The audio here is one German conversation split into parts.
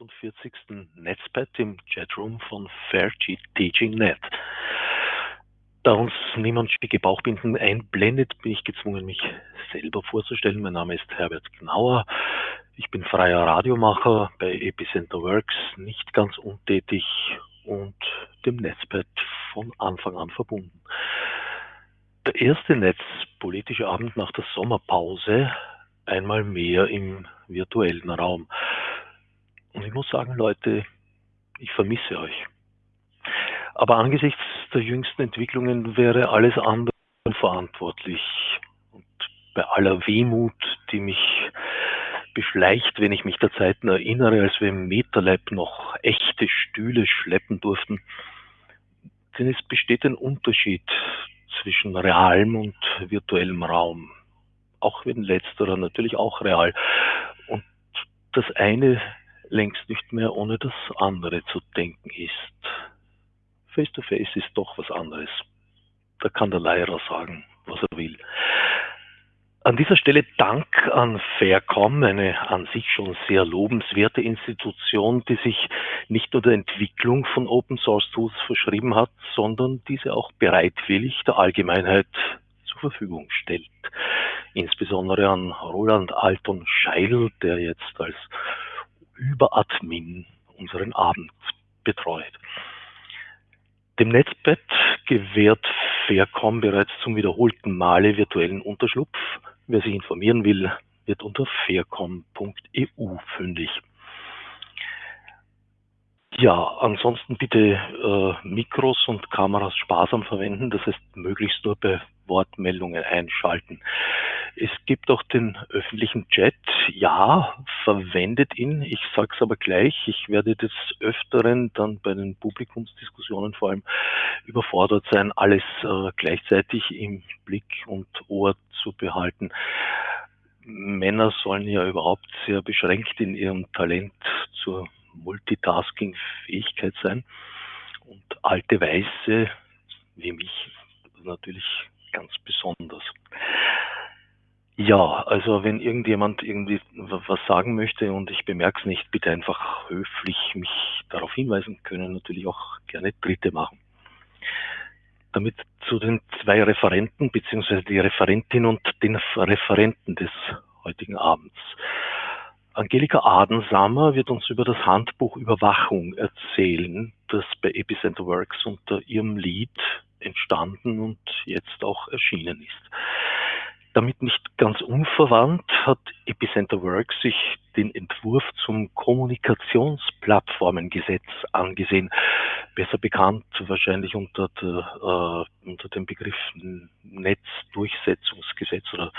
48. Netzpad im Chatroom von Faircheat Teaching Net. Da uns niemand schicke Bauchbinden einblendet, bin ich gezwungen, mich selber vorzustellen. Mein Name ist Herbert Gnauer. Ich bin freier Radiomacher bei Epicenter Works, nicht ganz untätig und dem Netzpad von Anfang an verbunden. Der erste netzpolitische Abend nach der Sommerpause einmal mehr im virtuellen Raum. Und ich muss sagen, Leute, ich vermisse euch. Aber angesichts der jüngsten Entwicklungen wäre alles andere verantwortlich. Und bei aller Wehmut, die mich beschleicht, wenn ich mich der Zeiten erinnere, als wir im Meterlab noch echte Stühle schleppen durften, denn es besteht ein Unterschied zwischen realem und virtuellem Raum. Auch wenn letzterer natürlich auch real. Und das eine längst nicht mehr ohne das andere zu denken ist. Face to face ist doch was anderes. Da kann der Lehrer sagen, was er will. An dieser Stelle Dank an Faircom, eine an sich schon sehr lobenswerte Institution, die sich nicht nur der Entwicklung von Open Source Tools verschrieben hat, sondern diese auch bereitwillig der Allgemeinheit zur Verfügung stellt. Insbesondere an Roland Alton Scheil, der jetzt als Überadmin unseren Abend betreut. Dem Netzbett gewährt Faircom bereits zum wiederholten Male virtuellen Unterschlupf. Wer sich informieren will, wird unter faircom.eu fündig. Ja, ansonsten bitte äh, Mikros und Kameras sparsam verwenden, das heißt möglichst nur bei Wortmeldungen einschalten. Es gibt auch den öffentlichen Chat. Ja, verwendet ihn. Ich sage es aber gleich. Ich werde des Öfteren dann bei den Publikumsdiskussionen vor allem überfordert sein, alles äh, gleichzeitig im Blick und Ohr zu behalten. Männer sollen ja überhaupt sehr beschränkt in ihrem Talent zur Multitasking-Fähigkeit sein. Und alte Weiße, wie mich, natürlich ganz besonders. Ja, also wenn irgendjemand irgendwie was sagen möchte und ich bemerke es nicht, bitte einfach höflich mich darauf hinweisen können, natürlich auch gerne Dritte machen. Damit zu den zwei Referenten beziehungsweise die Referentin und den Referenten des heutigen Abends. Angelika Adensamer wird uns über das Handbuch Überwachung erzählen, das bei Epicenter Works unter ihrem Lied entstanden und jetzt auch erschienen ist. Damit nicht ganz unverwandt hat Epicenter Works sich den Entwurf zum Kommunikationsplattformengesetz angesehen, besser bekannt wahrscheinlich unter, der, äh, unter dem Begriff Netzdurchsetzungsgesetz oder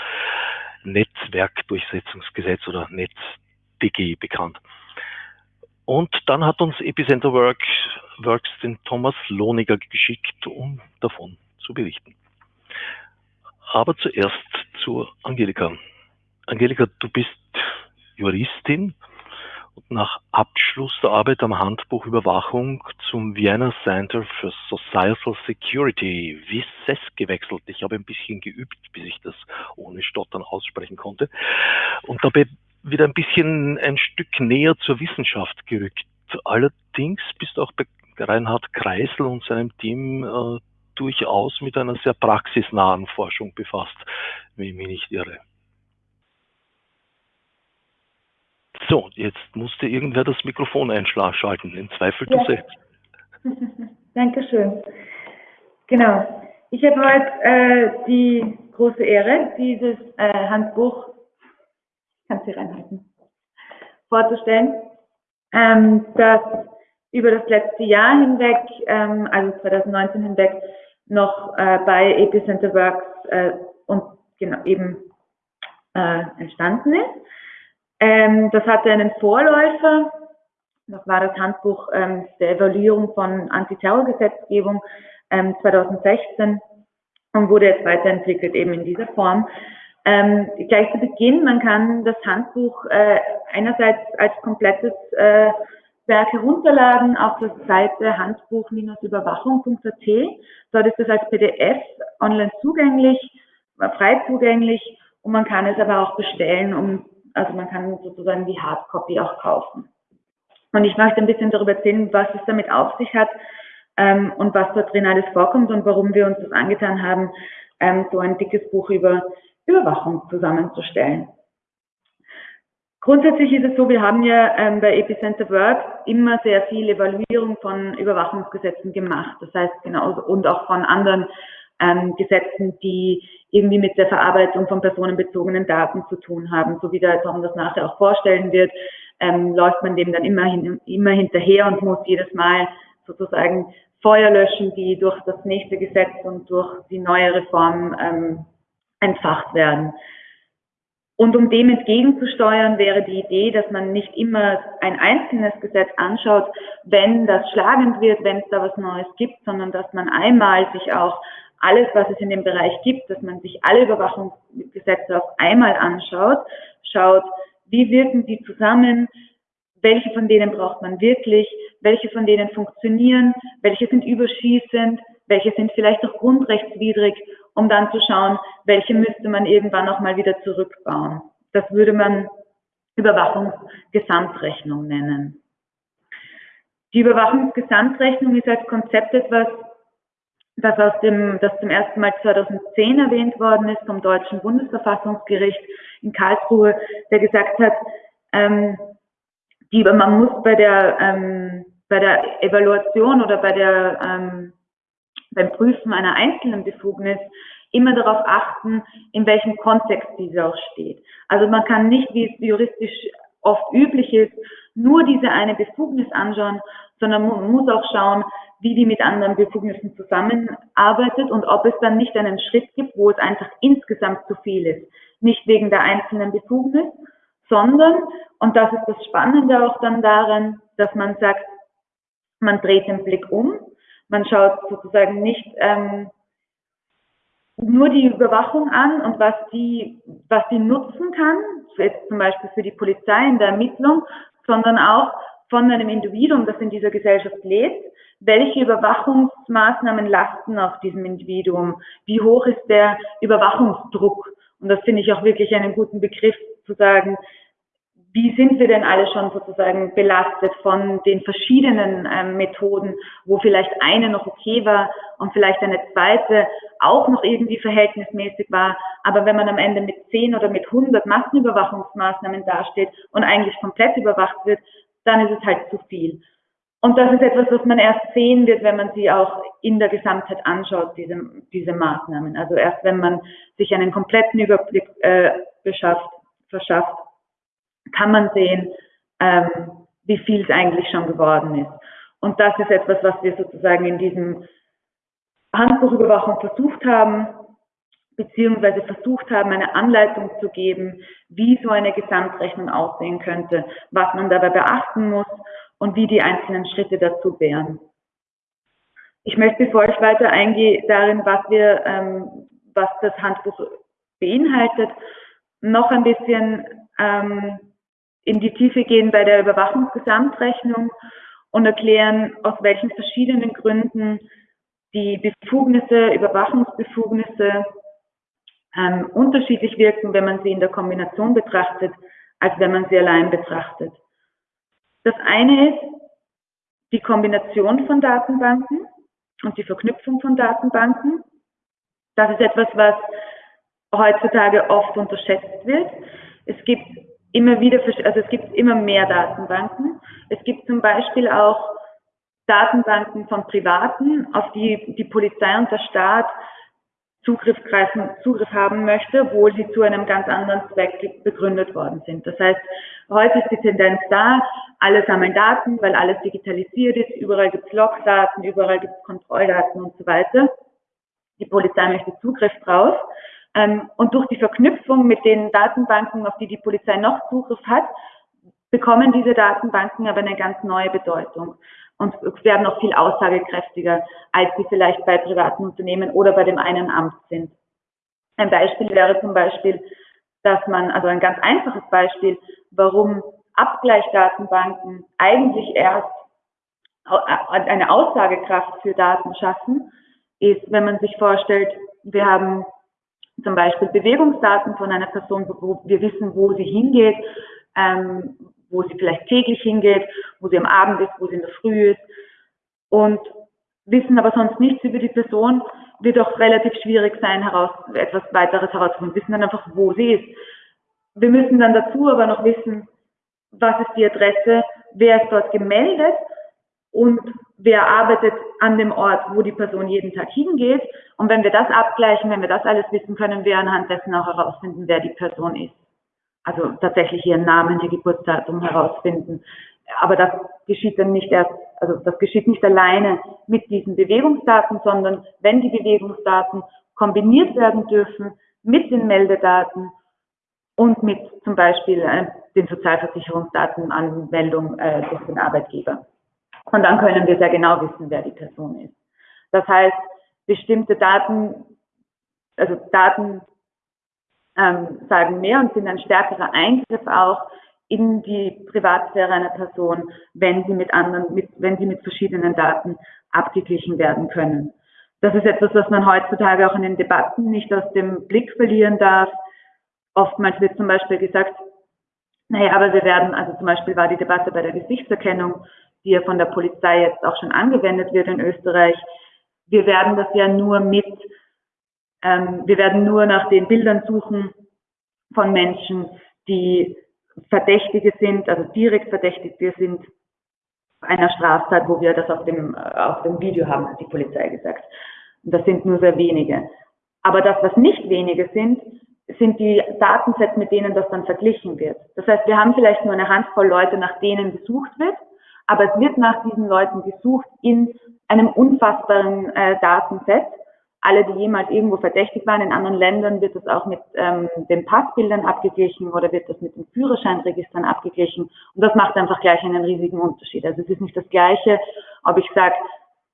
Netzwerkdurchsetzungsgesetz oder NetzDG bekannt. Und dann hat uns Epicenter Works, Works den Thomas Lohniger geschickt, um davon zu berichten. Aber zuerst zu Angelika. Angelika, du bist Juristin und nach Abschluss der Arbeit am Handbuch Überwachung zum Vienna Center for Societal Security, WISES, gewechselt. Ich habe ein bisschen geübt, bis ich das ohne Stottern aussprechen konnte. Und dabei wieder ein bisschen ein Stück näher zur Wissenschaft gerückt. Allerdings bist du auch bei Reinhard Kreisel und seinem Team äh, durchaus mit einer sehr praxisnahen Forschung befasst, wenn ich mich nicht irre. So, jetzt musste irgendwer das Mikrofon einschalten. In Zweifel du selbst. Dankeschön. Genau. Ich habe heute äh, die große Ehre, dieses äh, Handbuch, kannst du reinhalten, vorzustellen, ähm, das über das letzte Jahr hinweg, ähm, also 2019 hinweg, noch äh, bei Epicenter Works äh, und genau eben äh, entstanden ist. Ähm, das hatte einen Vorläufer, das war das Handbuch ähm, der Evaluierung von Antiterrorgesetzgebung ähm, 2016 und wurde jetzt weiterentwickelt eben in dieser Form. Ähm, gleich zu Beginn, man kann das Handbuch äh, einerseits als komplettes äh, Werk herunterladen auf der Seite handbuch-überwachung.at. Dort ist es als PDF online zugänglich, frei zugänglich und man kann es aber auch bestellen, um, also man kann sozusagen die Hardcopy auch kaufen. Und ich möchte ein bisschen darüber erzählen, was es damit auf sich hat ähm, und was dort drin alles vorkommt und warum wir uns das angetan haben, ähm, so ein dickes Buch über Überwachung zusammenzustellen. Grundsätzlich ist es so, wir haben ja ähm, bei Epicenter Work immer sehr viel Evaluierung von Überwachungsgesetzen gemacht. Das heißt, genauso und auch von anderen ähm, Gesetzen, die irgendwie mit der Verarbeitung von personenbezogenen Daten zu tun haben. So wie der Tom das nachher auch vorstellen wird, ähm, läuft man dem dann immer, hin, immer hinterher und muss jedes Mal sozusagen Feuer löschen, die durch das nächste Gesetz und durch die neue Reform ähm, entfacht werden. Und um dem entgegenzusteuern, wäre die Idee, dass man nicht immer ein einzelnes Gesetz anschaut, wenn das schlagend wird, wenn es da was Neues gibt, sondern dass man einmal sich auch alles, was es in dem Bereich gibt, dass man sich alle Überwachungsgesetze auf einmal anschaut, schaut, wie wirken die zusammen, welche von denen braucht man wirklich, welche von denen funktionieren, welche sind überschießend, welche sind vielleicht auch grundrechtswidrig, um dann zu schauen, welche müsste man irgendwann auch mal wieder zurückbauen. Das würde man Überwachungsgesamtrechnung nennen. Die Überwachungsgesamtrechnung ist als Konzept etwas, das aus dem, das zum ersten Mal 2010 erwähnt worden ist vom Deutschen Bundesverfassungsgericht in Karlsruhe, der gesagt hat, ähm, die, man muss bei der, ähm, bei der Evaluation oder bei der, ähm, beim Prüfen einer einzelnen Befugnis immer darauf achten, in welchem Kontext diese auch steht. Also man kann nicht, wie es juristisch oft üblich ist, nur diese eine Befugnis anschauen, sondern man muss auch schauen, wie die mit anderen Befugnissen zusammenarbeitet und ob es dann nicht einen Schritt gibt, wo es einfach insgesamt zu viel ist. Nicht wegen der einzelnen Befugnis, sondern, und das ist das Spannende auch dann daran, dass man sagt, man dreht den Blick um, man schaut sozusagen nicht ähm, nur die Überwachung an und was die, was die nutzen kann, jetzt zum Beispiel für die Polizei in der Ermittlung, sondern auch von einem Individuum, das in dieser Gesellschaft lebt, welche Überwachungsmaßnahmen lasten auf diesem Individuum? Wie hoch ist der Überwachungsdruck? Und das finde ich auch wirklich einen guten Begriff zu sagen, wie sind wir denn alle schon sozusagen belastet von den verschiedenen ähm, Methoden, wo vielleicht eine noch okay war und vielleicht eine zweite auch noch irgendwie verhältnismäßig war. Aber wenn man am Ende mit 10 oder mit 100 Massenüberwachungsmaßnahmen dasteht und eigentlich komplett überwacht wird, dann ist es halt zu viel. Und das ist etwas, was man erst sehen wird, wenn man sie auch in der Gesamtheit anschaut, diese, diese Maßnahmen. Also erst wenn man sich einen kompletten Überblick äh, beschafft, verschafft, kann man sehen, ähm, wie viel es eigentlich schon geworden ist. Und das ist etwas, was wir sozusagen in diesem Handbuchüberwachung versucht haben, beziehungsweise versucht haben, eine Anleitung zu geben, wie so eine Gesamtrechnung aussehen könnte, was man dabei beachten muss und wie die einzelnen Schritte dazu wären. Ich möchte, bevor ich weiter eingehe, darin, was wir, ähm, was das Handbuch beinhaltet, noch ein bisschen ähm, in die Tiefe gehen bei der Überwachungsgesamtrechnung und erklären, aus welchen verschiedenen Gründen die Befugnisse, Überwachungsbefugnisse ähm, unterschiedlich wirken, wenn man sie in der Kombination betrachtet, als wenn man sie allein betrachtet. Das eine ist die Kombination von Datenbanken und die Verknüpfung von Datenbanken. Das ist etwas, was heutzutage oft unterschätzt wird. Es gibt immer wieder, also es gibt immer mehr Datenbanken. Es gibt zum Beispiel auch Datenbanken von Privaten, auf die die Polizei und der Staat Zugriff, greifen, Zugriff haben möchte, obwohl sie zu einem ganz anderen Zweck begründet worden sind. Das heißt, heute ist die Tendenz da, alle sammeln Daten, weil alles digitalisiert ist, überall gibt es Logdaten, überall gibt es Kontrolldaten und so weiter. Die Polizei möchte Zugriff drauf. Ähm, und durch die Verknüpfung mit den Datenbanken, auf die die Polizei noch Zugriff hat, bekommen diese Datenbanken aber eine ganz neue Bedeutung und werden noch viel aussagekräftiger, als sie vielleicht bei privaten Unternehmen oder bei dem einen Amt sind. Ein Beispiel wäre zum Beispiel, dass man, also ein ganz einfaches Beispiel, warum Abgleichdatenbanken eigentlich erst eine Aussagekraft für Daten schaffen, ist, wenn man sich vorstellt, wir haben zum Beispiel Bewegungsdaten von einer Person, wo wir wissen, wo sie hingeht, ähm, wo sie vielleicht täglich hingeht, wo sie am Abend ist, wo sie in der Früh ist und wissen aber sonst nichts über die Person, wird auch relativ schwierig sein, heraus, etwas weiteres herauszufinden. Wissen dann einfach, wo sie ist. Wir müssen dann dazu aber noch wissen, was ist die Adresse, wer ist dort gemeldet und wer arbeitet an dem Ort, wo die Person jeden Tag hingeht. Und wenn wir das abgleichen, wenn wir das alles wissen, können wir anhand dessen auch herausfinden, wer die Person ist. Also tatsächlich ihren Namen, ihr Geburtsdatum herausfinden. Aber das geschieht dann nicht erst, also das geschieht nicht alleine mit diesen Bewegungsdaten, sondern wenn die Bewegungsdaten kombiniert werden dürfen mit den Meldedaten und mit zum Beispiel äh, den Sozialversicherungsdatenanmeldung äh, durch den Arbeitgeber. Und dann können wir sehr genau wissen, wer die Person ist. Das heißt, bestimmte Daten, also Daten ähm, sagen mehr und sind ein stärkerer Eingriff auch in die Privatsphäre einer Person, wenn sie mit anderen, mit, wenn sie mit verschiedenen Daten abgeglichen werden können. Das ist etwas, was man heutzutage auch in den Debatten nicht aus dem Blick verlieren darf. Oftmals wird zum Beispiel gesagt, naja, aber wir werden, also zum Beispiel war die Debatte bei der Gesichtserkennung, die ja von der Polizei jetzt auch schon angewendet wird in Österreich. Wir werden das ja nur mit, ähm, wir werden nur nach den Bildern suchen von Menschen, die Verdächtige sind, also direkt Verdächtige sind einer Straftat, wo wir das auf dem, auf dem Video haben, hat die Polizei gesagt. Und das sind nur sehr wenige. Aber das, was nicht wenige sind, sind die Datensets, mit denen das dann verglichen wird. Das heißt, wir haben vielleicht nur eine Handvoll Leute, nach denen gesucht wird, aber es wird nach diesen Leuten gesucht in einem unfassbaren äh, Datenset. Alle, die jemals irgendwo verdächtig waren, in anderen Ländern wird das auch mit ähm, den Passbildern abgeglichen oder wird das mit den Führerscheinregistern abgeglichen. Und das macht einfach gleich einen riesigen Unterschied. Also es ist nicht das Gleiche, ob ich sage,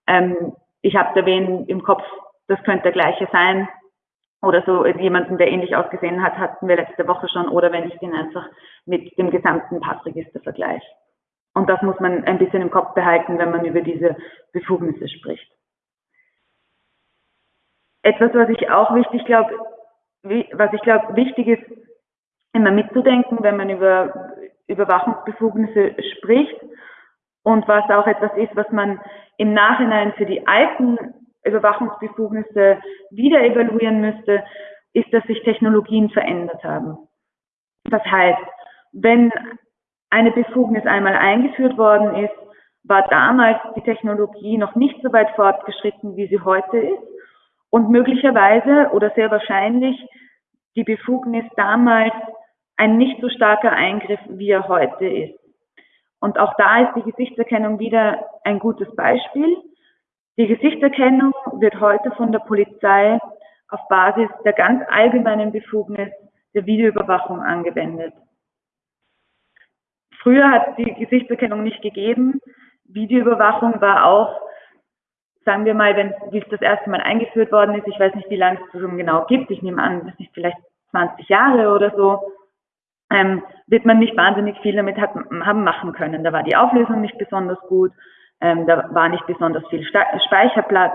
ähm, ich habe da wen im Kopf, das könnte der gleiche sein, oder so jemanden, der ähnlich ausgesehen hat, hatten wir letzte Woche schon, oder wenn ich den einfach mit dem gesamten Passregister vergleiche. Und das muss man ein bisschen im Kopf behalten, wenn man über diese Befugnisse spricht. Etwas, was ich auch wichtig glaube, was ich glaube wichtig ist, immer mitzudenken, wenn man über Überwachungsbefugnisse spricht und was auch etwas ist, was man im Nachhinein für die alten Überwachungsbefugnisse wieder evaluieren müsste, ist, dass sich Technologien verändert haben. Das heißt, wenn eine Befugnis einmal eingeführt worden ist, war damals die Technologie noch nicht so weit fortgeschritten, wie sie heute ist. Und möglicherweise oder sehr wahrscheinlich die Befugnis damals ein nicht so starker Eingriff, wie er heute ist. Und auch da ist die Gesichtserkennung wieder ein gutes Beispiel. Die Gesichtserkennung wird heute von der Polizei auf Basis der ganz allgemeinen Befugnis der Videoüberwachung angewendet. Früher hat die Gesichtserkennung nicht gegeben. Videoüberwachung war auch, sagen wir mal, wenn wie es das erste Mal eingeführt worden ist, ich weiß nicht, wie lange es schon genau gibt, ich nehme an, das ist vielleicht 20 Jahre oder so, ähm, wird man nicht wahnsinnig viel damit hat, haben machen können. Da war die Auflösung nicht besonders gut, ähm, da war nicht besonders viel Speicherplatz,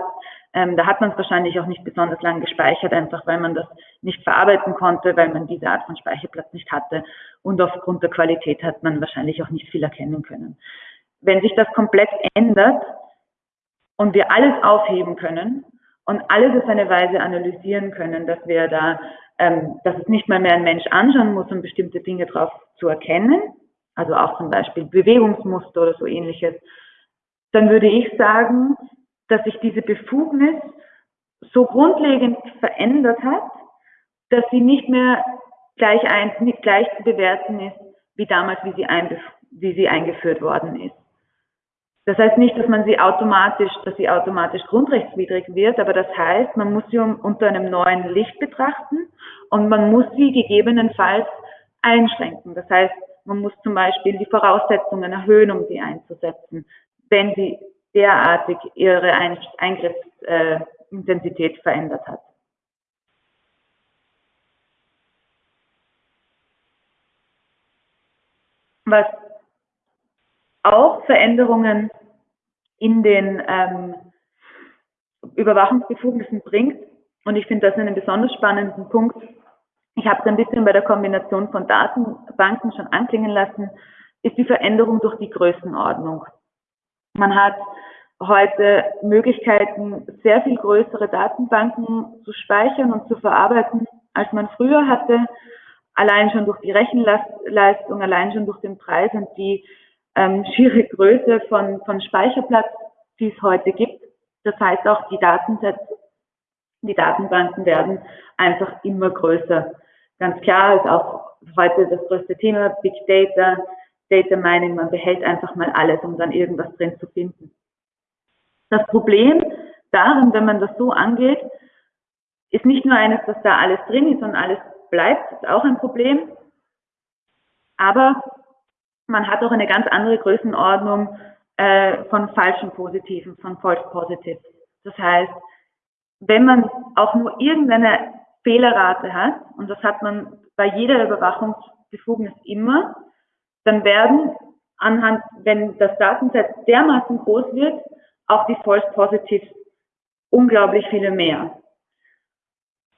ähm, da hat man es wahrscheinlich auch nicht besonders lang gespeichert, einfach weil man das nicht verarbeiten konnte, weil man diese Art von Speicherplatz nicht hatte. Und aufgrund der Qualität hat man wahrscheinlich auch nicht viel erkennen können. Wenn sich das komplett ändert und wir alles aufheben können und alles auf eine Weise analysieren können, dass wir da, ähm, dass es nicht mal mehr ein Mensch anschauen muss, um bestimmte Dinge drauf zu erkennen, also auch zum Beispiel Bewegungsmuster oder so ähnliches, dann würde ich sagen, dass sich diese Befugnis so grundlegend verändert hat, dass sie nicht mehr gleich, ein, gleich zu bewerten ist, wie damals, wie sie, ein, wie sie eingeführt worden ist. Das heißt nicht, dass man sie automatisch, dass sie automatisch grundrechtswidrig wird, aber das heißt, man muss sie unter einem neuen Licht betrachten und man muss sie gegebenenfalls einschränken. Das heißt, man muss zum Beispiel die Voraussetzungen erhöhen, um sie einzusetzen, wenn sie derartig ihre Eingriffsintensität verändert hat. Was auch Veränderungen in den ähm, Überwachungsbefugnissen bringt, und ich finde das einen besonders spannenden Punkt, ich habe es ein bisschen bei der Kombination von Datenbanken schon anklingen lassen, ist die Veränderung durch die Größenordnung. Man hat heute Möglichkeiten, sehr viel größere Datenbanken zu speichern und zu verarbeiten, als man früher hatte. Allein schon durch die Rechenleistung, allein schon durch den Preis und die ähm, schiere Größe von, von Speicherplatz, die es heute gibt. Das heißt auch, die Datensätze, die Datenbanken werden einfach immer größer. Ganz klar ist auch heute das größte Thema Big Data, Data Mining. Man behält einfach mal alles, um dann irgendwas drin zu finden. Das Problem darin, wenn man das so angeht, ist nicht nur eines, dass da alles drin ist und alles bleibt, ist auch ein Problem. Aber man hat auch eine ganz andere Größenordnung äh, von falschen Positiven, von False Positives. Das heißt, wenn man auch nur irgendeine Fehlerrate hat, und das hat man bei jeder Überwachungsbefugnis immer, dann werden anhand, wenn das Datenset dermaßen groß wird, auch die False Positives unglaublich viele mehr.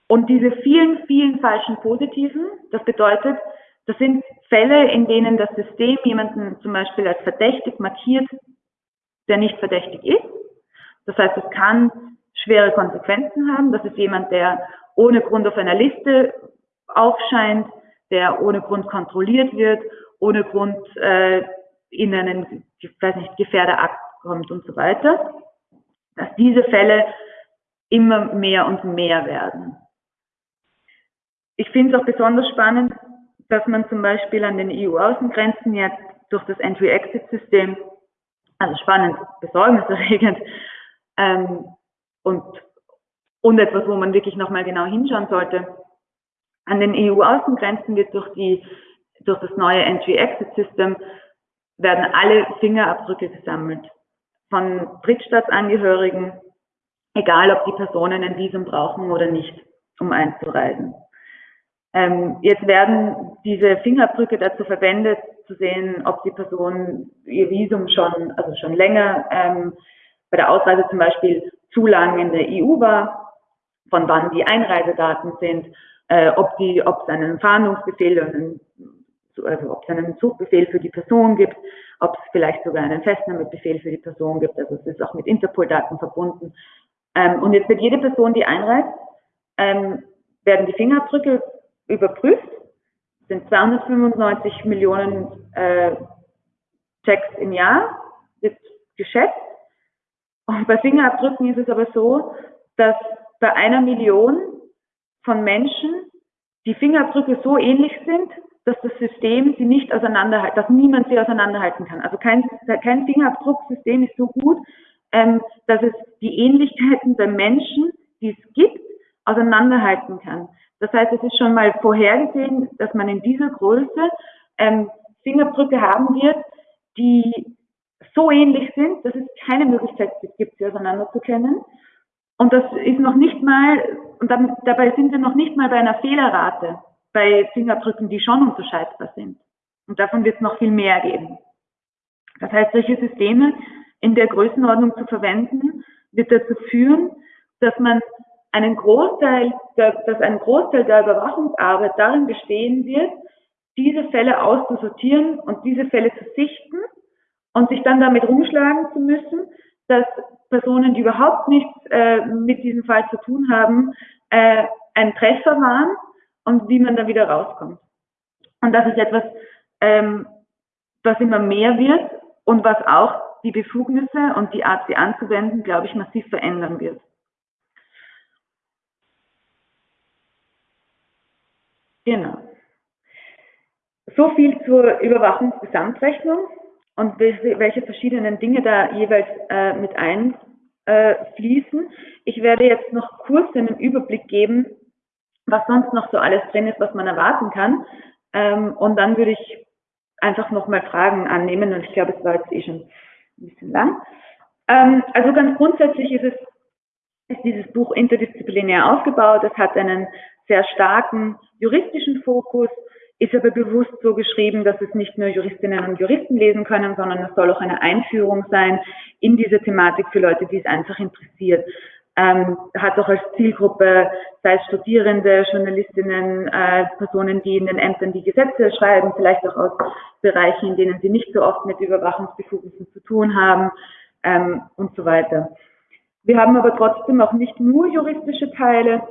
Und diese vielen, vielen falschen Positiven, das bedeutet, das sind Fälle, in denen das System jemanden zum Beispiel als verdächtig markiert, der nicht verdächtig ist. Das heißt, es kann schwere Konsequenzen haben. Das ist jemand, der ohne Grund auf einer Liste aufscheint, der ohne Grund kontrolliert wird, ohne Grund äh, in einen, weiß nicht, Gefährderakt kommt und so weiter. Dass diese Fälle immer mehr und mehr werden. Ich finde es auch besonders spannend, dass man zum Beispiel an den EU-Außengrenzen jetzt durch das Entry-Exit-System, also spannend, besorgniserregend, ähm, und, und etwas, wo man wirklich nochmal genau hinschauen sollte, an den EU-Außengrenzen wird durch, die, durch das neue Entry-Exit-System werden alle Fingerabdrücke gesammelt von Drittstaatsangehörigen, egal ob die Personen ein Visum brauchen oder nicht, um einzureisen. Ähm, jetzt werden diese Fingerabdrücke dazu verwendet, zu sehen, ob die Person ihr Visum schon, also schon länger ähm, bei der Ausreise zum Beispiel zu lang in der EU war, von wann die Einreisedaten sind, äh, ob die, ob es einen Fahndungsbefehl, einen, also ob es einen Suchbefehl für die Person gibt, ob es vielleicht sogar einen Festnahmebefehl für die Person gibt. Also es ist auch mit Interpol-Daten verbunden. Ähm, und jetzt wird jede Person, die einreist, ähm, werden die Fingerabdrücke überprüft, sind 295 Millionen äh, Checks im Jahr, wird geschätzt. Und bei Fingerabdrücken ist es aber so, dass bei einer Million von Menschen die Fingerabdrücke so ähnlich sind, dass das System sie nicht auseinanderhalten, dass niemand sie auseinanderhalten kann. Also kein, kein Fingerabdrucksystem ist so gut, ähm, dass es die Ähnlichkeiten der Menschen, die es gibt, auseinanderhalten kann. Das heißt, es ist schon mal vorhergesehen, dass man in dieser Größe ähm, Fingerabdrücke haben wird, die so ähnlich sind, dass es keine Möglichkeit gibt, sie auseinanderzukennen. Und das ist noch nicht mal, und dann, dabei sind wir noch nicht mal bei einer Fehlerrate bei Fingerabdrücken, die schon unterscheidbar sind. Und davon wird es noch viel mehr geben. Das heißt, solche Systeme in der Größenordnung zu verwenden, wird dazu führen, dass man einen Großteil, der, dass ein Großteil der Überwachungsarbeit darin bestehen wird, diese Fälle auszusortieren und diese Fälle zu sichten und sich dann damit rumschlagen zu müssen, dass Personen, die überhaupt nichts äh, mit diesem Fall zu tun haben, äh, ein Treffer waren und wie man da wieder rauskommt. Und das ist etwas, ähm, was immer mehr wird und was auch die Befugnisse und die Art, sie anzuwenden, glaube ich, massiv verändern wird. Genau. So viel zur Überwachungsgesamtrechnung und welche verschiedenen Dinge da jeweils äh, mit einfließen. Äh, ich werde jetzt noch kurz einen Überblick geben, was sonst noch so alles drin ist, was man erwarten kann. Ähm, und dann würde ich einfach nochmal Fragen annehmen und ich glaube, es war jetzt eh schon ein bisschen lang. Ähm, also ganz grundsätzlich ist es ist dieses Buch interdisziplinär aufgebaut. Es hat einen sehr starken juristischen Fokus, ist aber bewusst so geschrieben, dass es nicht nur Juristinnen und Juristen lesen können, sondern es soll auch eine Einführung sein in diese Thematik für Leute, die es einfach interessiert. ähm, hat auch als Zielgruppe, sei es Studierende, Journalistinnen, äh, Personen, die in den Ämtern die Gesetze schreiben, vielleicht auch aus Bereichen, in denen sie nicht so oft mit Überwachungsbefugnissen zu tun haben ähm, und so weiter. Wir haben aber trotzdem auch nicht nur juristische Teile.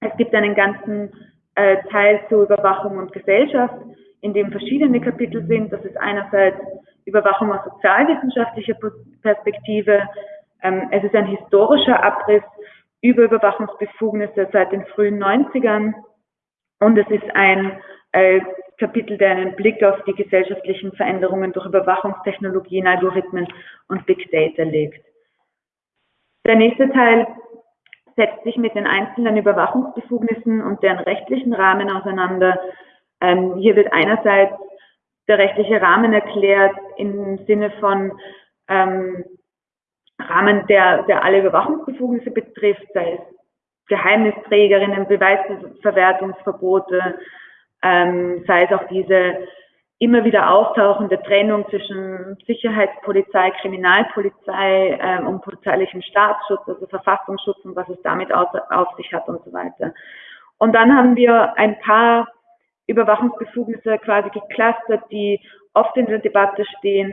Es gibt einen ganzen äh, Teil zur Überwachung und Gesellschaft, in dem verschiedene Kapitel sind. Das ist einerseits Überwachung aus sozialwissenschaftlicher Perspektive, ähm, es ist ein historischer Abriss über Überwachungsbefugnisse seit den frühen 90ern und es ist ein äh, Kapitel, der einen Blick auf die gesellschaftlichen Veränderungen durch Überwachungstechnologien, Algorithmen und Big Data legt. Der nächste Teil setzt sich mit den einzelnen Überwachungsbefugnissen und deren rechtlichen Rahmen auseinander. Ähm, hier wird einerseits der rechtliche Rahmen erklärt im Sinne von ähm, Rahmen, der, der alle Überwachungsbefugnisse betrifft, sei es Geheimnisträgerinnen, Beweisverwertungsverbote, ähm, sei es auch diese immer wieder auftauchende Trennung zwischen Sicherheitspolizei, Kriminalpolizei ähm, und polizeilichem Staatsschutz, also Verfassungsschutz und was es damit auf, auf sich hat und so weiter. Und dann haben wir ein paar Überwachungsbefugnisse quasi geclustert, die oft in der Debatte stehen,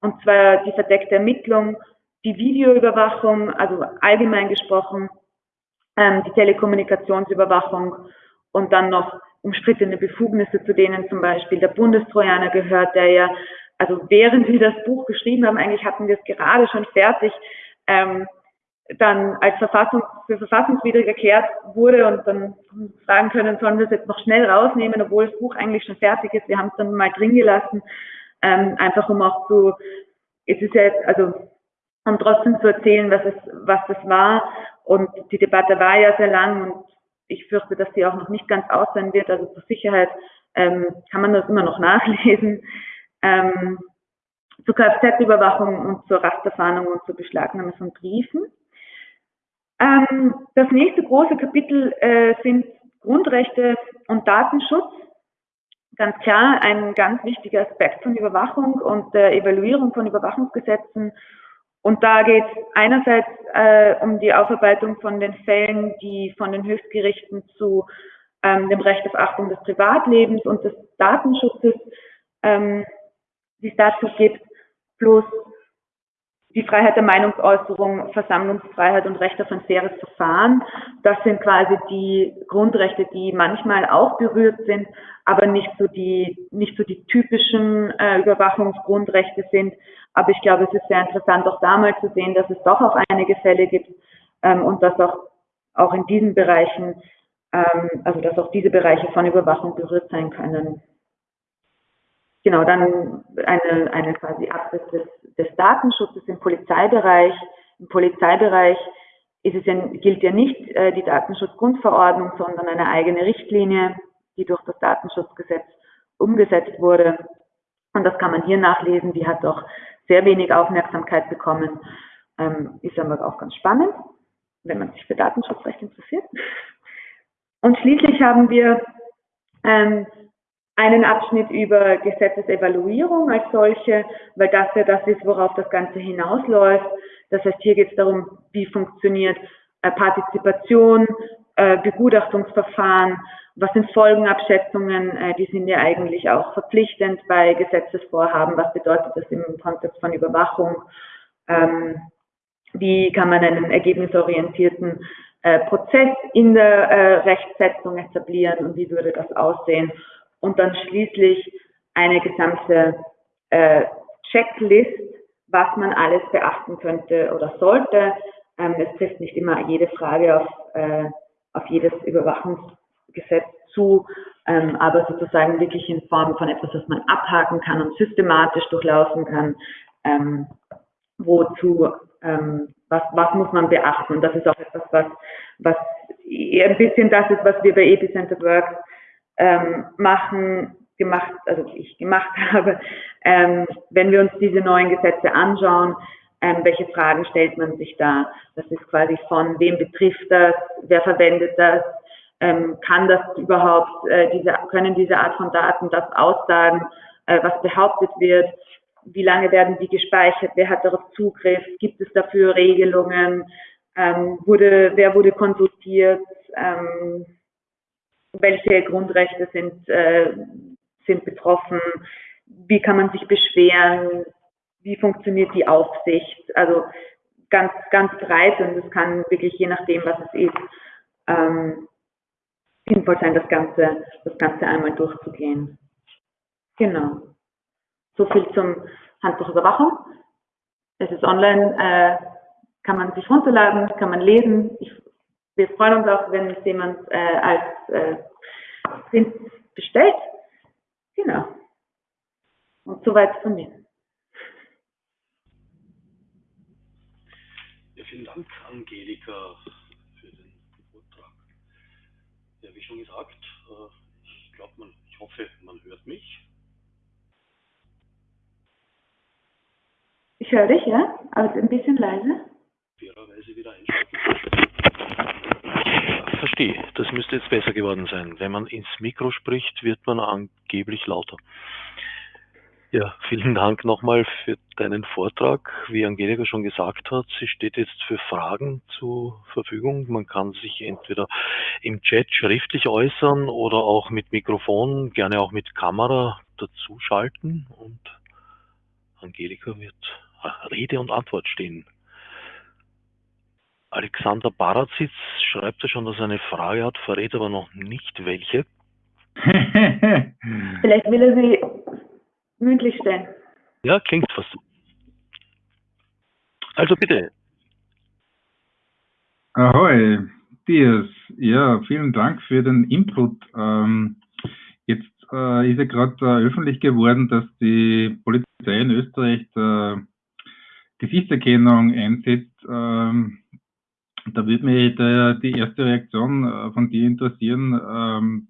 und zwar die verdeckte Ermittlung die Videoüberwachung, also allgemein gesprochen, ähm, die Telekommunikationsüberwachung und dann noch umstrittene Befugnisse, zu denen zum Beispiel der Bundestrojaner gehört, der ja, also während wir das Buch geschrieben haben, eigentlich hatten wir es gerade schon fertig, ähm, dann als Verfassung, für verfassungswidrig erklärt wurde und dann fragen können, sollen wir es jetzt noch schnell rausnehmen, obwohl das Buch eigentlich schon fertig ist. Wir haben es dann mal drin gelassen, ähm, einfach um auch zu, es ist ja jetzt, also um trotzdem zu erzählen, was, es, was das war. Und die Debatte war ja sehr lang und ich fürchte, dass sie auch noch nicht ganz aus sein wird. Also zur Sicherheit ähm, kann man das immer noch nachlesen. Ähm, zur Kfz-Überwachung und zur Rasterfahndung und zur Beschlagnahme von Briefen. Ähm, das nächste große Kapitel äh, sind Grundrechte und Datenschutz. Ganz klar ein ganz wichtiger Aspekt von Überwachung und der Evaluierung von Überwachungsgesetzen und da geht es einerseits äh, um die Aufarbeitung von den Fällen, die von den Höchstgerichten zu ähm, dem Recht auf Achtung des Privatlebens und des Datenschutzes, ähm, die es dazu gibt, plus die Freiheit der Meinungsäußerung, Versammlungsfreiheit und Recht auf ein faires Verfahren. Das sind quasi die Grundrechte, die manchmal auch berührt sind, aber nicht so die, nicht so die typischen äh, Überwachungsgrundrechte sind. Aber ich glaube, es ist sehr interessant, auch da mal zu sehen, dass es doch auch einige Fälle gibt ähm, und dass auch, auch in diesen Bereichen, ähm, also dass auch diese Bereiche von Überwachung berührt sein können. Genau, dann eine, eine quasi Abriss des, des Datenschutzes im Polizeibereich. Im Polizeibereich ist es ja, gilt ja nicht äh, die Datenschutzgrundverordnung, sondern eine eigene Richtlinie, die durch das Datenschutzgesetz umgesetzt wurde. Und das kann man hier nachlesen. Die hat auch sehr wenig Aufmerksamkeit bekommen. Ähm, ist aber auch ganz spannend, wenn man sich für Datenschutzrecht interessiert. Und schließlich haben wir ähm, einen Abschnitt über Gesetzesevaluierung als solche, weil das ja das ist, worauf das Ganze hinausläuft. Das heißt, hier geht es darum, wie funktioniert äh, Partizipation, äh, Begutachtungsverfahren, was sind Folgenabschätzungen, äh, die sind ja eigentlich auch verpflichtend bei Gesetzesvorhaben, was bedeutet das im Kontext von Überwachung, ähm, wie kann man einen ergebnisorientierten äh, Prozess in der äh, Rechtsetzung etablieren und wie würde das aussehen? Und dann schließlich eine gesamte Checklist, was man alles beachten könnte oder sollte. Ähm, es trifft nicht immer jede Frage auf, auf jedes Überwachungsgesetz zu, ähm, aber sozusagen wirklich in Form von etwas, was man abhaken kann und systematisch durchlaufen kann, ähm, wozu, ähm, was, was muss man beachten. Und das ist auch etwas, was, was ein bisschen das ist, was wir bei Epicenter Works ähm, machen, gemacht, also ich gemacht habe, ähm, wenn wir uns diese neuen Gesetze anschauen, ähm, welche Fragen stellt man sich da? Das ist quasi von wem betrifft das, wer verwendet das, ähm, kann das überhaupt, äh, diese, können diese Art von Daten das aussagen, äh, was behauptet wird, wie lange werden die gespeichert, wer hat darauf Zugriff, gibt es dafür Regelungen, ähm, wurde, wer wurde konsultiert, ähm, welche Grundrechte sind, äh, sind betroffen, wie kann man sich beschweren, wie funktioniert die Aufsicht, also ganz, ganz breit und es kann wirklich je nachdem, was es ist, ähm, sinnvoll sein, das Ganze, das Ganze einmal durchzugehen. Genau. So viel zum Handbuchüberwachung. Es ist online, äh, kann man sich runterladen, kann man lesen. Ich, wir freuen uns auch, wenn es jemand äh, als äh, Print bestellt. Genau. Und soweit von mir. Ja, vielen Dank, Angelika, für den Vortrag. Ja, wie schon gesagt, äh, ich glaube, man, ich hoffe, man hört mich. Ich höre dich, ja, aber ein bisschen leise. Fairerweise wieder einschalten. verstehe, das müsste jetzt besser geworden sein. Wenn man ins Mikro spricht, wird man angeblich lauter. Ja, vielen Dank nochmal für deinen Vortrag. Wie Angelika schon gesagt hat, sie steht jetzt für Fragen zur Verfügung. Man kann sich entweder im Chat schriftlich äußern oder auch mit Mikrofon, gerne auch mit Kamera dazuschalten und Angelika wird Rede und Antwort stehen. Alexander Barazitz schreibt ja schon, dass er eine Frage hat, verrät aber noch nicht welche. Vielleicht will er sie mündlich stellen. Ja, klingt fast. Also bitte. Ahoi, Dias. Ja, vielen Dank für den Input. Ähm, jetzt äh, ist ja gerade äh, öffentlich geworden, dass die Polizei in Österreich äh, Gesichtserkennung einsetzt. Ähm, da würde mich der, die erste Reaktion äh, von dir interessieren. Ähm,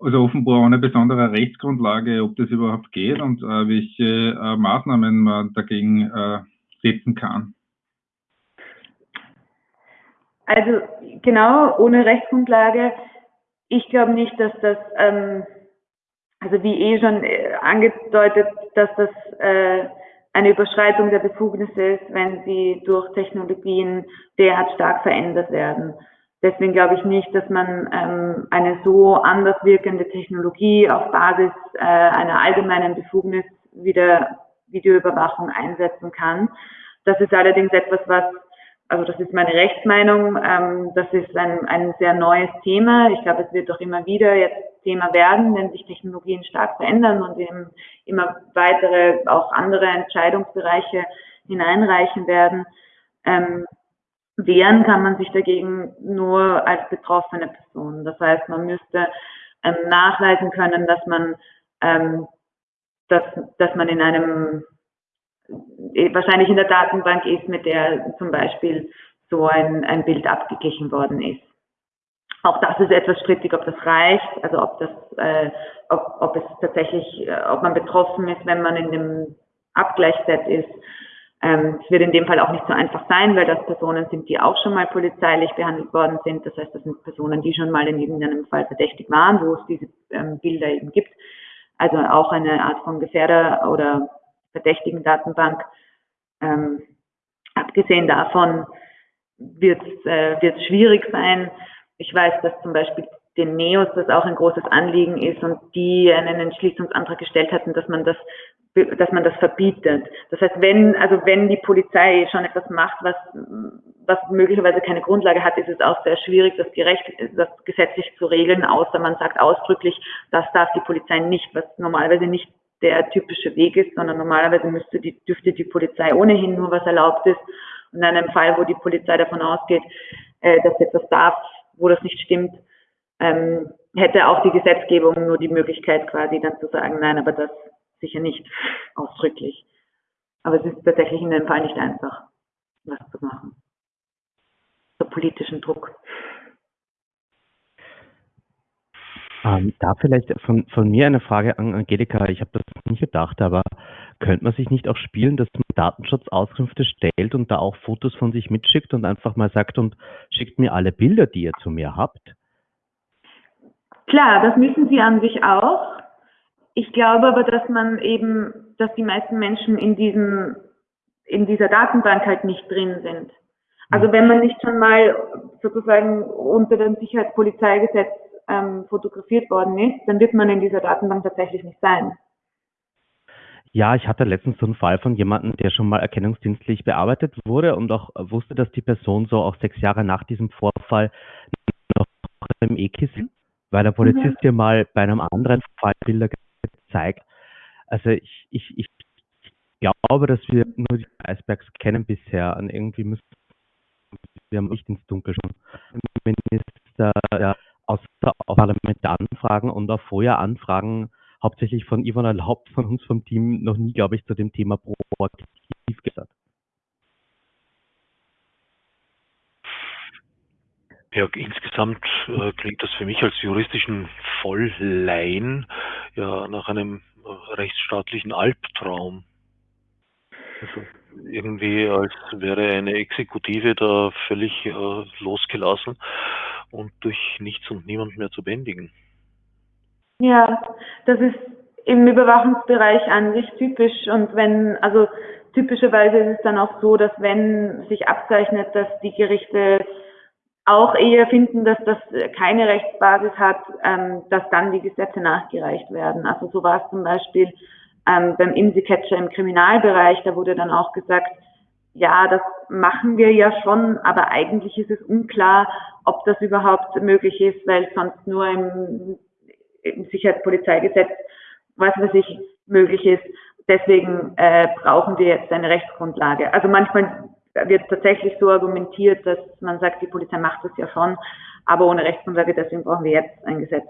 also offenbar ohne besondere Rechtsgrundlage, ob das überhaupt geht und äh, welche äh, Maßnahmen man dagegen äh, setzen kann. Also genau, ohne Rechtsgrundlage. Ich glaube nicht, dass das, ähm, also wie eh schon äh, angedeutet, dass das äh, eine Überschreitung der Befugnisse ist, wenn sie durch Technologien derart stark verändert werden. Deswegen glaube ich nicht, dass man ähm, eine so anders wirkende Technologie auf Basis äh, einer allgemeinen Befugnis wie der Videoüberwachung einsetzen kann. Das ist allerdings etwas, was, also das ist meine Rechtsmeinung, ähm, das ist ein, ein sehr neues Thema. Ich glaube, es wird doch immer wieder jetzt Thema werden, wenn sich Technologien stark verändern und eben immer weitere, auch andere Entscheidungsbereiche hineinreichen werden. Ähm, Wehren kann man sich dagegen nur als betroffene Person. Das heißt, man müsste ähm, nachweisen können, dass man, ähm, dass, dass man in einem, äh, wahrscheinlich in der Datenbank ist, mit der zum Beispiel so ein, ein Bild abgeglichen worden ist. Auch das ist etwas strittig, ob das reicht, also ob das, äh, ob, ob es tatsächlich, äh, ob man betroffen ist, wenn man in dem Abgleichsset ist. Ähm, es wird in dem Fall auch nicht so einfach sein, weil das Personen sind, die auch schon mal polizeilich behandelt worden sind. Das heißt, das sind Personen, die schon mal in irgendeinem Fall verdächtig waren, wo es diese ähm, Bilder eben gibt. Also auch eine Art von Gefährder- oder verdächtigen Datenbank. Ähm, abgesehen davon wird es äh, schwierig sein. Ich weiß, dass zum Beispiel den Neos das auch ein großes Anliegen ist und die einen Entschließungsantrag gestellt hatten, dass man das dass man das verbietet. Das heißt, wenn, also wenn die Polizei schon etwas macht, was, was möglicherweise keine Grundlage hat, ist es auch sehr schwierig, das gerecht, das gesetzlich zu regeln, außer man sagt ausdrücklich, das darf die Polizei nicht, was normalerweise nicht der typische Weg ist, sondern normalerweise müsste die, dürfte die Polizei ohnehin nur was erlaubt ist. Und in einem Fall, wo die Polizei davon ausgeht, äh, dass etwas darf, wo das nicht stimmt, ähm, hätte auch die Gesetzgebung nur die Möglichkeit quasi dann zu sagen, nein, aber das sicher nicht ausdrücklich. Aber es ist tatsächlich in dem Fall nicht einfach, was zu machen. So politischen Druck. Ähm, da vielleicht von, von mir eine Frage an Angelika. Ich habe das nicht gedacht, aber könnte man sich nicht auch spielen, dass man Datenschutzauskünfte stellt und da auch Fotos von sich mitschickt und einfach mal sagt und schickt mir alle Bilder, die ihr zu mir habt? Klar, das müssen sie an sich auch. Ich glaube aber, dass man eben, dass die meisten Menschen in diesem, in dieser Datenbank halt nicht drin sind. Also wenn man nicht schon mal sozusagen unter dem Sicherheitspolizeigesetz ähm, fotografiert worden ist, dann wird man in dieser Datenbank tatsächlich nicht sein. Ja, ich hatte letztens so einen Fall von jemandem, der schon mal erkennungsdienstlich bearbeitet wurde und auch wusste, dass die Person so auch sechs Jahre nach diesem Vorfall noch im EKIS, weil der Polizist mhm. dir mal bei einem anderen Fall Bilder gezeigt. Also ich, ich, ich glaube, dass wir nur die Eisbergs kennen bisher und irgendwie müssen wir nicht ins Dunkel schauen. Minister ja, außer auch Parlamente anfragen und vorher anfragen, hauptsächlich von Ivan Erlaubt von uns vom Team noch nie, glaube ich, zu dem Thema proaktiv gesagt. Ja, insgesamt äh, klingt das für mich als juristischen Volllein ja nach einem äh, rechtsstaatlichen Albtraum. Also irgendwie als wäre eine Exekutive da völlig äh, losgelassen und durch nichts und niemand mehr zu bändigen. Ja, das ist im Überwachungsbereich an sich typisch und wenn, also typischerweise ist es dann auch so, dass wenn sich abzeichnet, dass die Gerichte auch eher finden, dass das keine Rechtsbasis hat, ähm, dass dann die Gesetze nachgereicht werden. Also so war es zum Beispiel ähm, beim IMSI-Catcher im Kriminalbereich, da wurde dann auch gesagt, ja, das machen wir ja schon, aber eigentlich ist es unklar, ob das überhaupt möglich ist, weil sonst nur im, im Sicherheitspolizeigesetz, was weiß ich, möglich ist. Deswegen äh, brauchen wir jetzt eine Rechtsgrundlage. Also manchmal wird tatsächlich so argumentiert, dass man sagt, die Polizei macht das ja schon, aber ohne Rechtsgrundlage, deswegen brauchen wir jetzt ein Gesetz.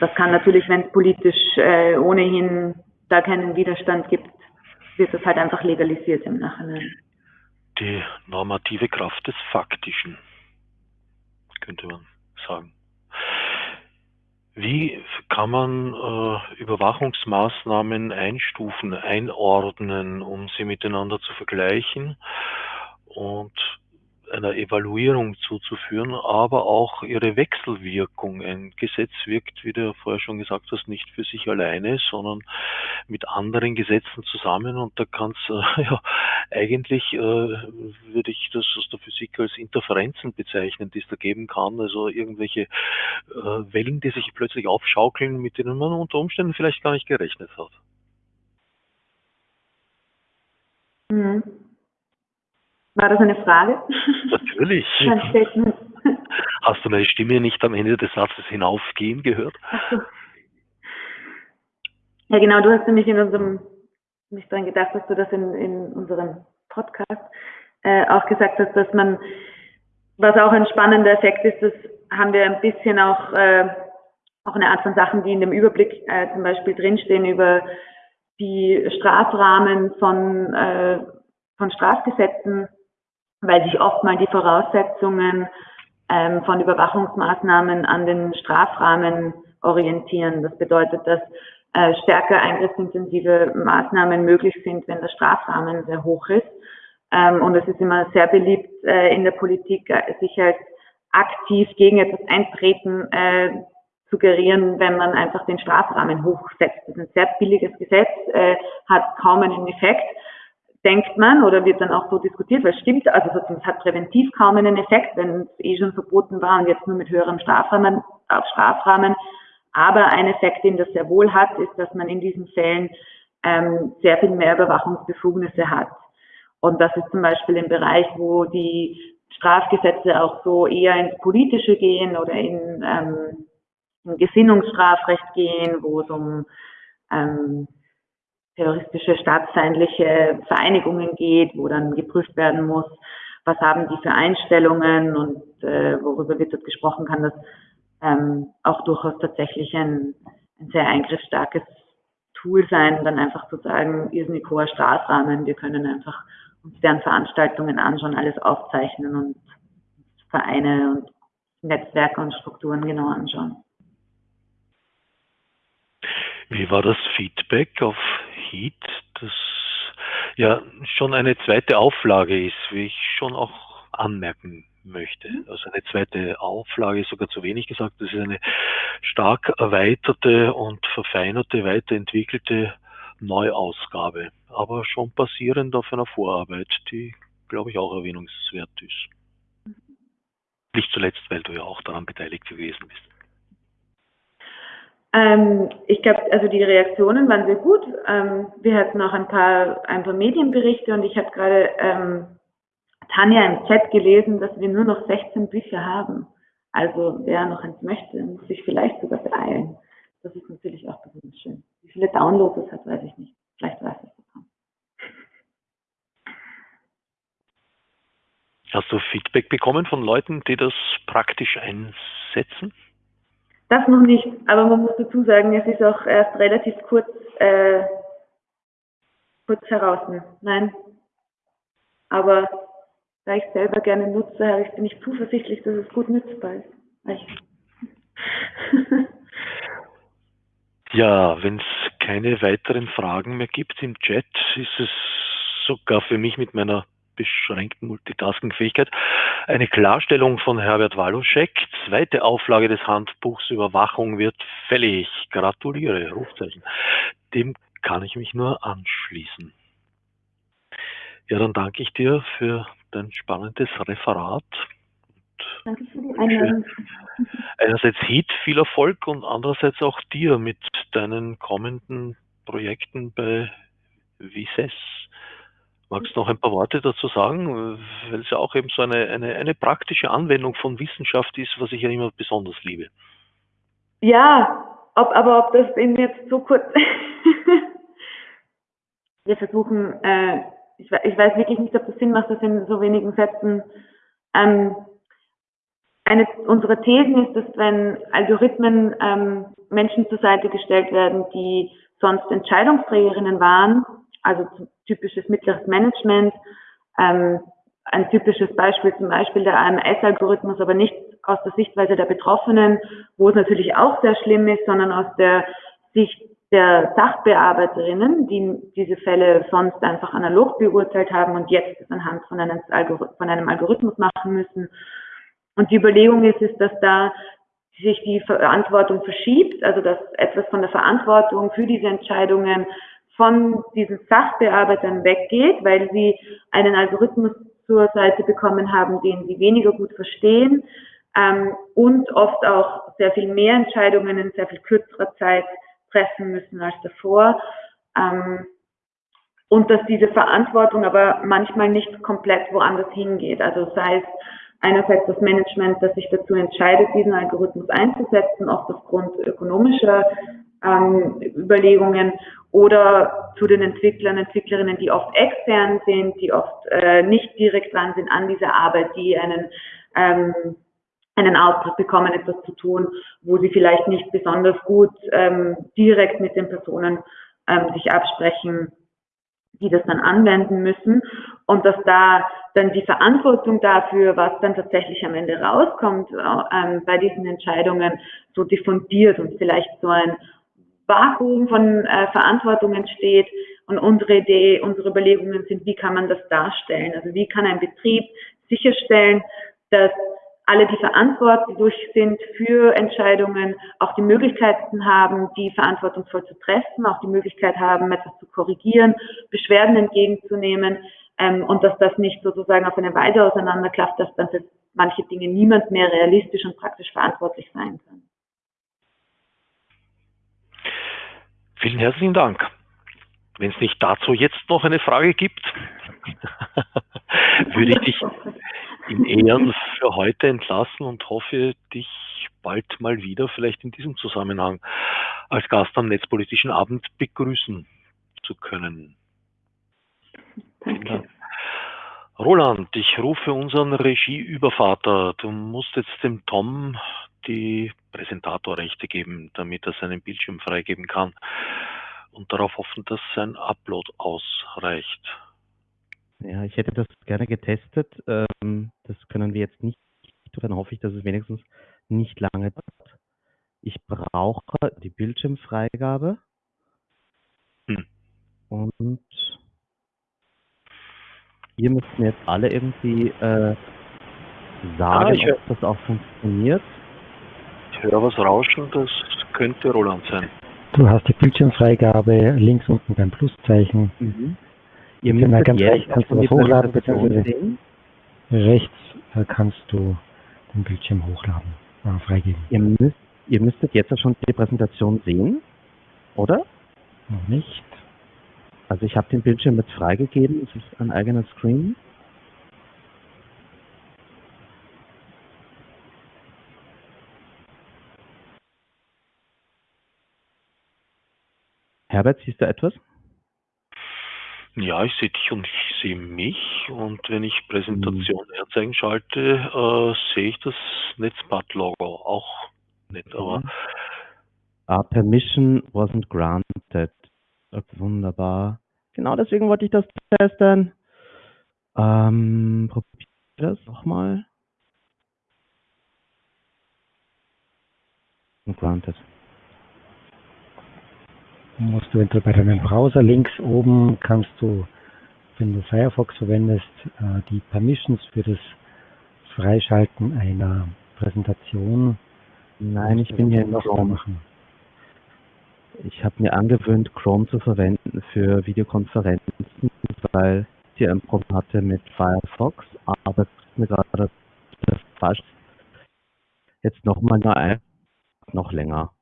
Das kann natürlich, wenn es politisch äh, ohnehin da keinen Widerstand gibt, wird das halt einfach legalisiert im Nachhinein. Die normative Kraft des Faktischen, könnte man sagen. Wie kann man äh, Überwachungsmaßnahmen einstufen, einordnen, um sie miteinander zu vergleichen? Und einer Evaluierung zuzuführen, aber auch ihre Wechselwirkung. Ein Gesetz wirkt, wie du vorher schon gesagt hast, nicht für sich alleine, sondern mit anderen Gesetzen zusammen und da kann es äh, ja eigentlich äh, würde ich das aus der Physik als Interferenzen bezeichnen, die es da geben kann, also irgendwelche äh, Wellen, die sich plötzlich aufschaukeln, mit denen man unter Umständen vielleicht gar nicht gerechnet hat. Mhm. War das eine Frage? Natürlich. Hast du meine Stimme nicht am Ende des Satzes hinaufgehen gehört? So. Ja, genau, du hast nämlich in unserem, nicht daran gedacht, dass du das in, in unserem Podcast äh, auch gesagt hast, dass man, was auch ein spannender Effekt ist, das haben wir ein bisschen auch, äh, auch eine Art von Sachen, die in dem Überblick äh, zum Beispiel drinstehen über die Strafrahmen von, äh, von Strafgesetzen weil sich oft mal die Voraussetzungen ähm, von Überwachungsmaßnahmen an den Strafrahmen orientieren. Das bedeutet, dass äh, stärker eingriffsintensive Maßnahmen möglich sind, wenn der Strafrahmen sehr hoch ist. Ähm, und es ist immer sehr beliebt äh, in der Politik, äh, sich als aktiv gegen etwas eintreten äh, suggerieren, wenn man einfach den Strafrahmen hochsetzt. Das ist ein sehr billiges Gesetz, äh, hat kaum einen Effekt denkt man oder wird dann auch so diskutiert, weil es stimmt, also es hat präventiv kaum einen Effekt, wenn es eh schon verboten war und jetzt nur mit höherem Strafrahmen, auf Strafrahmen. Aber ein Effekt, den das sehr wohl hat, ist, dass man in diesen Fällen ähm, sehr viel mehr Überwachungsbefugnisse hat. Und das ist zum Beispiel im Bereich, wo die Strafgesetze auch so eher ins Politische gehen oder in, ähm, in Gesinnungsstrafrecht gehen, wo es um ähm, terroristische, staatsfeindliche Vereinigungen geht, wo dann geprüft werden muss, was haben die für Einstellungen und äh, worüber wird dort gesprochen, kann das ähm, auch durchaus tatsächlich ein, ein sehr eingriffsstarkes Tool sein, dann einfach zu sagen, irrsinnig hoher Strafrahmen, wir können einfach uns deren Veranstaltungen anschauen, alles aufzeichnen und Vereine und Netzwerke und Strukturen genau anschauen. Wie war das Feedback auf Heat, das ja schon eine zweite Auflage ist, wie ich schon auch anmerken möchte. Mhm. Also eine zweite Auflage ist sogar zu wenig gesagt. Das ist eine stark erweiterte und verfeinerte, weiterentwickelte Neuausgabe, aber schon basierend auf einer Vorarbeit, die, glaube ich, auch erwähnungswert ist. Nicht zuletzt, weil du ja auch daran beteiligt gewesen bist. Ähm, ich glaube, also die Reaktionen waren sehr gut. Ähm, wir hatten auch ein paar, ein paar Medienberichte und ich habe gerade ähm, Tanja im Chat gelesen, dass wir nur noch 16 Bücher haben. Also wer noch eins möchte, muss sich vielleicht sogar beeilen. Das ist natürlich auch besonders schön. Wie viele Downloads es hat, weiß ich nicht. Vielleicht weiß ich es auch. Hast du Feedback bekommen von Leuten, die das praktisch einsetzen? Das noch nicht, aber man muss dazu sagen, es ist auch erst relativ kurz, äh, kurz heraus. Nein. Aber da ich selber gerne nutze, habe ich, bin ich zuversichtlich, dass es gut nutzbar ist. ja, wenn es keine weiteren Fragen mehr gibt im Chat, ist es sogar für mich mit meiner beschränkten Multitasking-Fähigkeit eine Klarstellung von Herbert Waluschek. Zweite Auflage des Handbuchs Überwachung wird fällig. Gratuliere, Rufzeichen. Dem kann ich mich nur anschließen. Ja, dann danke ich dir für ein spannendes Referat. Danke für die Einladung. Einerseits Heat, viel Erfolg und andererseits auch dir mit deinen kommenden Projekten bei Vises. Magst du noch ein paar Worte dazu sagen, weil es ja auch eben so eine, eine, eine praktische Anwendung von Wissenschaft ist, was ich ja immer besonders liebe. Ja, ob, aber ob das eben jetzt so kurz. Wir versuchen äh, ich, ich weiß wirklich nicht, ob das Sinn macht, das in so wenigen Sätzen. Ähm, eine unserer Thesen ist, dass wenn Algorithmen ähm, Menschen zur Seite gestellt werden, die sonst Entscheidungsträgerinnen waren, also typisches mittleres Management, ähm, ein typisches Beispiel zum Beispiel der AMS-Algorithmus, aber nicht aus der Sichtweise der Betroffenen, wo es natürlich auch sehr schlimm ist, sondern aus der Sicht der Sachbearbeiterinnen, die diese Fälle sonst einfach analog beurteilt haben und jetzt anhand von einem, von einem Algorithmus machen müssen. Und die Überlegung ist, ist, dass da sich die Verantwortung verschiebt, also dass etwas von der Verantwortung für diese Entscheidungen von diesen Sachbearbeitern weggeht, weil sie einen Algorithmus zur Seite bekommen haben, den sie weniger gut verstehen ähm, und oft auch sehr viel mehr Entscheidungen in sehr viel kürzerer Zeit treffen müssen als davor. Ähm, und dass diese Verantwortung aber manchmal nicht komplett woanders hingeht. Also sei es einerseits das Management, das sich dazu entscheidet, diesen Algorithmus einzusetzen, oft aufgrund ökonomischer ähm, Überlegungen oder zu den Entwicklern, Entwicklerinnen, die oft extern sind, die oft äh, nicht direkt dran sind an dieser Arbeit, die einen ähm, einen Auftrag bekommen, etwas zu tun, wo sie vielleicht nicht besonders gut ähm, direkt mit den Personen ähm, sich absprechen, die das dann anwenden müssen. Und dass da dann die Verantwortung dafür, was dann tatsächlich am Ende rauskommt ähm, bei diesen Entscheidungen, so diffundiert und vielleicht so ein Vakuum von äh, Verantwortung entsteht. Und unsere Idee, unsere Überlegungen sind, wie kann man das darstellen? Also wie kann ein Betrieb sicherstellen, dass alle, die verantwortlich sind für Entscheidungen, auch die Möglichkeiten haben, die verantwortungsvoll zu treffen, auch die Möglichkeit haben, etwas zu korrigieren, Beschwerden entgegenzunehmen ähm, und dass das nicht sozusagen auf eine Weide auseinanderklafft, dass dann für manche Dinge niemand mehr realistisch und praktisch verantwortlich sein kann. Vielen herzlichen Dank. Wenn es nicht dazu jetzt noch eine Frage gibt, würde ich dich in Ehren für heute entlassen und hoffe, dich bald mal wieder, vielleicht in diesem Zusammenhang, als Gast am Netzpolitischen Abend begrüßen zu können. Danke. Roland, ich rufe unseren Regieübervater. Du musst jetzt dem Tom die Präsentatorrechte geben, damit er seinen Bildschirm freigeben kann und darauf hoffen, dass sein Upload ausreicht. Ja, ich hätte das gerne getestet. Ähm, das können wir jetzt nicht. Dann hoffe ich, dass es wenigstens nicht lange dauert. Ich brauche die Bildschirmfreigabe. Hm. Und ihr müsst mir jetzt alle irgendwie äh, sagen, ah, ob das auch funktioniert. Höre was rauschen, das könnte Roland sein. Du hast die Bildschirmfreigabe links unten beim Pluszeichen. Mhm. Ihr Genau, müsstet ganz rechts kannst du was hochladen, beziehungsweise-. Rechts äh, kannst du den Bildschirm hochladen, äh, freigeben. Ihr, müsst, ihr müsstet jetzt schon die Präsentation sehen, oder? Noch nicht. Also ich habe den Bildschirm jetzt freigegeben, es ist ein eigener Screen. Herbert, siehst du etwas? Ja, ich sehe dich und ich sehe mich. Und wenn ich Präsentation Hm. herzeigen schalte, äh, sehe ich das Netzbad-Logo auch nicht. Aber Ah, permission wasn't granted. Okay, wunderbar. Genau deswegen wollte ich das testen. Ähm, probier das nochmal. Granted. Musst du entweder bei deinem Browser links oben kannst du, wenn du Firefox verwendest, äh, die Permissions für das Freischalten einer Präsentation. Nein, ich bin hier in Chrome. machen. Ich habe mir angewöhnt, Chrome zu verwenden für Videokonferenzen, weil ich hier ein Problem hatte mit Firefox, aber ist mir gerade das falsch. Jetzt nochmal nur ein, noch länger.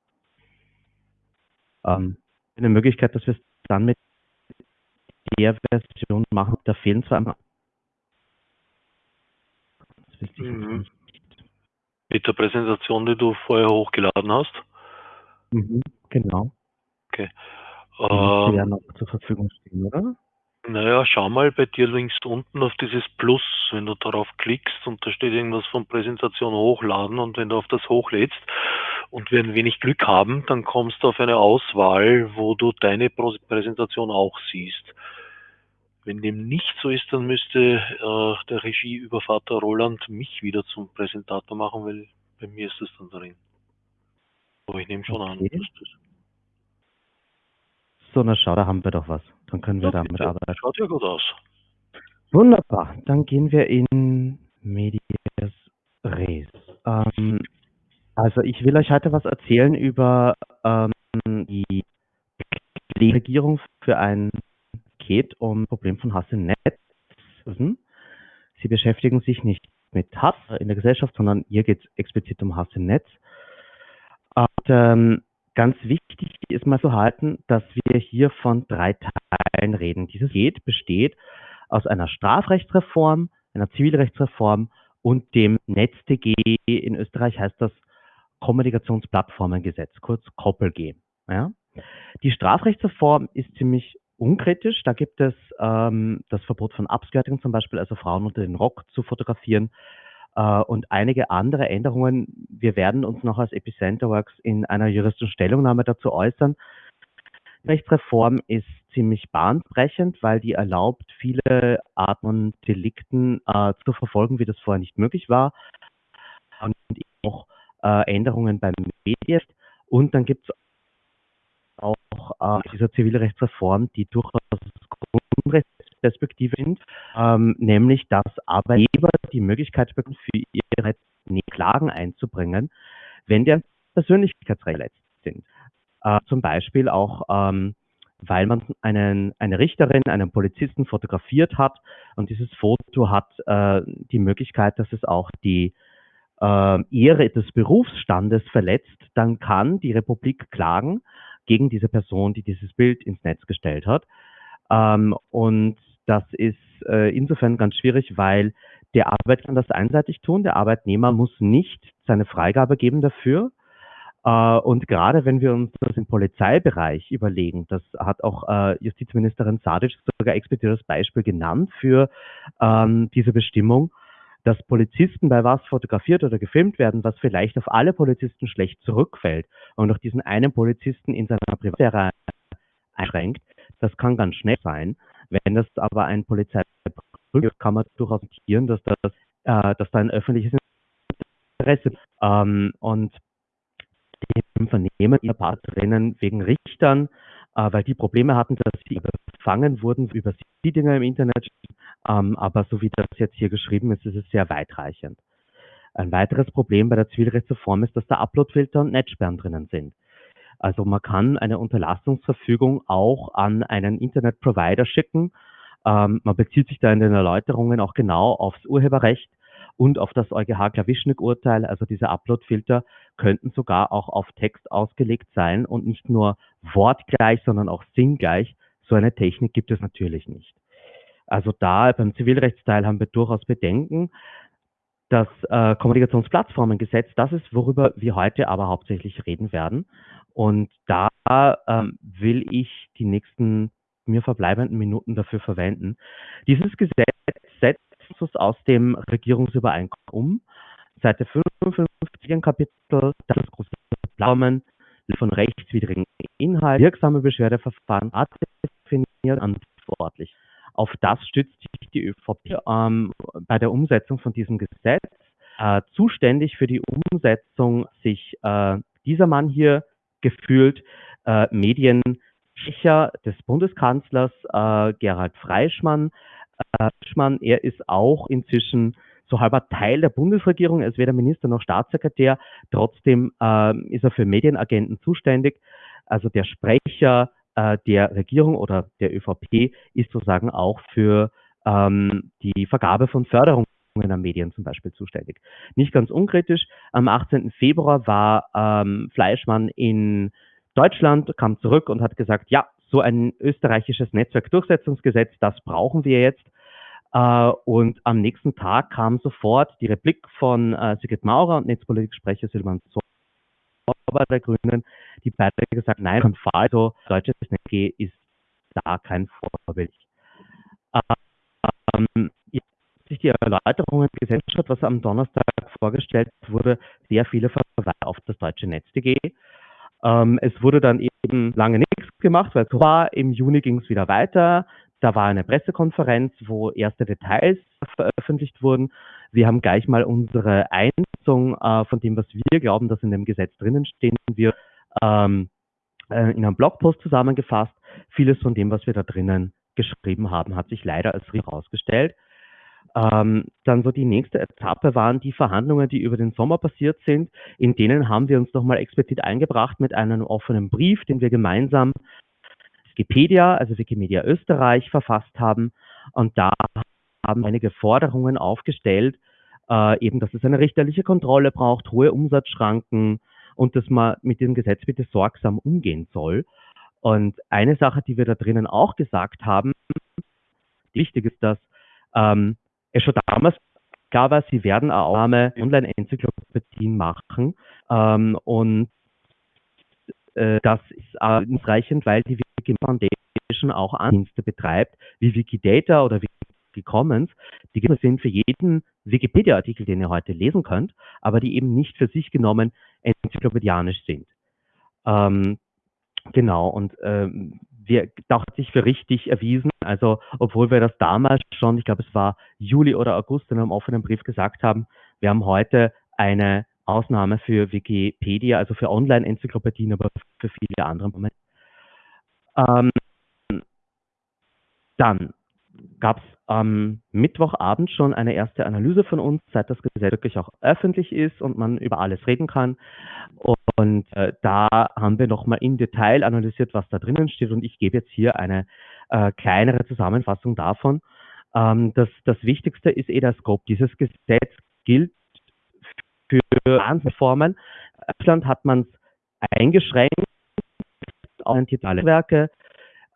Ähm, eine Möglichkeit, dass wir es dann mit der Version machen, da fehlen zwar einmal. Mhm. nicht. mit der Präsentation, die du vorher hochgeladen hast, Mhm, genau. Die müsste ja ähm, noch zur Verfügung stehen, oder? naja, schau mal bei dir links unten auf dieses Plus, wenn du darauf klickst und da steht irgendwas von Präsentation hochladen und wenn du auf das hochlädst und wir ein wenig Glück haben, dann kommst du auf eine Auswahl, wo du deine Präsentation auch siehst. Wenn dem nicht so ist, dann müsste äh, der Regieübervater Roland mich wieder zum Präsentator machen, weil bei mir ist das dann drin. Aber ich nehme schon an, Okay. dass das So, na schau, da haben wir doch was. Dann können wir Ja, damit bitte. arbeiten. schaut ja gut aus. Wunderbar. Dann gehen wir in Medias Res. Ähm, also ich will euch heute was erzählen über ähm, die Regierung für ein Paket um Problem von Hass im Netz. Sie beschäftigen sich nicht mit Hass in der Gesellschaft, sondern hier geht es explizit um Hass im Netz. Und ähm, ganz wichtig ist mal zu halten, dass wir hier von drei Teilen reden. Dieses Paket besteht aus einer Strafrechtsreform, einer Zivilrechtsreform und dem NetzDG. In Österreich heißt das Kommunikationsplattformengesetz, kurz KOPLG. Ja? Die Strafrechtsreform ist ziemlich unkritisch. Da gibt es ähm, das Verbot von Upskirting zum Beispiel, also Frauen unter den Rock zu fotografieren äh, und einige andere Änderungen. Wir werden uns noch als Epicenter Works in einer juristischen Stellungnahme dazu äußern. Die Rechtsreform ist ziemlich bahnbrechend, weil die erlaubt, viele Arten von Delikten äh, zu verfolgen, wie das vorher nicht möglich war. Und auch äh, Änderungen beim Medienrecht. Und dann gibt es auch äh, dieser Zivilrechtsreform, die durchaus Grundrechtsperspektive sind, ähm, nämlich dass Arbeitgeber die Möglichkeit bekommen, für ihre Rechte Klagen einzubringen, wenn deren Persönlichkeitsrechte verletzt sind. Äh, zum Beispiel auch, ähm, weil man einen, eine Richterin, einen Polizisten fotografiert hat und dieses Foto hat äh, die Möglichkeit, dass es auch die äh, Ehre des Berufsstandes verletzt, dann kann die Republik klagen gegen diese Person, die dieses Bild ins Netz gestellt hat. Ähm, und das ist äh, insofern ganz schwierig, weil der Arbeitgeber kann das einseitig tun, der Arbeitnehmer muss nicht seine Freigabe geben dafür. Äh, und gerade wenn wir uns das im Polizeibereich überlegen, das hat auch äh, Justizministerin Sadic sogar explizit das Beispiel genannt für ähm, diese Bestimmung, dass Polizisten bei was fotografiert oder gefilmt werden, was vielleicht auf alle Polizisten schlecht zurückfällt und auch diesen einen Polizisten in seiner Privatsphäre einschränkt, das kann ganz schnell sein. Wenn das aber ein Polizei prüft, kann man durchaus notieren, dass das, äh, dass da ein öffentliches Interesse ähm, und dem Vernehmen ihrer Partnerinnen wegen Richtern, äh, weil die Probleme hatten, dass sie überfangen wurden über die Dinge im Internet. Ähm, aber so wie das jetzt hier geschrieben ist, ist es sehr weitreichend. Ein weiteres Problem bei der Zivilrechtsreform ist, dass da Uploadfilter und Netzsperren drinnen sind. Also man kann eine Unterlassungsverfügung auch an einen Internetprovider schicken Ähm, man bezieht sich da in den Erläuterungen auch genau aufs Urheberrecht und auf das EuGH Klawischnik-Urteil. Also diese Upload-Filter könnten sogar auch auf Text ausgelegt sein und nicht nur wortgleich, sondern auch sinngleich. So eine Technik gibt es natürlich nicht. Also da beim Zivilrechtsteil haben wir durchaus Bedenken. Das äh, Kommunikationsplattformengesetz, das ist, worüber wir heute aber hauptsächlich reden werden. Und da ähm, will ich die nächsten mir verbleibenden Minuten dafür verwenden. Dieses Gesetz setzt uns aus dem Regierungsübereinkommen um. Seite 55 Kapitel, das große Plattformen von rechtswidrigen Inhalt, wirksame Beschwerdeverfahren, definiert verantwortlich. Auf das stützt sich die ÖVP ähm, bei der Umsetzung von diesem Gesetz. Äh, zuständig für die Umsetzung sich äh, dieser Mann hier gefühlt äh, Mediensprecher des Bundeskanzlers äh, Gerhard Freischmann. Äh, Freischmann. Er ist auch inzwischen so halber Teil der Bundesregierung. Er ist weder Minister noch Staatssekretär. Trotzdem äh, ist er für Medienagenten zuständig. Also der Sprecher äh, der Regierung oder der ÖVP ist sozusagen auch für ähm, die Vergabe von Förderungen an Medien zum Beispiel zuständig. Nicht ganz unkritisch, am 18. Februar war ähm, Fleischmann in Deutschland, kam zurück und hat gesagt, ja, so ein österreichisches Netzwerkdurchsetzungsgesetz, das brauchen wir jetzt. Äh, und am nächsten Tag kam sofort die Replik von äh, Sigrid Maurer und Netzpolitiksprecher Silvan der Grünen, die beide gesagt, nein, Confalto, deutsches Netz ist da kein Vorbild. Ähm, sich die Erläuterungen gesetzt hat, was am Donnerstag vorgestellt wurde, sehr viele Verweise auf das deutsche Netz.de. Ähm, es wurde dann eben lange nichts gemacht, weil es war. Im Juni ging es wieder weiter. Da war eine Pressekonferenz, wo erste Details veröffentlicht wurden. Wir haben gleich mal unsere Einschätzung äh, von dem, was wir glauben, dass in dem Gesetz drinnen stehen wird, ähm, äh, in einem Blogpost zusammengefasst. Vieles von dem, was wir da drinnen geschrieben haben, hat sich leider als herausgestellt. Ähm, dann so die nächste Etappe waren die Verhandlungen, die über den Sommer passiert sind. In denen haben wir uns nochmal explizit eingebracht mit einem offenen Brief, den wir gemeinsam Wikipedia, also Wikimedia Österreich, verfasst haben. Und da haben einige Forderungen aufgestellt, äh, eben, dass es eine richterliche Kontrolle braucht, hohe Umsatzschranken und dass man mit dem Gesetz bitte sorgsam umgehen soll. Und eine Sache, die wir da drinnen auch gesagt haben, wichtig ist, dass ähm, es schon damals klar war, sie werden auch Online-Enzyklopädien machen. Ähm, und äh, das ist ausreichend, weil die Wiki Foundation auch Andienste betreibt, wie Wikidata oder Wikicommons, die sind für jeden Wikipedia-Artikel, den ihr heute lesen könnt, aber die eben nicht für sich genommen enzyklopädianisch sind. Ähm, genau, und ähm, wir, hat sich für richtig erwiesen. Also, obwohl wir das damals schon, ich glaube, es war Juli oder August in einem offenen Brief gesagt haben, wir haben heute eine Ausnahme für Wikipedia, also für Online-Enzyklopädien, aber für viele andere Momente. Ähm, dann gab es am Mittwochabend schon eine erste Analyse von uns, seit das Gesetz wirklich auch öffentlich ist und man über alles reden kann. Und äh, da haben wir nochmal im Detail analysiert, was da drinnen steht. Und ich gebe jetzt hier eine äh, kleinere Zusammenfassung davon. Ähm, das, das Wichtigste ist eh der Scope. Dieses Gesetz gilt für Formen. In Deutschland hat man es eingeschränkt orientierte Werke.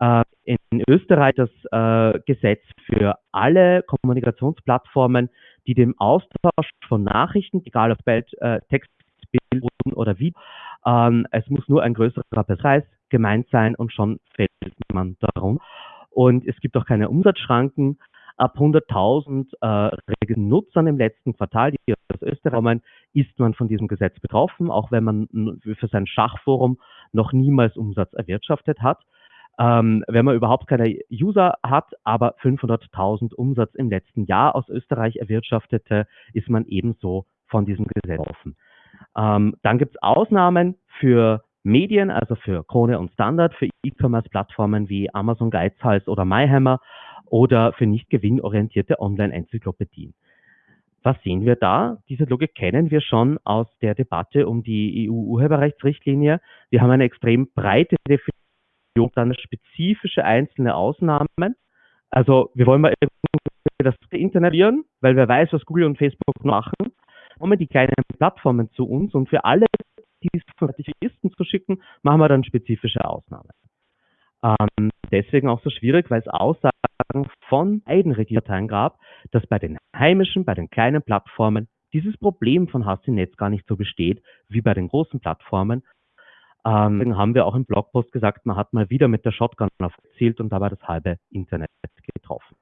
Äh, in Österreich das äh, Gesetz für alle Kommunikationsplattformen, die dem Austausch von Nachrichten, egal ob Bild, äh, Text, Bild oder Video, ähm, es muss nur ein größerer Preis gemeint sein und schon fällt man darum. Und es gibt auch keine Umsatzschranken. Ab 100.000 äh, Nutzern im letzten Quartal, die aus Österreich kommen, ist man von diesem Gesetz betroffen, auch wenn man für sein Schachforum noch niemals Umsatz erwirtschaftet hat. Ähm, wenn man überhaupt keine User hat, aber 500.000 Umsatz im letzten Jahr aus Österreich erwirtschaftete, ist man ebenso von diesem Gesetz offen. Ähm, dann gibt es Ausnahmen für Medien, also für Krone und Standard, für E-Commerce-Plattformen wie Amazon Geizhals oder MyHammer oder für nicht gewinnorientierte Online-Enzyklopädien. Was sehen wir da? Diese Logik kennen wir schon aus der Debatte um die EU-Urheberrechtsrichtlinie. Wir haben eine extrem breite Definition, dann spezifische einzelne Ausnahmen, Also wir wollen mal das Internet lernen, weil wer weiß, was Google und Facebook machen, kommen die kleinen Plattformen zu uns und für alle, die es von Zertifizisten zu schicken, machen wir dann spezifische Ausnahmen. Ähm, deswegen auch so schwierig, weil es Aussagen von beiden Regierparteien gab, dass bei den heimischen, bei den kleinen Plattformen dieses Problem von Hass im Netz gar nicht so besteht wie bei den großen Plattformen. Ähm, deswegen haben wir auch im Blogpost gesagt, man hat mal wieder mit der Shotgun aufgezielt und dabei das halbe Internet getroffen.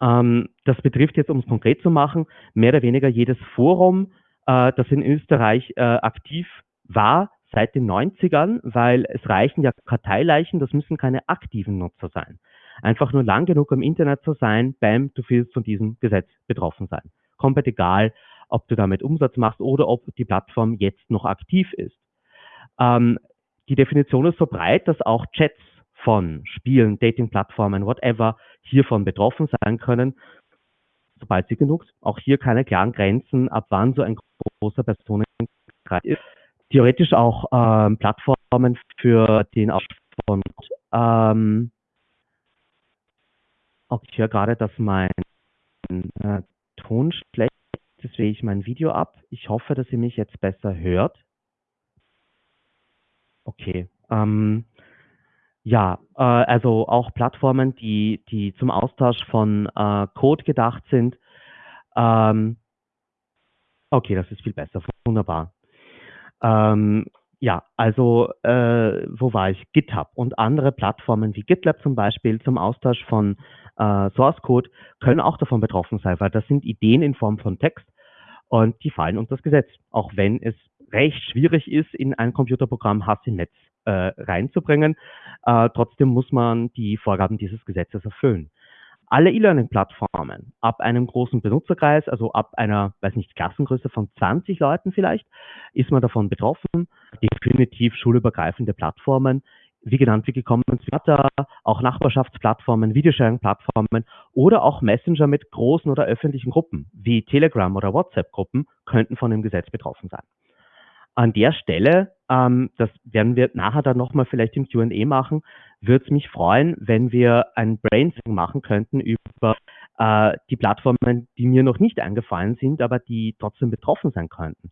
Ähm, das betrifft jetzt, um es konkret zu machen, mehr oder weniger jedes Forum, äh, das in Österreich äh, aktiv war, seit den 90ern, weil es reichen ja Karteileichen, das müssen keine aktiven Nutzer sein. Einfach nur lang genug im Internet zu sein, bam, du willst von diesem Gesetz betroffen sein. Komplett egal, ob du damit Umsatz machst oder ob die Plattform jetzt noch aktiv ist. Ähm, die Definition ist so breit, dass auch Chats von Spielen, Dating-Plattformen, whatever, hiervon betroffen sein können, sobald sie genug, auch hier keine klaren Grenzen, ab wann so ein großer Personenkreis ist theoretisch auch ähm, Plattformen für den Austausch von ähm, okay, ich höre gerade, dass mein äh, Ton schlecht ist, deswegen ich mein Video ab. Ich hoffe, dass ihr mich jetzt besser hört. Okay. Ähm, ja, äh, also auch Plattformen, die, die zum Austausch von äh, Code gedacht sind. Ähm, okay, das ist viel besser. Wunderbar. Ähm, ja, also äh, wo war ich? GitHub und andere Plattformen wie GitLab zum Beispiel zum Austausch von äh, Source Code können auch davon betroffen sein, weil das sind Ideen in Form von Text und die fallen unter das Gesetz, auch wenn es recht schwierig ist, in ein Computerprogramm Hass im Netz äh, reinzubringen. Äh, trotzdem muss man die Vorgaben dieses Gesetzes erfüllen alle E-Learning-Plattformen ab einem großen Benutzerkreis, also ab einer, weiß nicht, Klassengröße von 20 Leuten vielleicht, ist man davon betroffen. Definitiv schulübergreifende Plattformen, wie genannt, wie gekommen Twitter, auch Nachbarschaftsplattformen, Videosharing-Plattformen oder auch Messenger mit großen oder öffentlichen Gruppen, wie Telegram oder WhatsApp-Gruppen, könnten von dem Gesetz betroffen sein. An der Stelle, ähm, das werden wir nachher dann nochmal vielleicht im Q&A machen, würde es mich freuen, wenn wir ein Brainstorming machen könnten über äh, die Plattformen, die mir noch nicht eingefallen sind, aber die trotzdem betroffen sein könnten.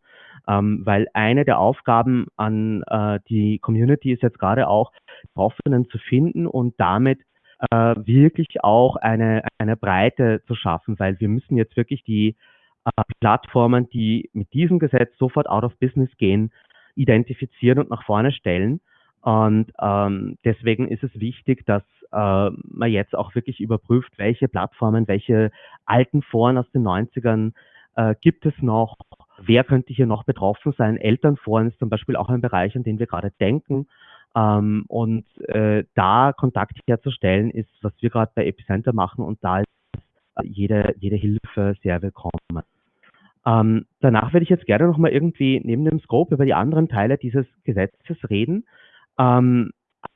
Ähm, weil eine der Aufgaben an äh, die Community ist jetzt gerade auch, Betroffenen zu finden und damit äh, wirklich auch eine, eine Breite zu schaffen, weil wir müssen jetzt wirklich die äh, Plattformen, die mit diesem Gesetz sofort out of business gehen, identifizieren und nach vorne stellen. Und ähm, deswegen ist es wichtig, dass äh, man jetzt auch wirklich überprüft, welche Plattformen, welche alten Foren aus den 90ern äh, gibt es noch, wer könnte hier noch betroffen sein. Elternforen ist zum Beispiel auch ein Bereich, an den wir gerade denken. Ähm, und äh, da Kontakt herzustellen, ist, was wir gerade bei Epicenter machen und da ist jede, jede Hilfe sehr willkommen. Ähm, danach würde ich jetzt gerne nochmal irgendwie neben dem Scope über die anderen Teile dieses Gesetzes reden. Ähm,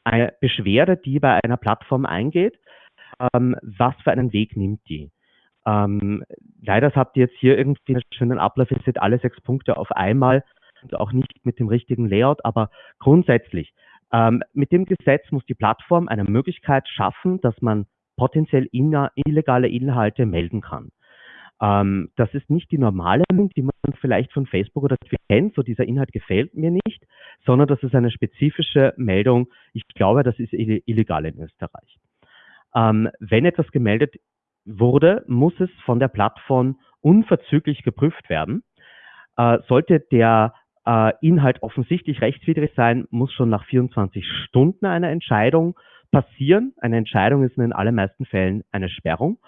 eine Beschwerde, die bei einer Plattform eingeht, ähm, was für einen Weg nimmt die? Ähm, leider habt ihr jetzt hier irgendwie einen schönen Ablauf, ihr seht alle sechs Punkte auf einmal und auch nicht mit dem richtigen Layout, aber grundsätzlich, ähm, mit dem Gesetz muss die Plattform eine Möglichkeit schaffen, dass man potenziell illegale Inhalte melden kann. Ähm, das ist nicht die normale die man vielleicht von Facebook oder Twitter kennt, so dieser Inhalt gefällt mir nicht, sondern das ist eine spezifische Meldung. Ich glaube, das ist illegal in Österreich. Ähm, wenn etwas gemeldet wurde, muss es von der Plattform unverzüglich geprüft werden. Äh, sollte der äh, Inhalt offensichtlich rechtswidrig sein, muss schon nach 24 Stunden eine Entscheidung passieren. Eine Entscheidung ist in den allermeisten Fällen eine Sperrung.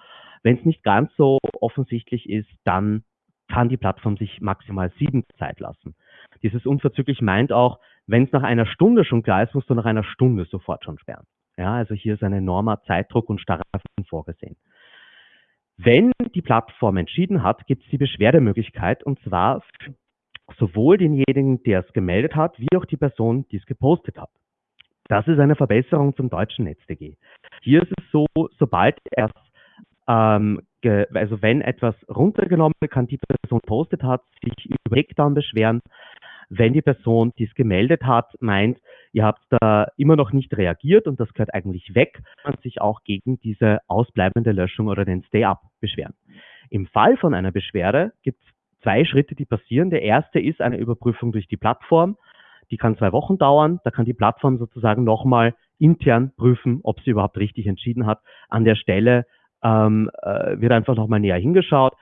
Wenn es nicht ganz so offensichtlich ist, dann kann die Plattform sich maximal sieben Zeit lassen. Dieses unverzüglich meint auch, wenn es nach einer Stunde schon klar ist, musst du nach einer Stunde sofort schon sperren. Ja, also hier ist ein enormer Zeitdruck und Strafen vorgesehen. Wenn die Plattform entschieden hat, gibt es die Beschwerdemöglichkeit und zwar sowohl denjenigen, der es gemeldet hat, wie auch die Person, die es gepostet hat. Das ist eine Verbesserung zum deutschen NetzDG. Hier ist es so, sobald erst ähm, also wenn etwas runtergenommen kann, die Person postet hat, sich über Takedown beschweren. Wenn die Person, die es gemeldet hat, meint, ihr habt da immer noch nicht reagiert und das gehört eigentlich weg, und sich auch gegen diese ausbleibende Löschung oder den Stay-Up beschweren. Im Fall von einer Beschwerde gibt es zwei Schritte, die passieren. Der erste ist eine Überprüfung durch die Plattform. Die kann zwei Wochen dauern. Da kann die Plattform sozusagen nochmal intern prüfen, ob sie überhaupt richtig entschieden hat. An der Stelle ähm, äh, wird einfach nochmal näher hingeschaut.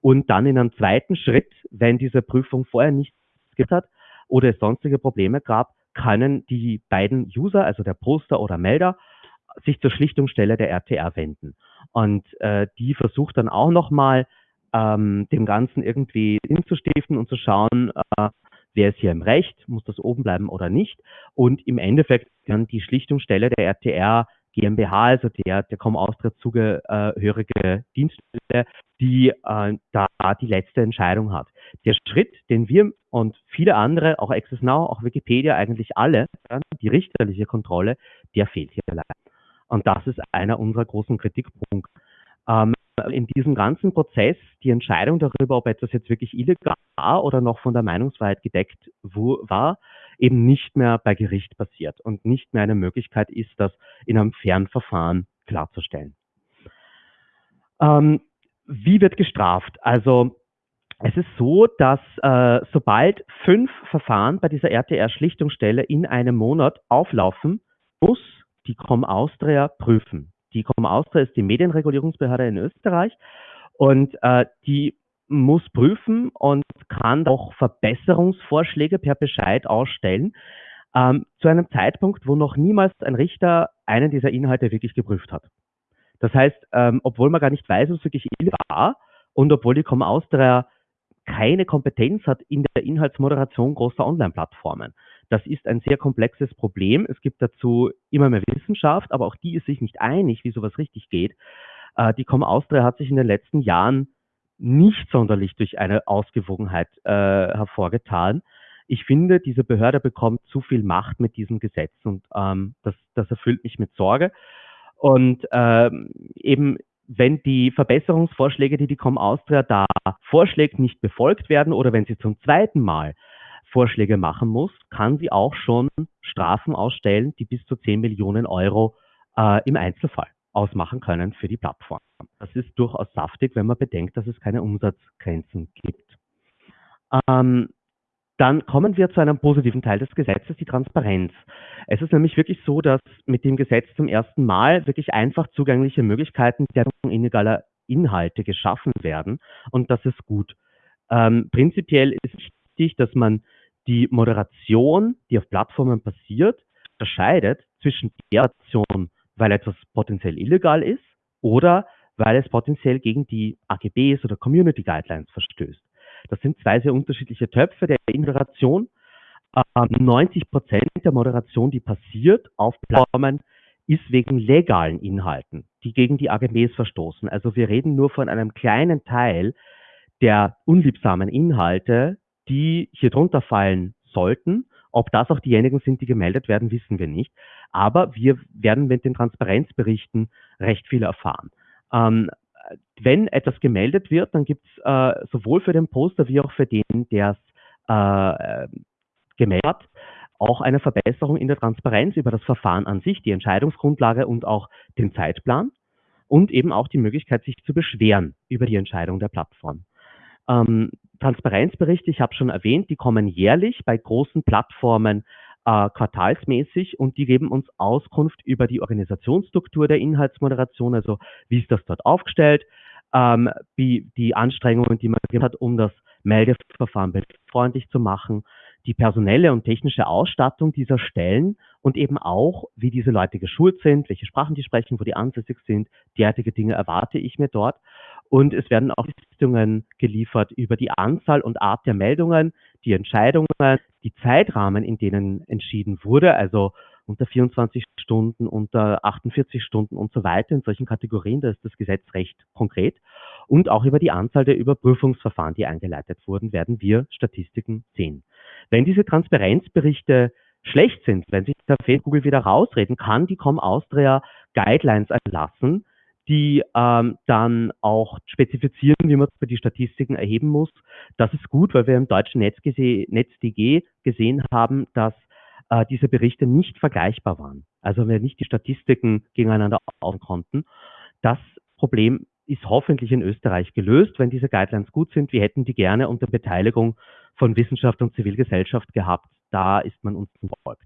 Und dann in einem zweiten Schritt, wenn diese Prüfung vorher nicht gibt hat oder es sonstige Probleme gab, können die beiden User, also der Poster oder Melder, sich zur Schlichtungsstelle der RTR wenden. Und äh, die versucht dann auch nochmal ähm, dem Ganzen irgendwie hinzustiften und zu schauen, äh, wer ist hier im Recht, muss das oben bleiben oder nicht. Und im Endeffekt dann die Schlichtungsstelle der RTR GmbH, also der, der Com Austria zugehörige Dienststelle, die äh, da die letzte Entscheidung hat. Der Schritt, den wir und viele andere, auch Access Now, auch Wikipedia, eigentlich alle, die richterliche Kontrolle, der fehlt hier leider. Und das ist einer unserer großen Kritikpunkte. Ähm, in diesem ganzen Prozess die Entscheidung darüber, ob etwas jetzt wirklich illegal oder noch von der Meinungsfreiheit gedeckt war, eben nicht mehr bei Gericht passiert und nicht mehr eine Möglichkeit ist, das in einem fairen Verfahren klarzustellen. Ähm, wie wird gestraft? Also es ist so, dass äh, sobald fünf Verfahren bei dieser RTR-Schlichtungsstelle in einem Monat auflaufen, muss die Com Austria prüfen. Die Com Austria ist die Medienregulierungsbehörde in Österreich und äh, die muss prüfen und kann auch Verbesserungsvorschläge per Bescheid ausstellen, ähm, zu einem Zeitpunkt, wo noch niemals ein Richter einen dieser Inhalte wirklich geprüft hat. Das heißt, ähm, obwohl man gar nicht weiß, was wirklich illegal war und obwohl die Com Austria keine Kompetenz hat in der Inhaltsmoderation großer Online-Plattformen. Das ist ein sehr komplexes Problem. Es gibt dazu immer mehr Wissenschaft, aber auch die ist sich nicht einig, wie sowas richtig geht. Äh, die Com Austria hat sich in den letzten Jahren nicht sonderlich durch eine Ausgewogenheit äh, hervorgetan. Ich finde, diese Behörde bekommt zu viel Macht mit diesem Gesetz und ähm, das, das erfüllt mich mit Sorge. Und ähm, eben, wenn die Verbesserungsvorschläge, die die Com Austria da vorschlägt, nicht befolgt werden oder wenn sie zum zweiten Mal Vorschläge machen muss, kann sie auch schon Strafen ausstellen, die bis zu 10 Millionen Euro äh, im Einzelfall ausmachen können für die Plattform. Das ist durchaus saftig, wenn man bedenkt, dass es keine Umsatzgrenzen gibt. Ähm, dann kommen wir zu einem positiven Teil des Gesetzes, die Transparenz. Es ist nämlich wirklich so, dass mit dem Gesetz zum ersten Mal wirklich einfach zugängliche Möglichkeiten der illegaler Inhalte geschaffen werden und das ist gut. Ähm, prinzipiell ist wichtig, dass man die Moderation, die auf Plattformen passiert, unterscheidet zwischen der Aktion, weil etwas potenziell illegal ist oder weil es potenziell gegen die AGBs oder Community Guidelines verstößt. Das sind zwei sehr unterschiedliche Töpfe der Moderation. 90 ähm, Prozent der Moderation, die passiert auf Plattformen, ist wegen legalen Inhalten, die gegen die AGBs verstoßen. Also wir reden nur von einem kleinen Teil der unliebsamen Inhalte, die hier drunter fallen sollten. Ob das auch diejenigen sind, die gemeldet werden, wissen wir nicht. Aber wir werden mit den Transparenzberichten recht viel erfahren. Ähm, wenn etwas gemeldet wird, dann gibt es äh, sowohl für den Poster wie auch für den, der es äh, gemeldet hat, auch eine Verbesserung in der Transparenz über das Verfahren an sich, die Entscheidungsgrundlage und auch den Zeitplan und eben auch die Möglichkeit, sich zu beschweren über die Entscheidung der Plattform. Ähm, Transparenzberichte, ich habe schon erwähnt, die kommen jährlich bei großen Plattformen äh, quartalsmäßig und die geben uns Auskunft über die Organisationsstruktur der Inhaltsmoderation, also wie ist das dort aufgestellt, ähm, wie die Anstrengungen, die man hat, um das Meldeverfahren freundlich zu machen, die personelle und technische Ausstattung dieser Stellen und eben auch, wie diese Leute geschult sind, welche Sprachen die sprechen, wo die ansässig sind. Derartige Dinge erwarte ich mir dort. Und es werden auch Listungen geliefert über die Anzahl und Art der Meldungen, die Entscheidungen, die Zeitrahmen, in denen entschieden wurde, also unter 24 Stunden, unter 48 Stunden und so weiter. In solchen Kategorien, da ist das Gesetz recht konkret. Und auch über die Anzahl der Überprüfungsverfahren, die eingeleitet wurden, werden wir Statistiken sehen. Wenn diese Transparenzberichte schlecht sind, wenn sich der Google wieder rausreden, kann die Com Austria Guidelines erlassen, die ähm, dann auch spezifizieren, wie man die Statistiken erheben muss. Das ist gut, weil wir im deutschen NetzDG gesehen haben, dass äh, diese Berichte nicht vergleichbar waren. Also wir nicht die Statistiken gegeneinander aufnehmen konnten. Das Problem ist hoffentlich in Österreich gelöst, wenn diese Guidelines gut sind. Wir hätten die gerne unter Beteiligung von Wissenschaft und Zivilgesellschaft gehabt. Da ist man uns gefolgt.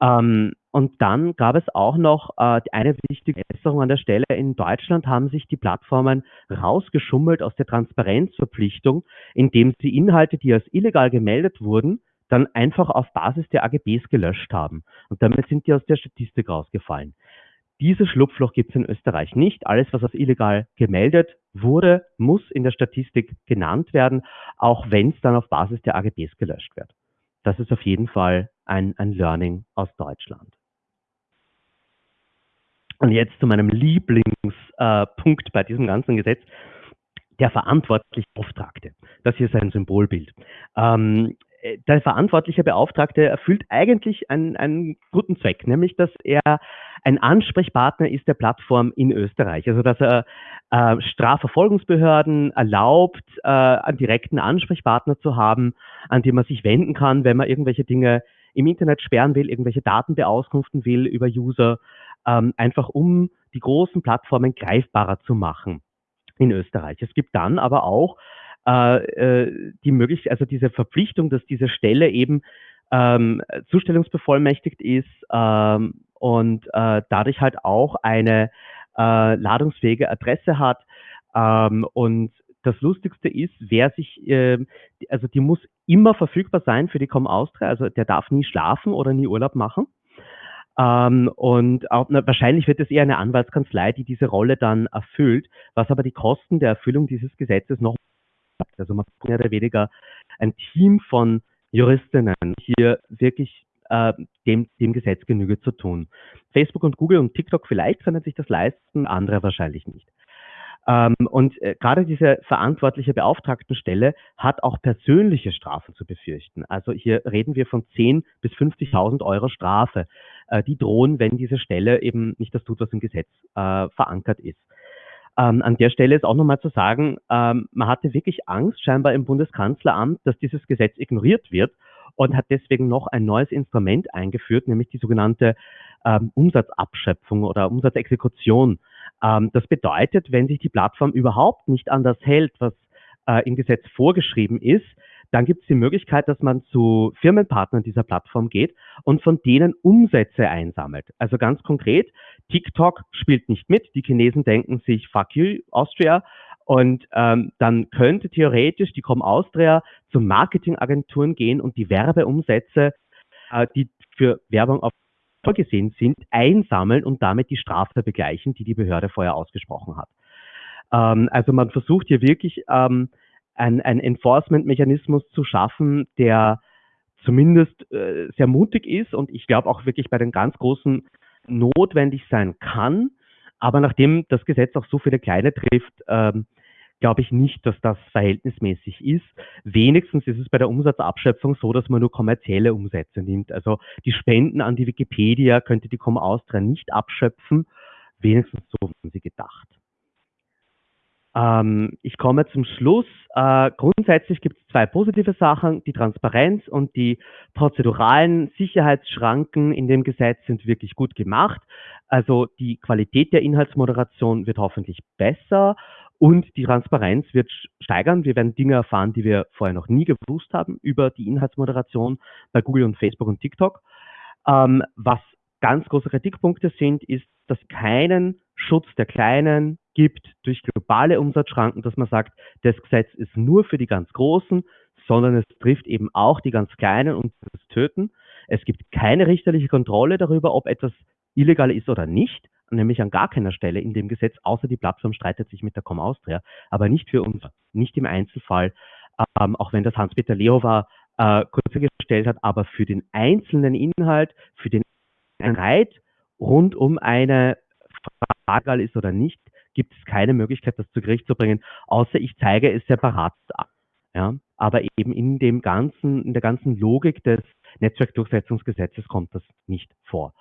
Ähm, und dann gab es auch noch äh, eine wichtige Äußerung an der Stelle. In Deutschland haben sich die Plattformen rausgeschummelt aus der Transparenzverpflichtung, indem sie Inhalte, die als illegal gemeldet wurden, dann einfach auf Basis der AGBs gelöscht haben. Und damit sind die aus der Statistik rausgefallen. Dieses Schlupfloch gibt es in Österreich nicht. Alles, was als illegal gemeldet wurde, muss in der Statistik genannt werden, auch wenn es dann auf Basis der AGBs gelöscht wird. Das ist auf jeden Fall ein, ein Learning aus Deutschland. Und jetzt zu meinem Lieblingspunkt äh, bei diesem ganzen Gesetz, der verantwortliche Beauftragte. Das hier ist ein Symbolbild. Ähm, äh, der verantwortliche Beauftragte erfüllt eigentlich einen, einen guten Zweck, nämlich dass er ein Ansprechpartner ist der Plattform in Österreich. Also dass er äh, Strafverfolgungsbehörden erlaubt, äh, einen direkten Ansprechpartner zu haben, an den man sich wenden kann, wenn man irgendwelche Dinge im Internet sperren will, irgendwelche Daten beauskunften will über User, ähm, einfach um die großen Plattformen greifbarer zu machen in Österreich. Es gibt dann aber auch äh, äh, die Möglichkeit, also diese Verpflichtung, dass diese Stelle eben ähm, zustellungsbevollmächtigt ist ähm, und äh, dadurch halt auch eine äh, ladungsfähige Adresse hat. Ähm, und das Lustigste ist, wer sich, äh, also die muss immer verfügbar sein für die Com Austria, also der darf nie schlafen oder nie Urlaub machen. Ähm, und auch, na, wahrscheinlich wird es eher eine Anwaltskanzlei, die diese Rolle dann erfüllt, was aber die Kosten der Erfüllung dieses Gesetzes noch also man mehr oder weniger ein Team von Juristinnen hier wirklich äh, dem, dem Gesetz Genüge zu tun. Facebook und Google und TikTok vielleicht können sich das leisten, andere wahrscheinlich nicht. Ähm, und äh, gerade diese verantwortliche Beauftragtenstelle hat auch persönliche Strafen zu befürchten. Also hier reden wir von 10 bis 50.000 Euro Strafe, äh, die drohen, wenn diese Stelle eben nicht das tut, was im Gesetz äh, verankert ist. Ähm, an der Stelle ist auch nochmal zu sagen, ähm, man hatte wirklich Angst scheinbar im Bundeskanzleramt, dass dieses Gesetz ignoriert wird und hat deswegen noch ein neues Instrument eingeführt, nämlich die sogenannte ähm, Umsatzabschöpfung oder Umsatzexekution. Ähm, das bedeutet, wenn sich die Plattform überhaupt nicht an das hält, was äh, im Gesetz vorgeschrieben ist, dann gibt es die Möglichkeit, dass man zu Firmenpartnern dieser Plattform geht und von denen Umsätze einsammelt. Also ganz konkret, TikTok spielt nicht mit. Die Chinesen denken sich, fuck you, Austria. Und ähm, dann könnte theoretisch die Com Austria zu Marketingagenturen gehen und die Werbeumsätze, äh, die für Werbung auf vorgesehen sind, einsammeln und damit die Strafe begleichen, die die Behörde vorher ausgesprochen hat. Ähm, also man versucht hier wirklich ähm, ein, ein Enforcement-Mechanismus zu schaffen, der zumindest äh, sehr mutig ist und ich glaube auch wirklich bei den ganz großen notwendig sein kann. Aber nachdem das Gesetz auch so viele kleine trifft, ähm, glaube ich nicht, dass das verhältnismäßig ist. Wenigstens ist es bei der Umsatzabschöpfung so, dass man nur kommerzielle Umsätze nimmt. Also die Spenden an die Wikipedia könnte die Com Austria nicht abschöpfen. Wenigstens so haben sie gedacht. Ähm, ich komme zum Schluss. Äh, grundsätzlich gibt es zwei positive Sachen. Die Transparenz und die prozeduralen Sicherheitsschranken in dem Gesetz sind wirklich gut gemacht. Also die Qualität der Inhaltsmoderation wird hoffentlich besser und die Transparenz wird steigern. Wir werden Dinge erfahren, die wir vorher noch nie gewusst haben über die Inhaltsmoderation bei Google und Facebook und TikTok. Ähm, was ganz große Kritikpunkte sind, ist, dass keinen Schutz der Kleinen gibt durch globale Umsatzschranken, dass man sagt, das Gesetz ist nur für die ganz Großen, sondern es trifft eben auch die ganz Kleinen und das Töten. Es gibt keine richterliche Kontrolle darüber, ob etwas illegal ist oder nicht, nämlich an gar keiner Stelle in dem Gesetz, außer die Plattform streitet sich mit der Com Austria, aber nicht für uns, nicht im Einzelfall, ähm, auch wenn das Hans-Peter Lehofer äh, kurz gestellt hat, aber für den einzelnen Inhalt, für den Reit rund um eine Frage ist oder nicht, gibt es keine Möglichkeit, das zu Gericht zu bringen, außer ich zeige es separat ab. Ja? Aber eben in dem ganzen, in der ganzen Logik des Netzwerkdurchsetzungsgesetzes kommt das nicht vor.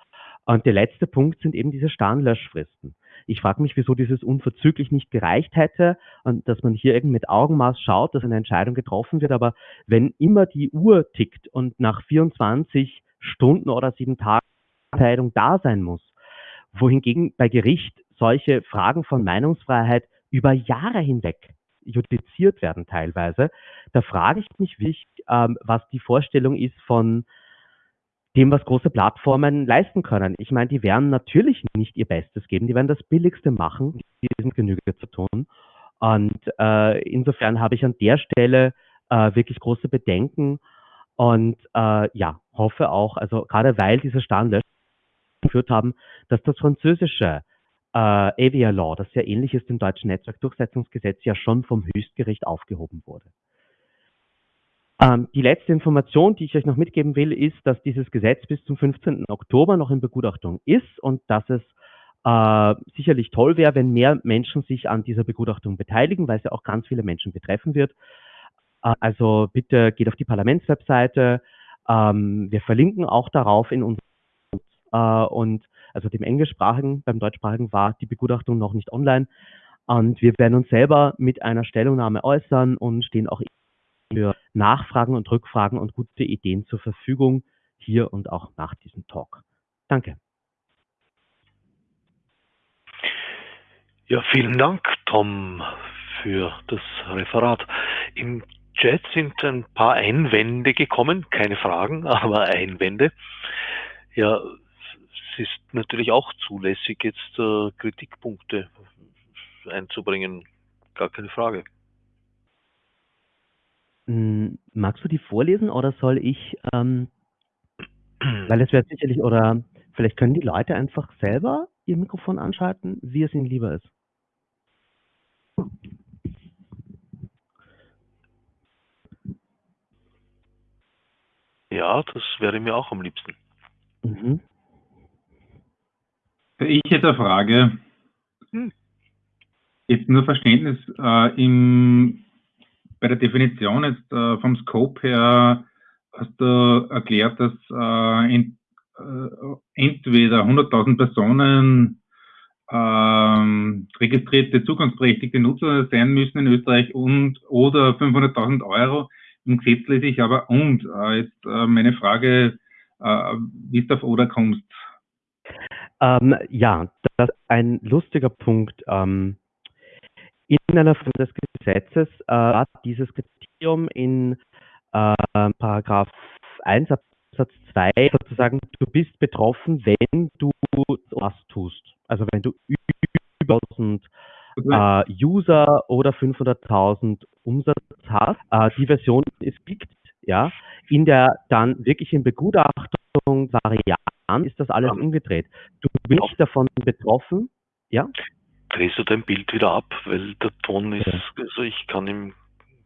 Und der letzte Punkt sind eben diese starren Löschfristen. Ich frage mich, wieso dieses unverzüglich nicht gereicht hätte und dass man hier irgendwie mit Augenmaß schaut, dass eine Entscheidung getroffen wird. Aber wenn immer die Uhr tickt und nach 24 Stunden oder sieben Tage Entscheidung da sein muss. Wohingegen bei Gericht solche Fragen von Meinungsfreiheit über Jahre hinweg judiziert werden teilweise. Da frage ich mich wirklich, ähm, was die Vorstellung ist von dem, was große Plattformen leisten können. Ich meine, die werden natürlich nicht ihr Bestes geben, die werden das Billigste machen, diesem Genüge zu tun. Und äh, insofern habe ich an der Stelle äh, wirklich große Bedenken und äh, ja, hoffe auch, also gerade weil diese Standards geführt haben, dass das französische äh, Avia Law, das sehr ähnlich ist dem deutschen Netzwerkdurchsetzungsgesetz, ja schon vom Höchstgericht aufgehoben wurde. Ähm, die letzte Information, die ich euch noch mitgeben will, ist, dass dieses Gesetz bis zum 15. Oktober noch in Begutachtung ist und dass es äh, sicherlich toll wäre, wenn mehr Menschen sich an dieser Begutachtung beteiligen, weil es ja auch ganz viele Menschen betreffen wird. Äh, also bitte geht auf die Parlamentswebseite. Ähm, wir verlinken auch darauf in unserem äh, und also dem englischsprachigen, beim deutschsprachigen war die Begutachtung noch nicht online. Und wir werden uns selber mit einer Stellungnahme äußern und stehen auch für Nachfragen und Rückfragen und gute Ideen zur Verfügung, hier und auch nach diesem Talk. Danke. Ja, vielen Dank, Tom, für das Referat. Im Chat sind ein paar Einwände gekommen, keine Fragen, aber Einwände. Ja, ist natürlich auch zulässig, jetzt äh, Kritikpunkte einzubringen, gar keine Frage. Hm, magst du die vorlesen oder soll ich, ähm, weil es wäre sicherlich, oder vielleicht können die Leute einfach selber ihr Mikrofon anschalten, wie es ihnen lieber ist. Ja, das wäre mir auch am liebsten. Mhm. Ich hätte eine Frage. Hm. Jetzt nur Verständnis. Äh, im bei der Definition jetzt äh, vom Scope her hast du erklärt, dass äh, ent, äh, entweder 100.000 Personen ähm, registrierte zugangsberechtigte Nutzer sein müssen in Österreich und oder 500.000 Euro. Im Gesetz lese ich aber und. Äh, jetzt äh, meine Frage, wie du auf oder kommst. Ähm, ja, das ist ein lustiger Punkt. Ähm, in einer Form des Gesetzes äh, dieses Kriterium in äh, Paragraph 1 Absatz 2 sozusagen, du bist betroffen, wenn du was tust. Also wenn du über 1000 äh, User oder 500.000 Umsatz hast. Äh, die Version ist liegt, ja. In der dann wirklich in Begutachtung Variante ist das alles umgedreht. Du bist nicht davon betroffen, ja drehst du dein Bild wieder ab, weil der Ton ist, also ich kann ihm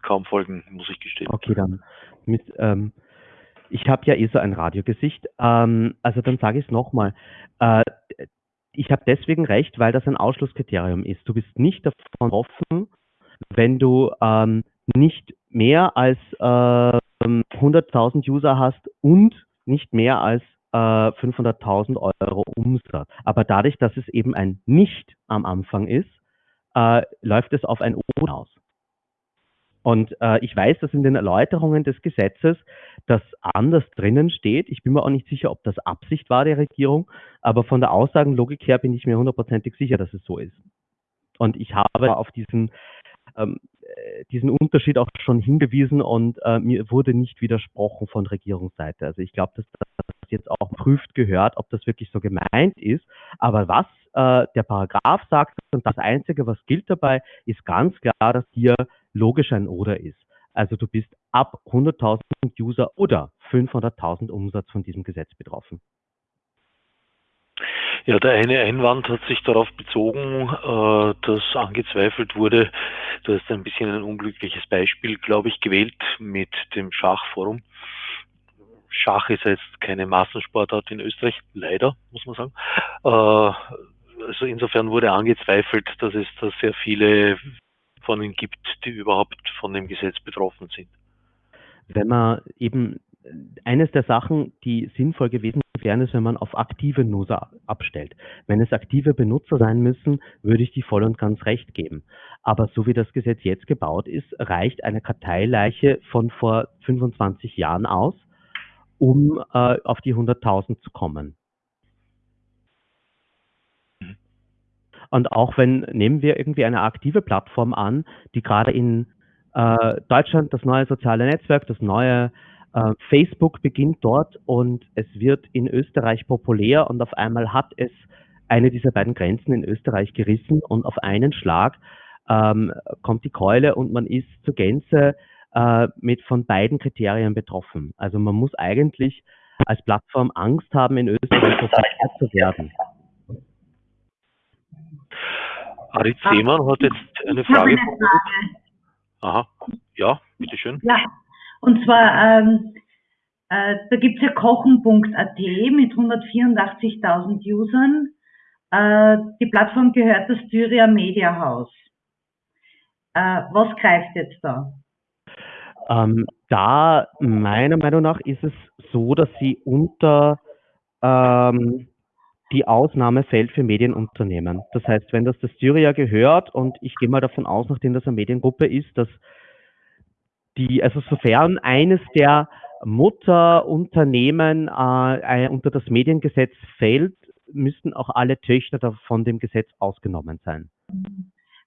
kaum folgen, muss ich gestehen. Okay, dann. Mit, ähm, ich habe ja eh so ein Radiogesicht. Ähm, also dann sage ich es nochmal. Äh, ich habe deswegen recht, weil das ein Ausschlusskriterium ist. Du bist nicht davon offen, wenn du ähm, nicht mehr als äh, 100.000 User hast und nicht mehr als 500.000 äh, Euro Umsatz. Aber dadurch, dass es eben ein Nicht am Anfang ist, äh, läuft es auf ein O aus. Und äh, ich weiß, dass in den Erläuterungen des Gesetzes das anders drinnen steht. Ich bin mir auch nicht sicher, ob das Absicht war der Regierung, aber von der Aussagenlogik her bin ich mir hundertprozentig sicher, dass es so ist. Und ich habe auf diesen, ähm, äh, diesen Unterschied auch schon hingewiesen und äh, mir wurde nicht widersprochen von Regierungsseite. Also ich glaube, dass das jetzt auch prüft gehört, ob das wirklich so gemeint ist. Aber was äh, der Paragraph sagt und das Einzige, was gilt dabei, ist ganz klar, dass hier logisch ein Oder ist. Also du bist ab 100.000 User oder 500.000 Umsatz von diesem Gesetz betroffen. Ja, der eine Einwand hat sich darauf bezogen, äh, dass angezweifelt wurde, du hast ein bisschen ein unglückliches Beispiel, glaube ich, gewählt mit dem Schachforum. Schach ist jetzt keine Massensportart in Österreich, leider, muss man sagen. Äh, also insofern wurde angezweifelt, dass es da sehr viele von ihnen gibt, die überhaupt von dem Gesetz betroffen sind. Wenn man eben eines der Sachen, die sinnvoll gewesen wären, ist, wenn man auf aktive Nutzer abstellt. Wenn es aktive Benutzer sein müssen, würde ich die voll und ganz recht geben. Aber so wie das Gesetz jetzt gebaut ist, reicht eine Karteileiche von vor 25 Jahren aus, um äh, auf die 100.000 zu kommen. Und auch wenn, nehmen wir irgendwie eine aktive Plattform an, die gerade in äh, Deutschland das neue soziale Netzwerk, das neue äh, Facebook beginnt dort und es wird in Österreich populär und auf einmal hat es eine dieser beiden Grenzen in Österreich gerissen und auf einen Schlag ähm, kommt die Keule und man ist zur Gänze äh, mit von beiden Kriterien betroffen. Also man muss eigentlich als Plattform Angst haben, in Österreich populär zu werden. Arit Seemann hat jetzt eine Frage. Eine Frage. Aha, ja, bitteschön. Ja, und zwar, ähm, äh, da gibt es ja kochen.at mit 184.000 Usern. Äh, die Plattform gehört das Styria Media House. Äh, was greift jetzt da? Ähm, da, meiner Meinung nach, ist es so, dass sie unter ähm, die Ausnahme fällt für Medienunternehmen. Das heißt, wenn das der Styria gehört und ich gehe mal davon aus, nachdem das eine Mediengruppe ist, dass die, also sofern eines der Mutterunternehmen äh, unter das Mediengesetz fällt, müssten auch alle Töchter von dem Gesetz ausgenommen sein.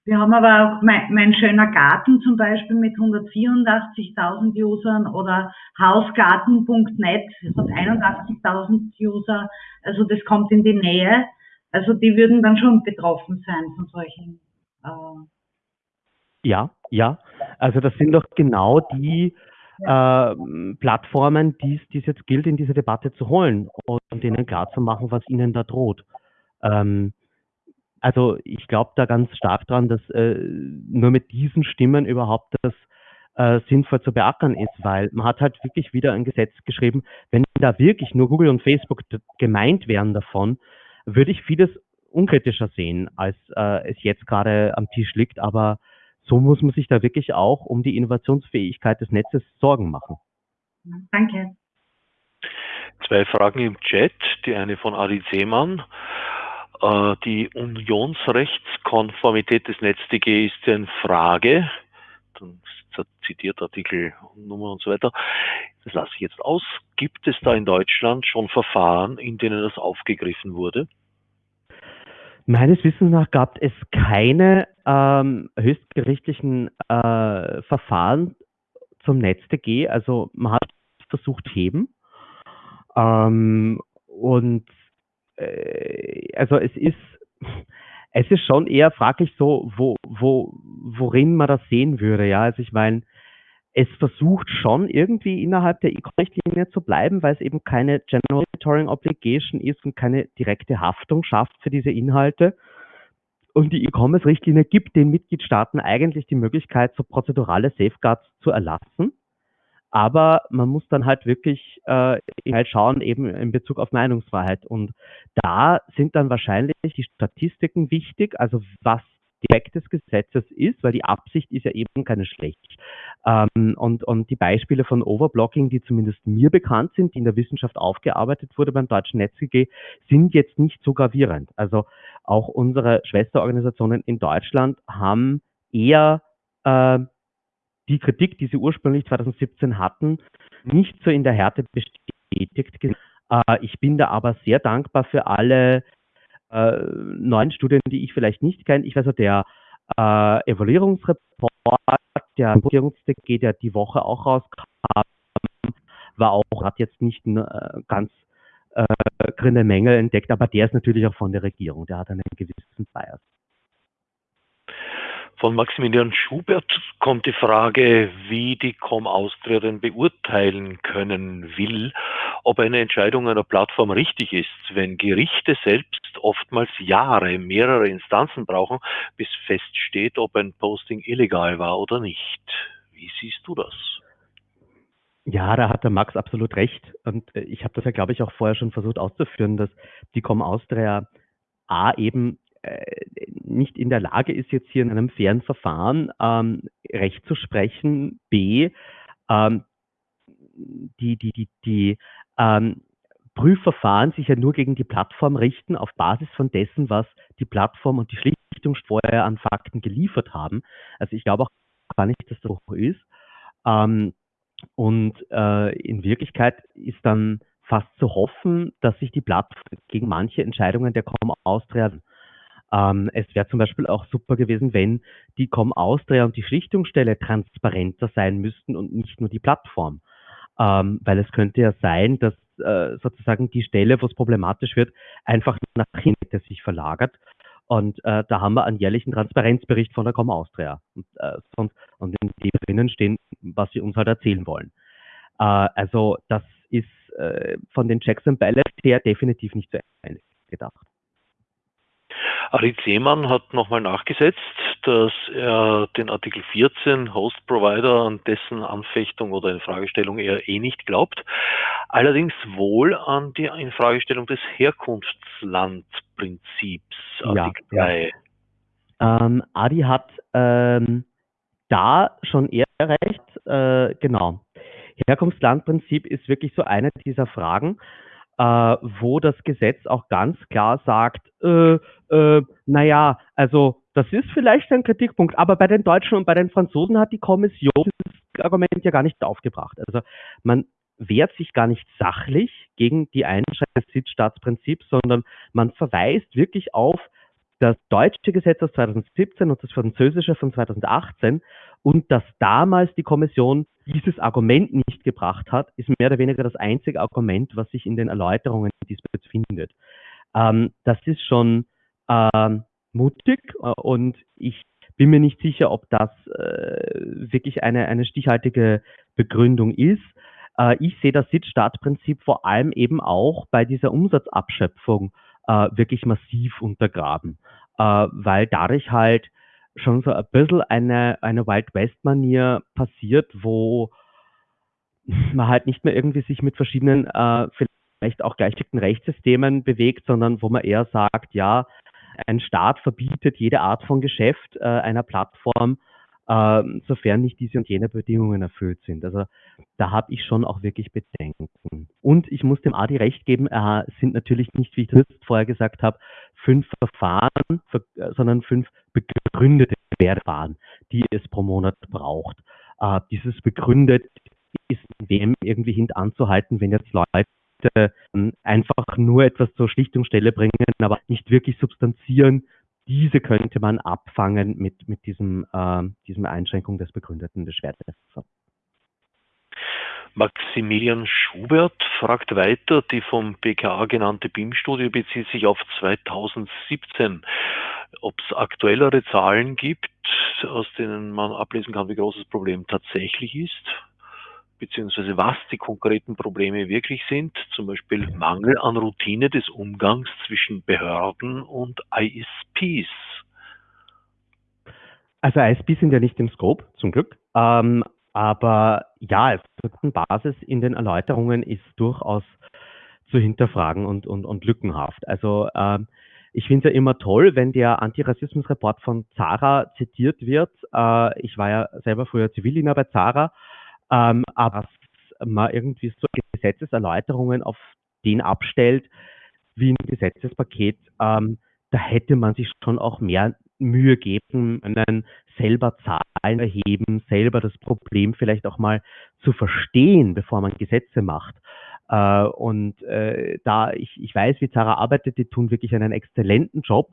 Wir haben aber auch mein, mein schöner Garten zum Beispiel mit 184.000 Usern oder hausgarten.net, das hat 81.000 User, also das kommt in die Nähe. Also die würden dann schon betroffen sein von solchen. Äh ja, ja. Also das sind doch genau die äh, Plattformen, die es jetzt gilt, in diese Debatte zu holen und denen klarzumachen, was ihnen da droht. Ähm, also ich glaube da ganz stark dran, dass äh, nur mit diesen Stimmen überhaupt das äh, sinnvoll zu beackern ist, weil man hat halt wirklich wieder ein Gesetz geschrieben, wenn da wirklich nur Google und Facebook gemeint wären davon, würde ich vieles unkritischer sehen, als äh, es jetzt gerade am Tisch liegt, aber so muss man sich da wirklich auch um die Innovationsfähigkeit des Netzes Sorgen machen. Danke. Zwei Fragen im Chat, die eine von Adi Seemann. Äh, die Unionsrechtskonformität des NetzDG ist in Frage. Dann zitiert Artikel Nummer und so weiter. Das lasse ich jetzt aus. Gibt es da in Deutschland schon Verfahren, in denen das aufgegriffen wurde? Meines Wissens nach gab es keine ähm, höchstgerichtlichen äh, Verfahren zum NetzDG. Also man hat versucht heben. Ähm, und also es ist es ist schon eher fraglich so, wo, wo, worin man das sehen würde. Ja, also ich meine, es versucht schon irgendwie innerhalb der E-Richtlinie zu bleiben, weil es eben keine General Monitoring Obligation ist und keine direkte Haftung schafft für diese Inhalte. Und die E-Commerce-Richtlinie gibt den Mitgliedstaaten eigentlich die Möglichkeit, so prozedurale Safeguards zu erlassen. Aber man muss dann halt wirklich äh, halt schauen, eben in Bezug auf Meinungsfreiheit. Und da sind dann wahrscheinlich die Statistiken wichtig, also was Effekt des Gesetzes ist, weil die Absicht ist ja eben keine schlecht. Ähm, und, und die Beispiele von Overblocking, die zumindest mir bekannt sind, die in der Wissenschaft aufgearbeitet wurde beim deutschen NetzGG, sind jetzt nicht so gravierend. Also auch unsere Schwesterorganisationen in Deutschland haben eher äh, die Kritik, die sie ursprünglich 2017 hatten, nicht so in der Härte bestätigt. Äh, ich bin da aber sehr dankbar für alle äh, neuen Studien, die ich vielleicht nicht kenne. Ich weiß also, der äh, Evaluierungsreport, der Regierungsdg, der die Woche auch rauskam, war auch, hat jetzt nicht äh, ganz äh, Mängel entdeckt, aber der ist natürlich auch von der Regierung, der hat einen gewissen Bias. Von Maximilian Schubert kommt die Frage, wie die Com Austria denn beurteilen können will, ob eine Entscheidung einer Plattform richtig ist, wenn Gerichte selbst oftmals Jahre, mehrere Instanzen brauchen, bis feststeht, ob ein Posting illegal war oder nicht. Wie siehst du das? Ja, da hat der Max absolut recht. Und äh, ich habe das ja, glaube ich, auch vorher schon versucht auszuführen, dass die Com Austria A eben nicht in der Lage ist, jetzt hier in einem fairen Verfahren ähm, Recht zu sprechen, B, ähm, die, die, die, die ähm, Prüfverfahren sich ja nur gegen die Plattform richten, auf Basis von dessen, was die Plattform und die Schlichtung vorher an Fakten geliefert haben. Also ich glaube auch gar nicht, dass das so ist. Ähm, und äh, in Wirklichkeit ist dann fast zu hoffen, dass sich die Plattform gegen manche Entscheidungen der Com Austria ähm, es wäre zum Beispiel auch super gewesen, wenn die Com Austria und die Schlichtungsstelle transparenter sein müssten und nicht nur die Plattform. Ähm, weil es könnte ja sein, dass äh, sozusagen die Stelle, wo es problematisch wird, einfach nach hinten sich verlagert. Und äh, da haben wir einen jährlichen Transparenzbericht von der Com Austria. Und, äh, sonst, und in dem drinnen stehen, was sie uns halt erzählen wollen. Äh, also das ist äh, von den Checks and Balances her definitiv nicht zu Ende gedacht. Arid Seemann hat nochmal nachgesetzt, dass er den Artikel 14 Host Provider an dessen Anfechtung oder Infragestellung er eh nicht glaubt, allerdings wohl an die Infragestellung des Herkunftslandprinzips Artikel ja, 3. Ja. Ähm, Adi hat ähm, da schon eher recht, äh, genau. Herkunftslandprinzip ist wirklich so eine dieser Fragen, wo das Gesetz auch ganz klar sagt, äh, äh, naja, also das ist vielleicht ein Kritikpunkt, aber bei den Deutschen und bei den Franzosen hat die Kommission das Argument ja gar nicht aufgebracht. Also man wehrt sich gar nicht sachlich gegen die Einschränkung des Sitzstaatsprinzips, sondern man verweist wirklich auf das deutsche Gesetz aus 2017 und das französische von 2018 und dass damals die Kommission dieses Argument nicht gebracht hat, ist mehr oder weniger das einzige Argument, was sich in den Erläuterungen diesbezüglich findet. Ähm, das ist schon ähm, mutig äh, und ich bin mir nicht sicher, ob das äh, wirklich eine, eine stichhaltige Begründung ist. Äh, ich sehe das Sitzstaatprinzip vor allem eben auch bei dieser Umsatzabschöpfung äh, wirklich massiv untergraben, weil dadurch halt schon so ein bisschen eine, eine Wild West-Manier passiert, wo man halt nicht mehr irgendwie sich mit verschiedenen, äh, vielleicht auch gleichgestellten Rechtssystemen bewegt, sondern wo man eher sagt, ja, ein Staat verbietet jede Art von Geschäft äh, einer Plattform, äh, sofern nicht diese und jene Bedingungen erfüllt sind. Also da habe ich schon auch wirklich Bedenken. Und ich muss dem Adi recht geben, äh, sind natürlich nicht, wie ich das vorher gesagt habe, fünf Verfahren, sondern fünf begründete Verfahren, die es pro Monat braucht. Äh, dieses begründet ist wem irgendwie hintanzuhalten, wenn jetzt Leute ähm, einfach nur etwas zur Schlichtungsstelle bringen, aber nicht wirklich substanzieren. Diese könnte man abfangen mit, mit diesem, äh, diesem Einschränkung des begründeten Beschwerdes. Maximilian Schubert fragt weiter, die vom BKA genannte BIM-Studie bezieht sich auf 2017. Ob es aktuellere Zahlen gibt, aus denen man ablesen kann, wie groß das Problem tatsächlich ist, beziehungsweise was die konkreten Probleme wirklich sind, zum Beispiel Mangel an Routine des Umgangs zwischen Behörden und ISPs. Also ISPs sind ja nicht im Scope, zum Glück. Ähm, aber ja, Basis in den Erläuterungen ist durchaus zu hinterfragen und, und, und lückenhaft. Also ähm, ich finde es ja immer toll, wenn der Antirassismusreport von Zara zitiert wird. Äh, ich war ja selber früher Zivildiener bei Zara, ähm, aber man irgendwie so Gesetzeserläuterungen auf den abstellt, wie ein Gesetzespaket, ähm, da hätte man sich schon auch mehr Mühe geben, einen selber Zahlen erheben, selber das Problem vielleicht auch mal zu verstehen, bevor man Gesetze macht. Äh, und äh, da ich, ich weiß, wie Zara arbeitet, die tun wirklich einen exzellenten Job,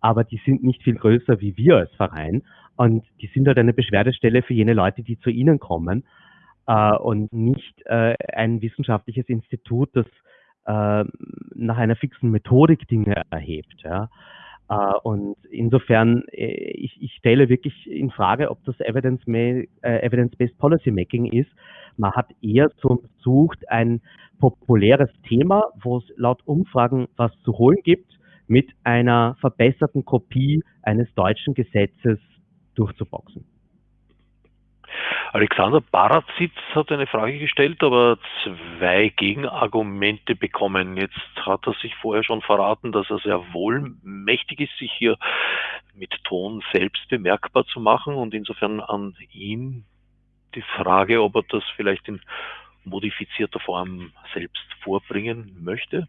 aber die sind nicht viel größer wie wir als Verein. Und die sind halt eine Beschwerdestelle für jene Leute, die zu ihnen kommen äh, und nicht äh, ein wissenschaftliches Institut, das äh, nach einer fixen Methodik Dinge erhebt. Ja. Uh, und insofern, äh, ich, ich, stelle wirklich in Frage, ob das Evidence-Based äh, Evidence Policy Making ist. Man hat eher so versucht, ein populäres Thema, wo es laut Umfragen was zu holen gibt, mit einer verbesserten Kopie eines deutschen Gesetzes durchzuboxen. Alexander Barazitz hat eine Frage gestellt, aber zwei Gegenargumente bekommen. Jetzt hat er sich vorher schon verraten, dass er sehr wohl mächtig ist, sich hier mit Ton selbst bemerkbar zu machen und insofern an ihn die Frage, ob er das vielleicht in modifizierter Form selbst vorbringen möchte.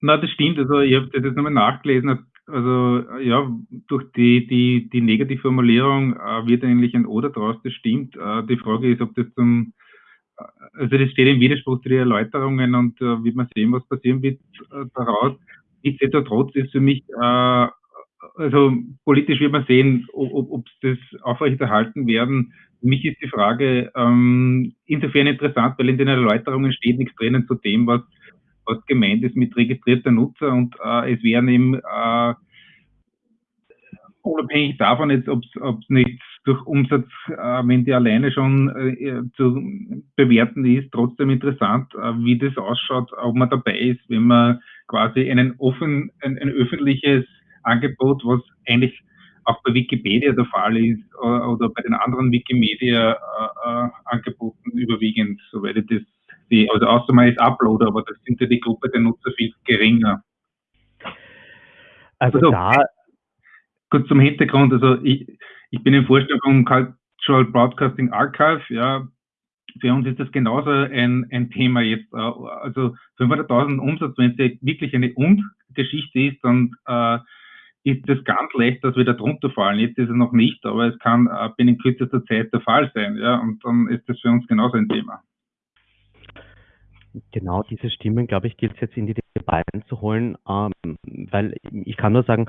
Na, das stimmt. Also ich habe das jetzt nochmal nachgelesen. Also ja, durch die, die, die Negativformulierung äh, wird eigentlich ein Oder draus, das stimmt. Äh, die Frage ist, ob das zum, äh, also das steht im Widerspruch zu den Erläuterungen und äh, wird man sehen, was passieren wird äh, daraus. Nichtsdestotrotz ist für mich, äh, also politisch wird man sehen, ob, ob das aufrechterhalten werden. Für mich ist die Frage ähm, insofern interessant, weil in den Erläuterungen steht nichts drinnen zu dem, was was gemeint ist mit registrierter Nutzer und äh, es werden eben äh, unabhängig davon ob es nicht durch Umsatz, äh, wenn die alleine schon äh, zu bewerten ist, trotzdem interessant, äh, wie das ausschaut, ob man dabei ist, wenn man quasi einen offen, ein, ein öffentliches Angebot, was eigentlich auch bei Wikipedia der Fall ist äh, oder bei den anderen Wikimedia-Angeboten äh, überwiegend, soweit ich das die, also außer man ist Uploader, aber das sind ja die Gruppe der Nutzer viel geringer. Also, also da. Kurz zum Hintergrund, also ich, ich bin im Vorstand vom Cultural Broadcasting Archive, ja. Für uns ist das genauso ein, ein Thema jetzt. Äh, also 500.000 Umsatz, wenn es wirklich eine Und-Geschichte ist, dann äh, ist das ganz leicht, dass wir da drunter fallen. Jetzt ist es noch nicht, aber es kann äh, binnen kürzester Zeit der Fall sein, ja. Und dann ist das für uns genauso ein Thema genau diese Stimmen, glaube ich, gilt es jetzt in die Debatte zu holen, ähm, weil ich kann nur sagen,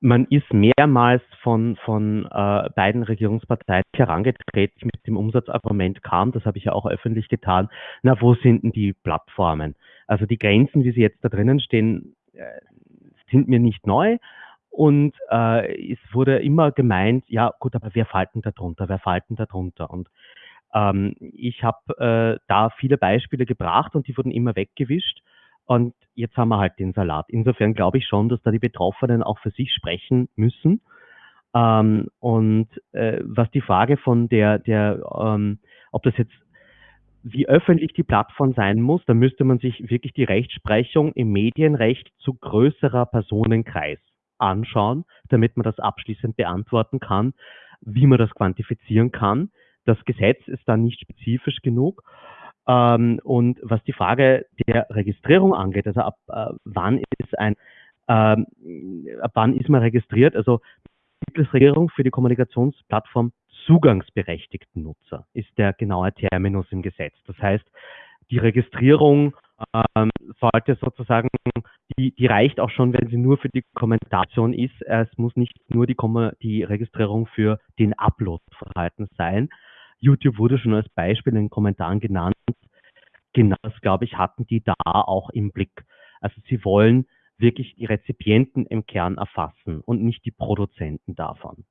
man ist mehrmals von, von äh, beiden Regierungsparteien herangetreten mit dem Umsatzargument kam, das habe ich ja auch öffentlich getan, na, wo sind denn die Plattformen? Also die Grenzen, wie sie jetzt da drinnen stehen, äh, sind mir nicht neu. Und äh, es wurde immer gemeint, ja gut, aber wer fällt denn da drunter? Wer fällt denn da drunter? Und ähm, ich habe äh, da viele Beispiele gebracht und die wurden immer weggewischt. Und jetzt haben wir halt den Salat. Insofern glaube ich schon, dass da die Betroffenen auch für sich sprechen müssen. Ähm, und äh, was die Frage von der, der ähm, ob das jetzt wie öffentlich die Plattform sein muss, da müsste man sich wirklich die Rechtsprechung im Medienrecht zu größerer Personenkreis anschauen, damit man das abschließend beantworten kann, wie man das quantifizieren kann. Das Gesetz ist da nicht spezifisch genug. Ähm, und was die Frage der Registrierung angeht, also ab äh, wann ist ein, ähm, ab wann ist man registriert? Also Registrierung für die Kommunikationsplattform zugangsberechtigten Nutzer ist der genaue Terminus im Gesetz. Das heißt, die Registrierung ähm, sollte sozusagen, die, die reicht auch schon, wenn sie nur für die Kommentation ist. Es muss nicht nur die, die Registrierung für den Upload vorhanden sein. YouTube wurde schon als Beispiel in den Kommentaren genannt. Genau das, glaube ich, hatten die da auch im Blick. Also sie wollen wirklich die Rezipienten im Kern erfassen und nicht die Produzenten davon.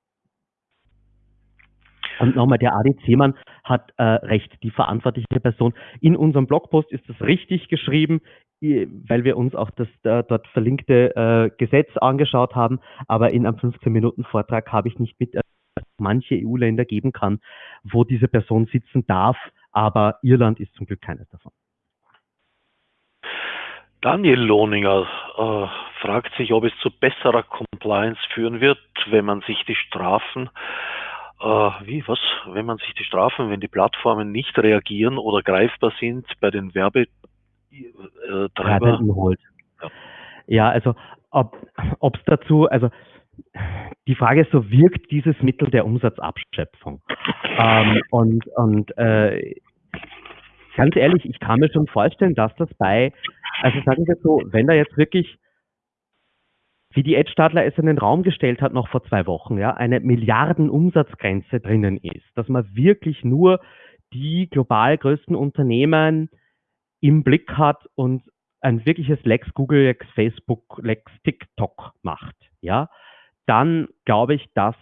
Und nochmal, der ADC-Mann hat äh, recht, die verantwortliche Person. In unserem Blogpost ist das richtig geschrieben, weil wir uns auch das äh, dort verlinkte äh, Gesetz angeschaut haben. Aber in einem 15-Minuten-Vortrag habe ich nicht mit äh, manche EU-Länder geben kann, wo diese Person sitzen darf, aber Irland ist zum Glück keines davon. Daniel Lohninger äh, fragt sich, ob es zu besserer Compliance führen wird, wenn man sich die Strafen, äh, wie, was, wenn man sich die Strafen, wenn die Plattformen nicht reagieren oder greifbar sind bei den Werbetreibern. Äh, ja. ja, also ob es dazu, also die Frage ist so, wirkt dieses Mittel der Umsatzabschöpfung? Ähm, und und äh, ganz ehrlich, ich kann mir schon vorstellen, dass das bei, also sagen wir so, wenn da jetzt wirklich, wie die Ed Stadler es in den Raum gestellt hat, noch vor zwei Wochen, ja, eine Milliardenumsatzgrenze drinnen ist, dass man wirklich nur die global größten Unternehmen im Blick hat und ein wirkliches Lex Google, Lex Facebook, Lex TikTok macht, ja, dann glaube ich, dass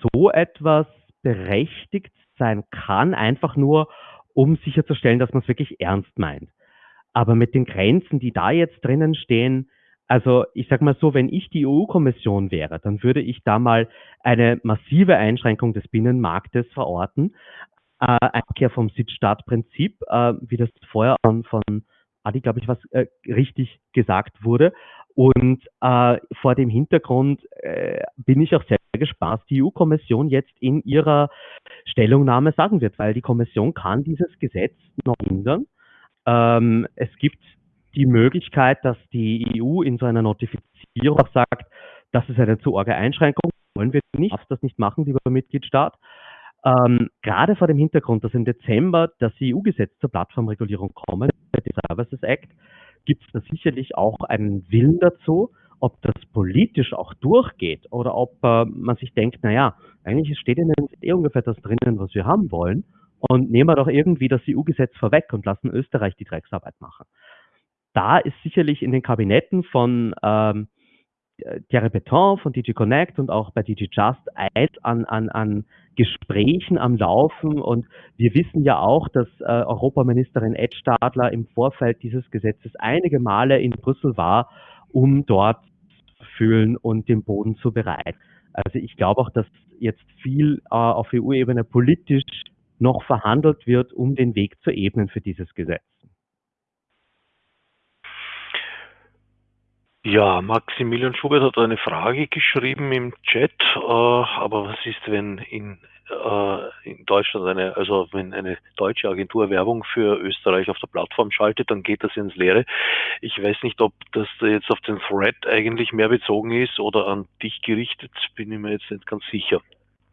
so etwas berechtigt sein kann, einfach nur, um sicherzustellen, dass man es wirklich ernst meint. Aber mit den Grenzen, die da jetzt drinnen stehen, also ich sage mal so, wenn ich die EU-Kommission wäre, dann würde ich da mal eine massive Einschränkung des Binnenmarktes verorten. Äh, Einkehr vom Sitzstaatprinzip, äh, wie das vorher von Adi, glaube ich, was äh, richtig gesagt wurde. Und äh, vor dem Hintergrund äh, bin ich auch sehr gespannt, was die EU-Kommission jetzt in ihrer Stellungnahme sagen wird, weil die Kommission kann dieses Gesetz noch ändern. Ähm, es gibt die Möglichkeit, dass die EU in so einer Notifizierung auch sagt, das ist eine zu arge Einschränkung, wollen wir nicht, darfst das nicht machen, lieber Mitgliedstaat. Ähm, gerade vor dem Hintergrund, dass im Dezember das EU-Gesetz zur Plattformregulierung kommen, der Services Act, gibt es da sicherlich auch einen Willen dazu, ob das politisch auch durchgeht oder ob äh, man sich denkt, naja, eigentlich steht in den eh ungefähr das drinnen, was wir haben wollen und nehmen wir doch irgendwie das EU-Gesetz vorweg und lassen Österreich die Drecksarbeit machen. Da ist sicherlich in den Kabinetten von ähm, Thierry Beton von DG Connect und auch bei DG Just eins an, an, an Gesprächen am Laufen. Und wir wissen ja auch, dass äh, Europaministerin Ed Stadler im Vorfeld dieses Gesetzes einige Male in Brüssel war, um dort zu fühlen und den Boden zu bereiten. Also ich glaube auch, dass jetzt viel äh, auf EU-Ebene politisch noch verhandelt wird, um den Weg zu ebnen für dieses Gesetz. Ja, Maximilian Schubert hat eine Frage geschrieben im Chat, äh, aber was ist, wenn in, äh, in Deutschland eine, also wenn eine deutsche Agentur Werbung für Österreich auf der Plattform schaltet, dann geht das ins Leere. Ich weiß nicht, ob das jetzt auf den Thread eigentlich mehr bezogen ist oder an dich gerichtet, bin ich mir jetzt nicht ganz sicher.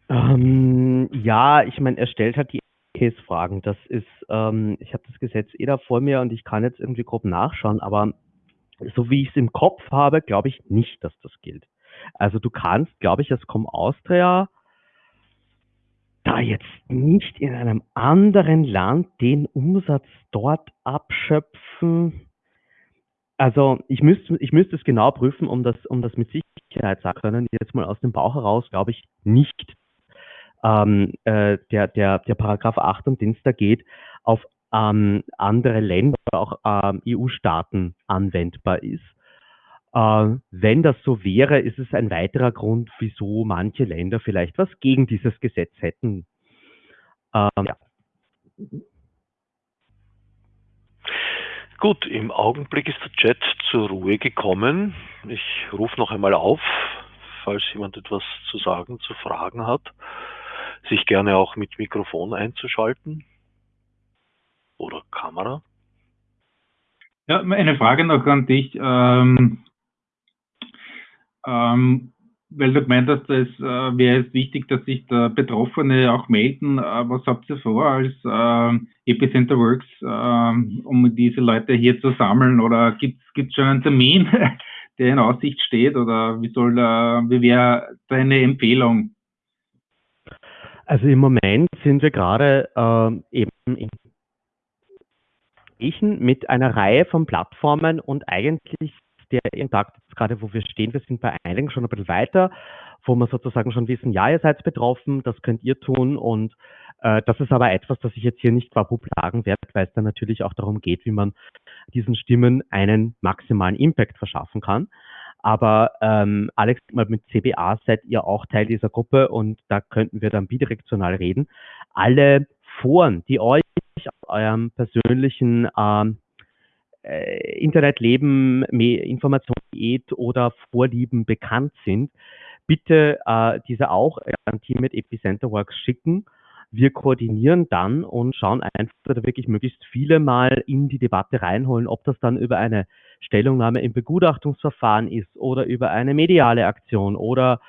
Ähm, ja, ich meine, er stellt halt die Case-Fragen. Das ist, ähm, ich habe das Gesetz eh da vor mir und ich kann jetzt irgendwie grob nachschauen, aber so wie ich es im Kopf habe, glaube ich nicht, dass das gilt. Also du kannst, glaube ich, als Com Austria da jetzt nicht in einem anderen Land den Umsatz dort abschöpfen. Also ich müsste, ich müsste es genau prüfen, um das, um das mit Sicherheit sagen können. Jetzt mal aus dem Bauch heraus glaube ich nicht. Ähm, äh, der, der, der Paragraph 8 und Dienstag geht auf ähm, andere Länder, auch ähm, EU-Staaten anwendbar ist. Äh, wenn das so wäre, ist es ein weiterer Grund, wieso manche Länder vielleicht was gegen dieses Gesetz hätten. Ähm, ja. Gut, im Augenblick ist der Chat zur Ruhe gekommen. Ich rufe noch einmal auf, falls jemand etwas zu sagen, zu fragen hat, sich gerne auch mit Mikrofon einzuschalten oder Kamera. Ja, eine Frage noch an dich. Ähm, ähm, weil du gemeint hast, es äh, wäre es wichtig, dass sich der Betroffene auch melden. Äh, was habt ihr vor als äh, Epicenter Works, ähm, um diese Leute hier zu sammeln? Oder gibt es schon einen Termin, der in Aussicht steht? Oder wie soll, äh, wie wäre deine Empfehlung? Also im Moment sind wir gerade ähm, eben in Gesprächen mit einer Reihe von Plattformen und eigentlich der Tag, gerade wo wir stehen, wir sind bei einigen schon ein bisschen weiter, wo wir sozusagen schon wissen, ja, ihr seid betroffen, das könnt ihr tun und äh, das ist aber etwas, das ich jetzt hier nicht quabub sagen werde, weil es dann natürlich auch darum geht, wie man diesen Stimmen einen maximalen Impact verschaffen kann. Aber ähm, Alex, mit CBA seid ihr auch Teil dieser Gruppe und da könnten wir dann bidirektional reden. Alle Foren, die euch aus eurem persönlichen ähm, äh, Internetleben, Informationen oder Vorlieben bekannt sind, bitte äh, diese auch an Team mit Epicenter Works schicken. Wir koordinieren dann und schauen einfach, dass wir wirklich möglichst viele mal in die Debatte reinholen, ob das dann über eine Stellungnahme im Begutachtungsverfahren ist oder über eine mediale Aktion oder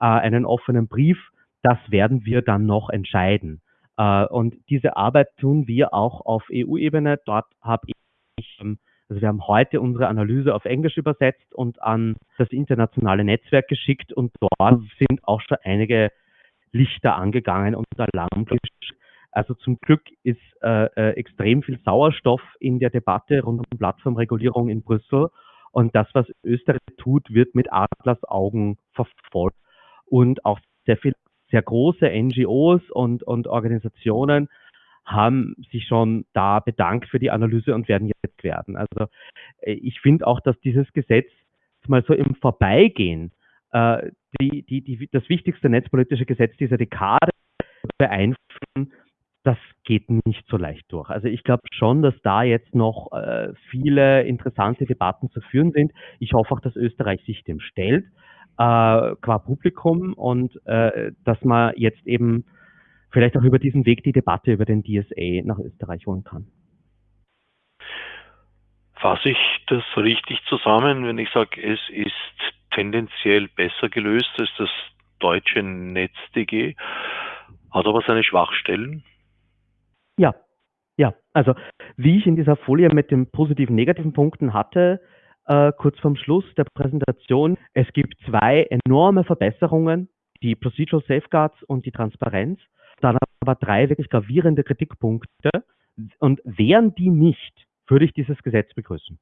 äh, einen offenen Brief. Das werden wir dann noch entscheiden. Äh, und diese Arbeit tun wir auch auf EU-Ebene. Dort habe ich, ähm, also wir haben heute unsere Analyse auf Englisch übersetzt und an das internationale Netzwerk geschickt und dort sind auch schon einige Lichter angegangen und Alarmglocke. Also zum Glück ist äh, äh, extrem viel Sauerstoff in der Debatte rund um Plattformregulierung in Brüssel. Und das, was Österreich tut, wird mit Atlas Augen verfolgt. Und auch sehr viel sehr große NGOs und, und Organisationen haben sich schon da bedankt für die Analyse und werden jetzt werden. Also äh, ich finde auch, dass dieses Gesetz mal so im Vorbeigehen äh, die, die, die, das wichtigste netzpolitische Gesetz dieser Dekade beeinflussen, das geht nicht so leicht durch. Also ich glaube schon, dass da jetzt noch äh, viele interessante Debatten zu führen sind. Ich hoffe auch, dass Österreich sich dem stellt äh, qua Publikum und äh, dass man jetzt eben vielleicht auch über diesen Weg die Debatte über den DSA nach Österreich holen kann. Fasse ich das richtig zusammen, wenn ich sage, es ist tendenziell besser gelöst als das deutsche NetzDG, hat aber seine Schwachstellen. Ja, ja. Also wie ich in dieser Folie mit den positiven, negativen Punkten hatte, äh, kurz vorm Schluss der Präsentation, es gibt zwei enorme Verbesserungen, die Procedural Safeguards und die Transparenz, dann aber drei wirklich gravierende Kritikpunkte. Und wären die nicht, würde ich dieses Gesetz begrüßen.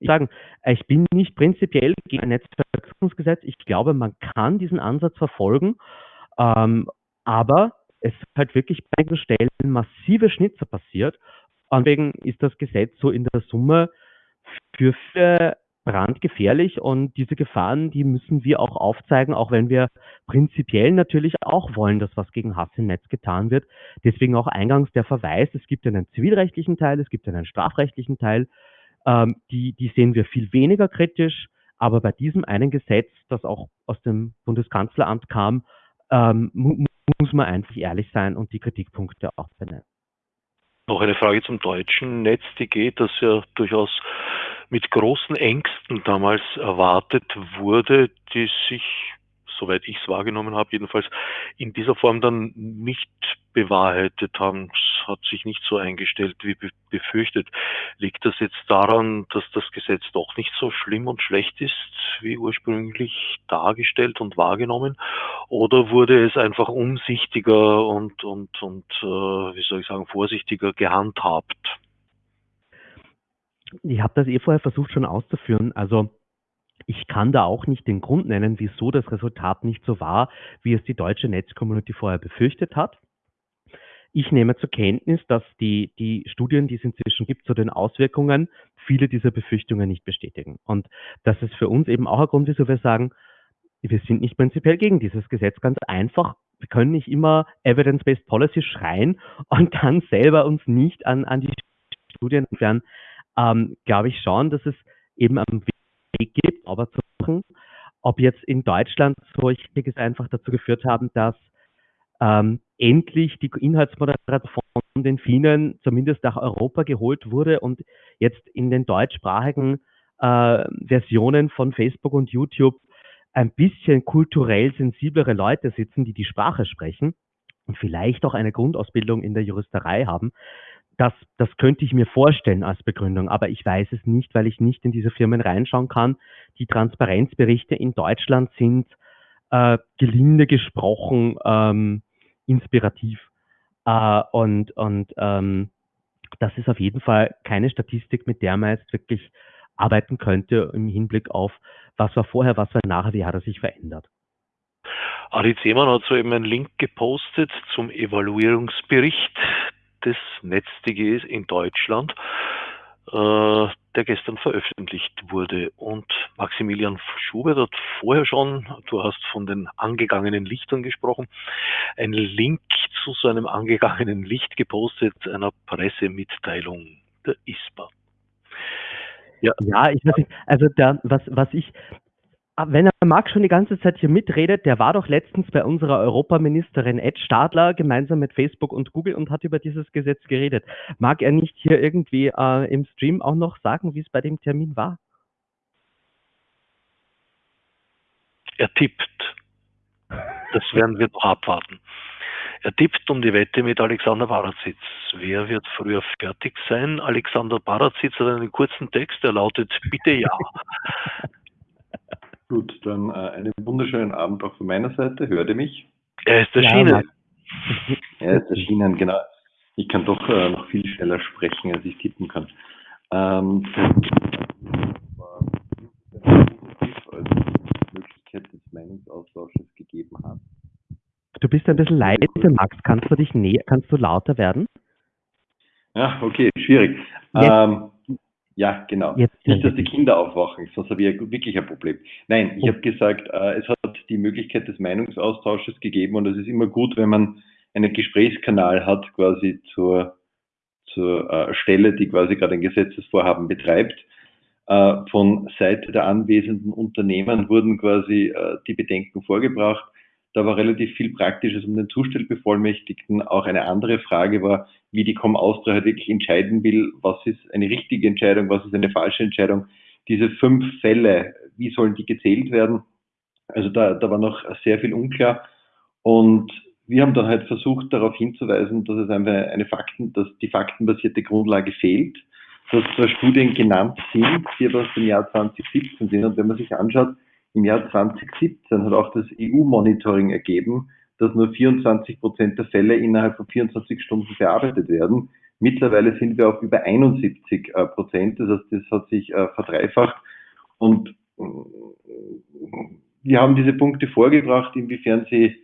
Ich sagen, ich bin nicht prinzipiell gegen ein Netzverknüpfungsgesetz. Ich glaube, man kann diesen Ansatz verfolgen, ähm, aber es ist halt wirklich bei einigen Stellen massive Schnitzer passiert. Und deswegen ist das Gesetz so in der Summe für viele brandgefährlich und diese Gefahren, die müssen wir auch aufzeigen, auch wenn wir prinzipiell natürlich auch wollen, dass was gegen Hass im Netz getan wird. Deswegen auch eingangs der Verweis, es gibt einen zivilrechtlichen Teil, es gibt einen strafrechtlichen Teil, ähm, die, die sehen wir viel weniger kritisch, aber bei diesem einen Gesetz, das auch aus dem Bundeskanzleramt kam, ähm, mu muss man einfach ehrlich sein und die Kritikpunkte auch benennen. Noch eine Frage zum deutschen Netz, die geht, das ja durchaus mit großen Ängsten damals erwartet wurde, die sich, soweit ich es wahrgenommen habe, jedenfalls in dieser Form dann nicht bewahrheitet haben. Es hat sich nicht so eingestellt wie befürchtet. Liegt das jetzt daran, dass das Gesetz doch nicht so schlimm und schlecht ist, wie ursprünglich dargestellt und wahrgenommen? Oder wurde es einfach umsichtiger und, und, und äh, wie soll ich sagen, vorsichtiger gehandhabt? Ich habe das eh vorher versucht schon auszuführen. Also ich kann da auch nicht den Grund nennen, wieso das Resultat nicht so war, wie es die deutsche Netzcommunity vorher befürchtet hat. Ich nehme zur Kenntnis, dass die, die Studien, die es inzwischen gibt zu den Auswirkungen, viele dieser Befürchtungen nicht bestätigen. Und das ist für uns eben auch ein Grund, wieso wir sagen, wir sind nicht prinzipiell gegen dieses Gesetz. Ganz einfach, wir können nicht immer Evidence-Based Policy schreien und dann selber uns nicht an, an die Studien entfernen ähm, glaube ich schon, dass es eben einen Weg gibt, aber zu machen, ob jetzt in Deutschland solches einfach dazu geführt haben, dass ähm, endlich die Inhaltsmoderation von den Finnen zumindest nach Europa geholt wurde und jetzt in den deutschsprachigen äh, Versionen von Facebook und YouTube ein bisschen kulturell sensiblere Leute sitzen, die die Sprache sprechen und vielleicht auch eine Grundausbildung in der Juristerei haben, das, das könnte ich mir vorstellen als Begründung, aber ich weiß es nicht, weil ich nicht in diese Firmen reinschauen kann. Die Transparenzberichte in Deutschland sind äh, gelinde gesprochen ähm, inspirativ. Äh, und und ähm, das ist auf jeden Fall keine Statistik, mit der man jetzt wirklich arbeiten könnte im Hinblick auf, was war vorher, was war nachher, wie hat er sich verändert. Adi Zehmann hat soeben einen Link gepostet zum Evaluierungsbericht des NetzDGs in Deutschland, äh, der gestern veröffentlicht wurde. Und Maximilian Schubert hat vorher schon, du hast von den angegangenen Lichtern gesprochen, einen Link zu so einem angegangenen Licht gepostet, einer Pressemitteilung der ISPA. Ja, ja ich weiß nicht, also da, was, was ich, wenn er Marc schon die ganze Zeit hier mitredet, der war doch letztens bei unserer Europaministerin Ed Stadler gemeinsam mit Facebook und Google und hat über dieses Gesetz geredet. Mag er nicht hier irgendwie äh, im Stream auch noch sagen, wie es bei dem Termin war? Er tippt. Das werden wir noch abwarten. Er tippt um die Wette mit Alexander Barazitz. Wer wird früher fertig sein? Alexander Barazitz hat einen kurzen Text, der lautet Bitte ja. Gut, dann äh, einen wunderschönen Abend auch von meiner Seite. Hört ihr mich? Er ist erschienen. Ja, er ist erschienen, genau. Ich kann doch äh, noch viel schneller sprechen, als ich tippen kann. Ähm, Möglichkeit des Meinungsaustausches gegeben hat. Du bist ein bisschen leise, Max. Kannst du dich näher, kannst du lauter werden? Ja, okay, schwierig. Ähm, ja, genau. Jetzt nicht, dass die Kinder aufwachen, sonst habe ich ja wirklich ein Problem. Nein, ich oh. habe gesagt, äh, es hat die Möglichkeit des Meinungsaustausches gegeben und es ist immer gut, wenn man einen Gesprächskanal hat, quasi zur, zur äh, Stelle, die quasi gerade ein Gesetzesvorhaben betreibt. Äh, von Seite der anwesenden Unternehmen wurden quasi die Bedenken vorgebracht. Da war relativ viel Praktisches um den Zustellbevollmächtigten. Auch eine andere Frage war, wie die Com Austria halt wirklich entscheiden will, was ist eine richtige Entscheidung, was ist eine falsche Entscheidung. diese fünf Fälle, wie sollen die gezählt werden? Also da, da war noch sehr viel unklar. Und wir haben dann halt versucht, darauf hinzuweisen, dass es einfach eine Fakten, dass die faktenbasierte Grundlage fehlt, dass zwar Studien genannt sind, die aus dem Jahr 2017 sind. Und wenn man sich anschaut, im Jahr 2017 hat auch das EU-Monitoring ergeben, dass nur 24 Prozent der Fälle innerhalb von 24 Stunden bearbeitet werden. Mittlerweile sind wir auf über 71 äh, Prozent, das heißt, das hat sich äh, verdreifacht. Und äh, wir haben diese Punkte vorgebracht, inwiefern sie,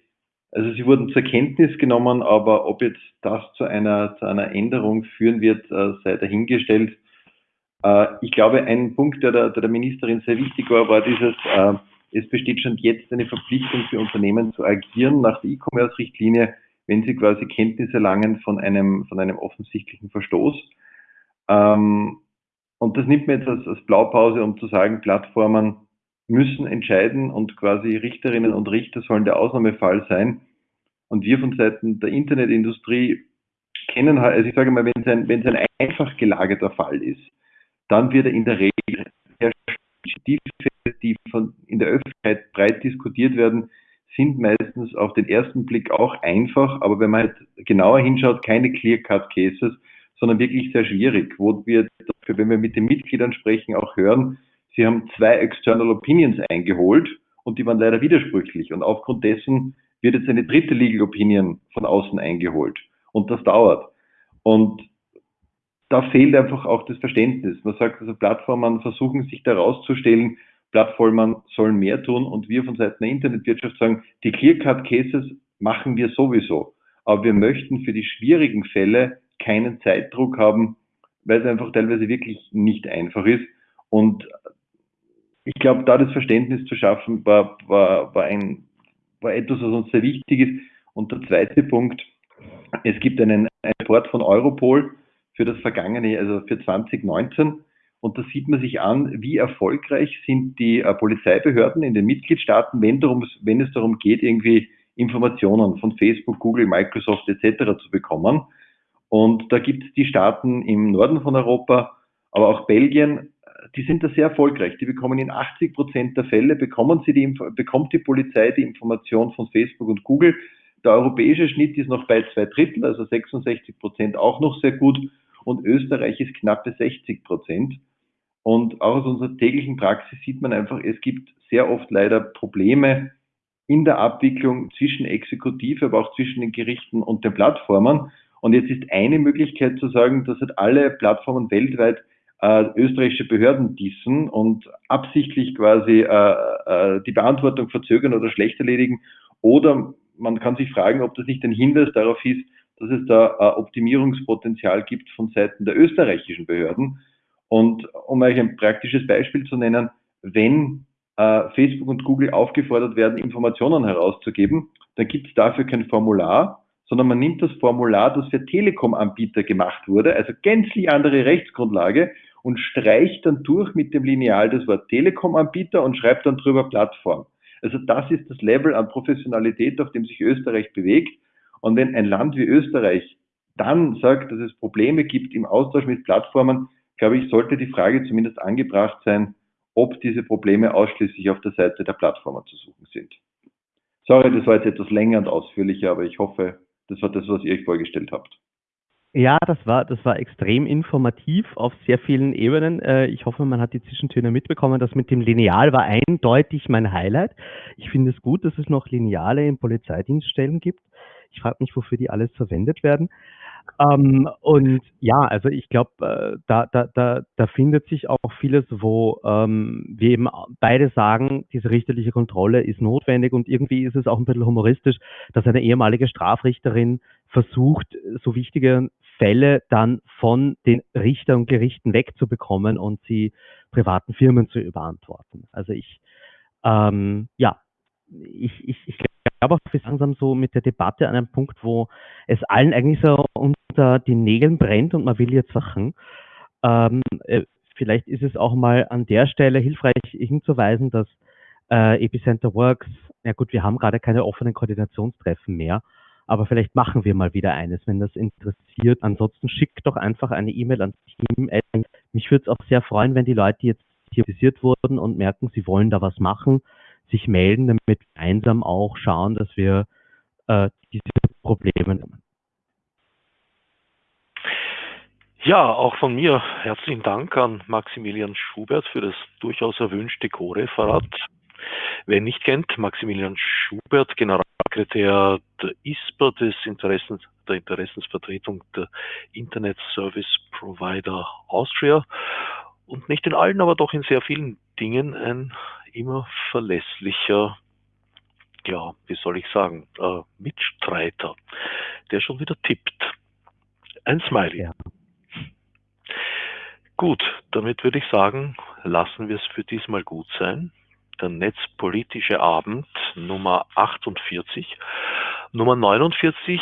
also sie wurden zur Kenntnis genommen, aber ob jetzt das zu einer, zu einer Änderung führen wird, sei dahingestellt. Ich glaube, ein Punkt, der der, Ministerin sehr wichtig war, war dieses, es besteht schon jetzt eine Verpflichtung für Unternehmen zu agieren nach der E-Commerce-Richtlinie, wenn sie quasi Kenntnis erlangen von einem, von einem offensichtlichen Verstoß. Ähm, und das nimmt mir jetzt als, als Blaupause, um zu sagen, Plattformen müssen entscheiden und quasi Richterinnen und Richter sollen der Ausnahmefall sein. Und wir von Seiten der Internetindustrie kennen halt, also ich sage mal, wenn es ein, wenn es ein einfach gelagerter Fall ist, dann wird er in der Regel die die von, in der Öffentlichkeit breit diskutiert werden, sind meistens auf den ersten Blick auch einfach, aber wenn man halt genauer hinschaut, keine Clear-Cut-Cases, sondern wirklich sehr schwierig, wo wir, wenn wir mit den Mitgliedern sprechen, auch hören, sie haben zwei External Opinions eingeholt und die waren leider widersprüchlich und aufgrund dessen wird jetzt eine dritte Legal Opinion von außen eingeholt und das dauert. Und da fehlt einfach auch das Verständnis. Man sagt also, Plattformen versuchen sich da rauszustellen, Plattformen sollen mehr tun und wir von Seiten der Internetwirtschaft sagen, die Clear-Cut-Cases machen wir sowieso. Aber wir möchten für die schwierigen Fälle keinen Zeitdruck haben, weil es einfach teilweise wirklich nicht einfach ist. Und ich glaube, da das Verständnis zu schaffen, war, war, war, ein, war etwas, was uns sehr wichtig ist. Und der zweite Punkt, es gibt einen, einen Report von Europol für das vergangene, also für 2019, und da sieht man sich an, wie erfolgreich sind die äh, Polizeibehörden in den Mitgliedstaaten, wenn, darum, wenn es darum geht, irgendwie Informationen von Facebook, Google, Microsoft etc. zu bekommen. Und da gibt es die Staaten im Norden von Europa, aber auch Belgien, die sind da sehr erfolgreich. Die bekommen in 80 Prozent der Fälle, bekommen sie die, bekommt die Polizei die Information von Facebook und Google. Der europäische Schnitt ist noch bei zwei Drittel, also 66 Prozent auch noch sehr gut. Und Österreich ist knappe 60 Prozent. Und auch aus unserer täglichen Praxis sieht man einfach, es gibt sehr oft leider Probleme in der Abwicklung zwischen Exekutive, aber auch zwischen den Gerichten und den Plattformen. Und jetzt ist eine Möglichkeit zu sagen, dass halt alle Plattformen weltweit äh, österreichische Behörden dissen und absichtlich quasi äh, äh, die Beantwortung verzögern oder schlecht erledigen. Oder man kann sich fragen, ob das nicht ein Hinweis darauf ist, dass es da äh, Optimierungspotenzial gibt von Seiten der österreichischen Behörden. Und um euch ein praktisches Beispiel zu nennen, wenn äh, Facebook und Google aufgefordert werden, Informationen herauszugeben, dann gibt es dafür kein Formular, sondern man nimmt das Formular, das für Telekom-Anbieter gemacht wurde, also gänzlich andere Rechtsgrundlage, und streicht dann durch mit dem Lineal das Wort Telekom-Anbieter und schreibt dann drüber Plattform. Also das ist das Level an Professionalität, auf dem sich Österreich bewegt. Und wenn ein Land wie Österreich dann sagt, dass es Probleme gibt im Austausch mit Plattformen, glaube ich, sollte die Frage zumindest angebracht sein, ob diese Probleme ausschließlich auf der Seite der Plattformen zu suchen sind. Sorry, das war jetzt etwas länger und ausführlicher, aber ich hoffe, das war das, was ihr euch vorgestellt habt. Ja, das war, das war extrem informativ auf sehr vielen Ebenen. Äh, ich hoffe, man hat die Zwischentöne mitbekommen. Das mit dem Lineal war eindeutig mein Highlight. Ich finde es gut, dass es noch Lineale in Polizeidienststellen gibt. Ich frage mich, wofür die alles verwendet werden. Ähm, und ja, also ich glaube, äh, da, da, da, da findet sich auch vieles, wo ähm, wir eben beide sagen, diese richterliche Kontrolle ist notwendig und irgendwie ist es auch ein bisschen humoristisch, dass eine ehemalige Strafrichterin versucht, so wichtige Fälle dann von den Richtern und Gerichten wegzubekommen und sie privaten Firmen zu überantworten. Also ich, ähm, ja, ich, ich, ich glaube auch, wir langsam so mit der Debatte an einem Punkt, wo es allen eigentlich so unter den Nägeln brennt und man will jetzt Sachen. Ähm, äh, vielleicht ist es auch mal an der Stelle hilfreich hinzuweisen, dass äh, Epicenter Works, ja gut, wir haben gerade keine offenen Koordinationstreffen mehr, aber vielleicht machen wir mal wieder eines, wenn das interessiert. Ansonsten schickt doch einfach eine E-Mail ans Team. Mich würde es auch sehr freuen, wenn die Leute, jetzt sensibilisiert wurden und merken, sie wollen da was machen, sich melden, damit wir gemeinsam auch schauen, dass wir äh, diese Probleme nehmen. Ja, auch von mir herzlichen Dank an Maximilian Schubert für das durchaus erwünschte Co-Referat. Wer nicht kennt, Maximilian Schubert, Generalsekretär der ISPA, des Interessens, der Interessensvertretung der Internet Service Provider Austria und nicht in allen, aber doch in sehr vielen Dingen ein immer verlässlicher, ja, wie soll ich sagen, äh, Mitstreiter, der schon wieder tippt. Ein Smiley. Ja. Gut, damit würde ich sagen, lassen wir es für diesmal gut sein. Der Netzpolitische Abend Nummer 48. Nummer 49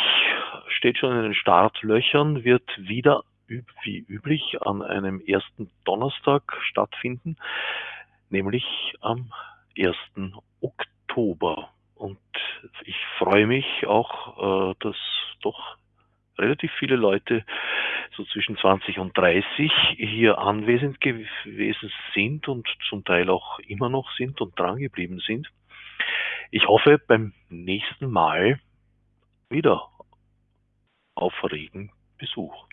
steht schon in den Startlöchern, wird wieder wie üblich an einem ersten Donnerstag stattfinden, nämlich am 1. Oktober. Und ich freue mich auch, äh, dass doch relativ viele Leute so zwischen 20 und 30 hier anwesend gewesen sind und zum Teil auch immer noch sind und dran geblieben sind. Ich hoffe beim nächsten Mal wieder auf regen Besuch.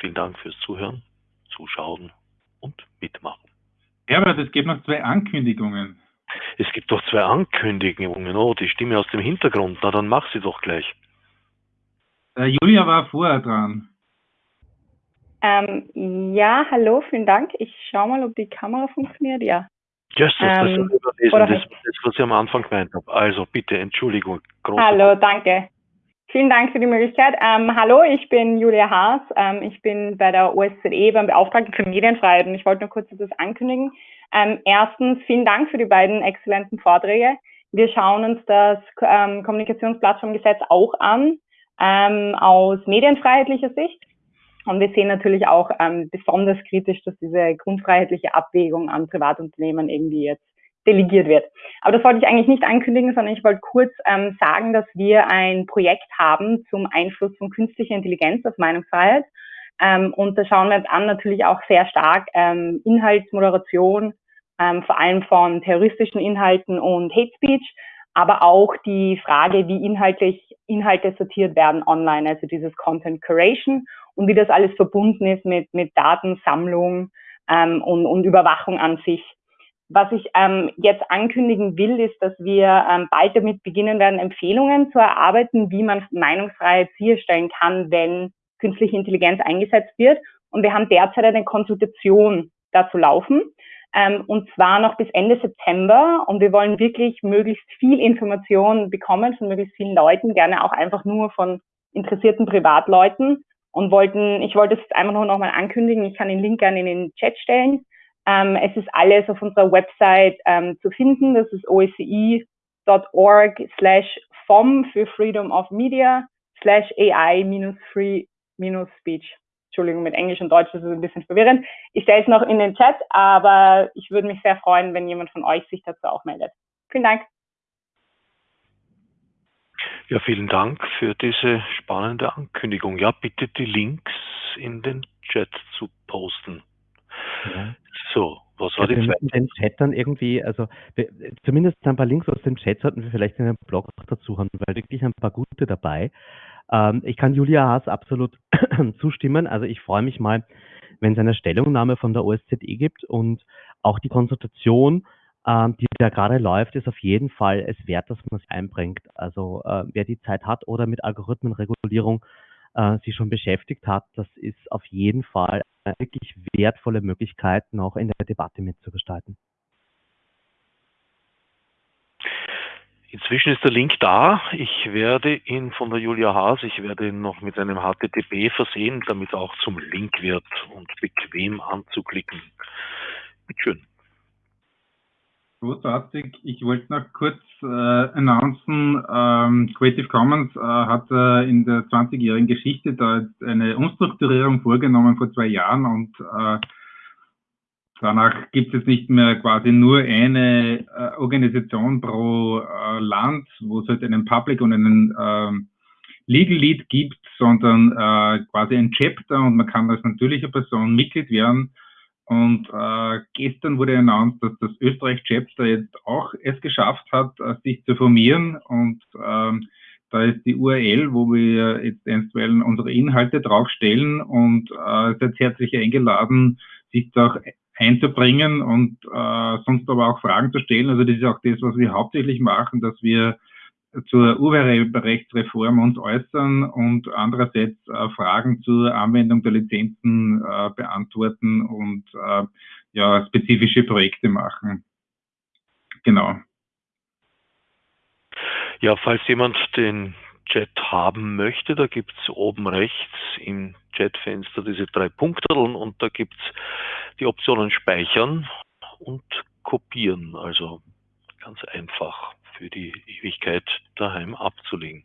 Vielen Dank fürs Zuhören, Zuschauen und Mitmachen. Herbert, es gibt noch zwei Ankündigungen. Es gibt doch zwei Ankündigungen. Oh, die Stimme aus dem Hintergrund. Na, dann mach sie doch gleich. Äh, Julia war vorher dran. Ähm, ja, hallo, vielen Dank. Ich schaue mal, ob die Kamera funktioniert. Ja. Yes, das, ähm, das, das, das, was ich am Anfang gemeint habe. Also bitte, Entschuldigung. Hallo, danke. Vielen Dank für die Möglichkeit. Ähm, hallo, ich bin Julia Haas. Ähm, ich bin bei der OSZE beim Beauftragten für Medienfreiheit und ich wollte nur kurz etwas ankündigen. Ähm, erstens, vielen Dank für die beiden exzellenten Vorträge. Wir schauen uns das ähm, Kommunikationsplattformgesetz auch an, ähm, aus medienfreiheitlicher Sicht. Und wir sehen natürlich auch ähm, besonders kritisch, dass diese grundfreiheitliche Abwägung an Privatunternehmen irgendwie jetzt delegiert wird. Aber das wollte ich eigentlich nicht ankündigen, sondern ich wollte kurz ähm, sagen, dass wir ein Projekt haben zum Einfluss von künstlicher Intelligenz auf Meinungsfreiheit. Ähm, und da schauen wir uns an natürlich auch sehr stark ähm, Inhaltsmoderation, ähm, vor allem von terroristischen Inhalten und Hate Speech, aber auch die Frage, wie inhaltlich Inhalte sortiert werden online, also dieses Content Curation und wie das alles verbunden ist mit, mit Datensammlung ähm, und, und Überwachung an sich. Was ich ähm, jetzt ankündigen will, ist, dass wir ähm, bald damit beginnen werden, Empfehlungen zu erarbeiten, wie man Meinungsfreiheit sicherstellen kann, wenn künstliche Intelligenz eingesetzt wird. Und wir haben derzeit eine Konsultation dazu laufen, ähm, und zwar noch bis Ende September. Und wir wollen wirklich möglichst viel Information bekommen von möglichst vielen Leuten, gerne auch einfach nur von interessierten Privatleuten, und wollten, ich wollte es einfach nur nochmal ankündigen, ich kann den Link gerne in den Chat stellen. Ähm, es ist alles auf unserer Website ähm, zu finden, das ist oece.org slash FOM für Freedom of Media slash AI minus free minus speech. Entschuldigung, mit Englisch und Deutsch ist ein bisschen verwirrend. Ich stelle es noch in den Chat, aber ich würde mich sehr freuen, wenn jemand von euch sich dazu auch meldet. Vielen Dank. Ja, vielen Dank für diese spannende Ankündigung. Ja, bitte die Links in den Chat zu posten. Ja. So, was war ja, die zweite? den Chat dann irgendwie, also wir, zumindest ein paar Links aus dem Chat sollten wir vielleicht in den Blog dazu haben, weil wirklich ein paar gute dabei. Ähm, ich kann Julia Haas absolut zustimmen. Also ich freue mich mal, wenn es eine Stellungnahme von der OSZE gibt und auch die Konsultation ähm, die da gerade läuft, ist auf jeden Fall es wert, dass man sich einbringt. Also äh, wer die Zeit hat oder mit Algorithmenregulierung äh, sich schon beschäftigt hat, das ist auf jeden Fall wirklich wertvolle Möglichkeit, noch in der Debatte mitzugestalten. Inzwischen ist der Link da. Ich werde ihn von der Julia Haas, ich werde ihn noch mit einem HTTP versehen, damit er auch zum Link wird und bequem anzuklicken. Bitteschön. Großartig. Ich wollte noch kurz äh, announcen, ähm, Creative Commons äh, hat äh, in der 20-jährigen Geschichte da eine Umstrukturierung vorgenommen vor zwei Jahren und äh, danach gibt es nicht mehr quasi nur eine äh, Organisation pro äh, Land, wo es halt einen Public und einen ähm, Legal Lead gibt, sondern äh, quasi ein Chapter und man kann als natürliche Person Mitglied werden Und äh, gestern wurde announced, dass das Österreich-Chapter jetzt auch es geschafft hat, äh, sich zu formieren. Und ähm, da ist die URL, wo wir jetzt einstweilen unsere Inhalte draufstellen und äh, seid herzlich eingeladen, sich da auch einzubringen und äh, sonst aber auch Fragen zu stellen. Also das ist auch das, was wir hauptsächlich machen, dass wir zur Urheberrechtsreform uns äußern und andererseits äh, Fragen zur Anwendung der Lizenzen äh, beantworten und äh, ja, spezifische Projekte machen. Genau. Ja, falls jemand den Chat haben möchte, da gibt es oben rechts im Chatfenster diese drei Punkte und da gibt es die Optionen Speichern und Kopieren. Also ganz einfach für die Ewigkeit daheim abzulegen.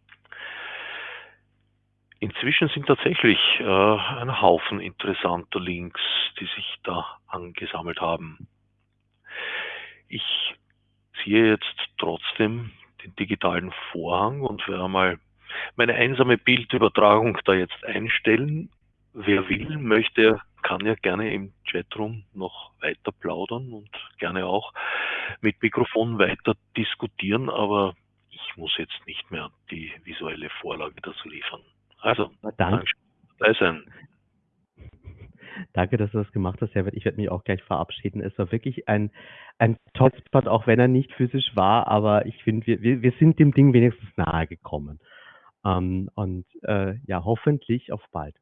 Inzwischen sind tatsächlich äh, ein Haufen interessanter Links, die sich da angesammelt haben. Ich ziehe jetzt trotzdem den digitalen Vorhang und werde mal meine einsame Bildübertragung da jetzt einstellen. Wer will, möchte, kann ja gerne im Chatroom noch weiter plaudern und gerne auch mit Mikrofon weiter diskutieren, aber ich muss jetzt nicht mehr die visuelle Vorlage dazu liefern. Also, danke dabei sein. Danke, dass du das gemacht hast, Herbert. Ich werde mich auch gleich verabschieden. Es war wirklich ein, ein tolles Spot, auch wenn er nicht physisch war, aber ich finde, wir, wir, wir sind dem Ding wenigstens nahe gekommen. Ähm, und äh, ja, hoffentlich auf bald.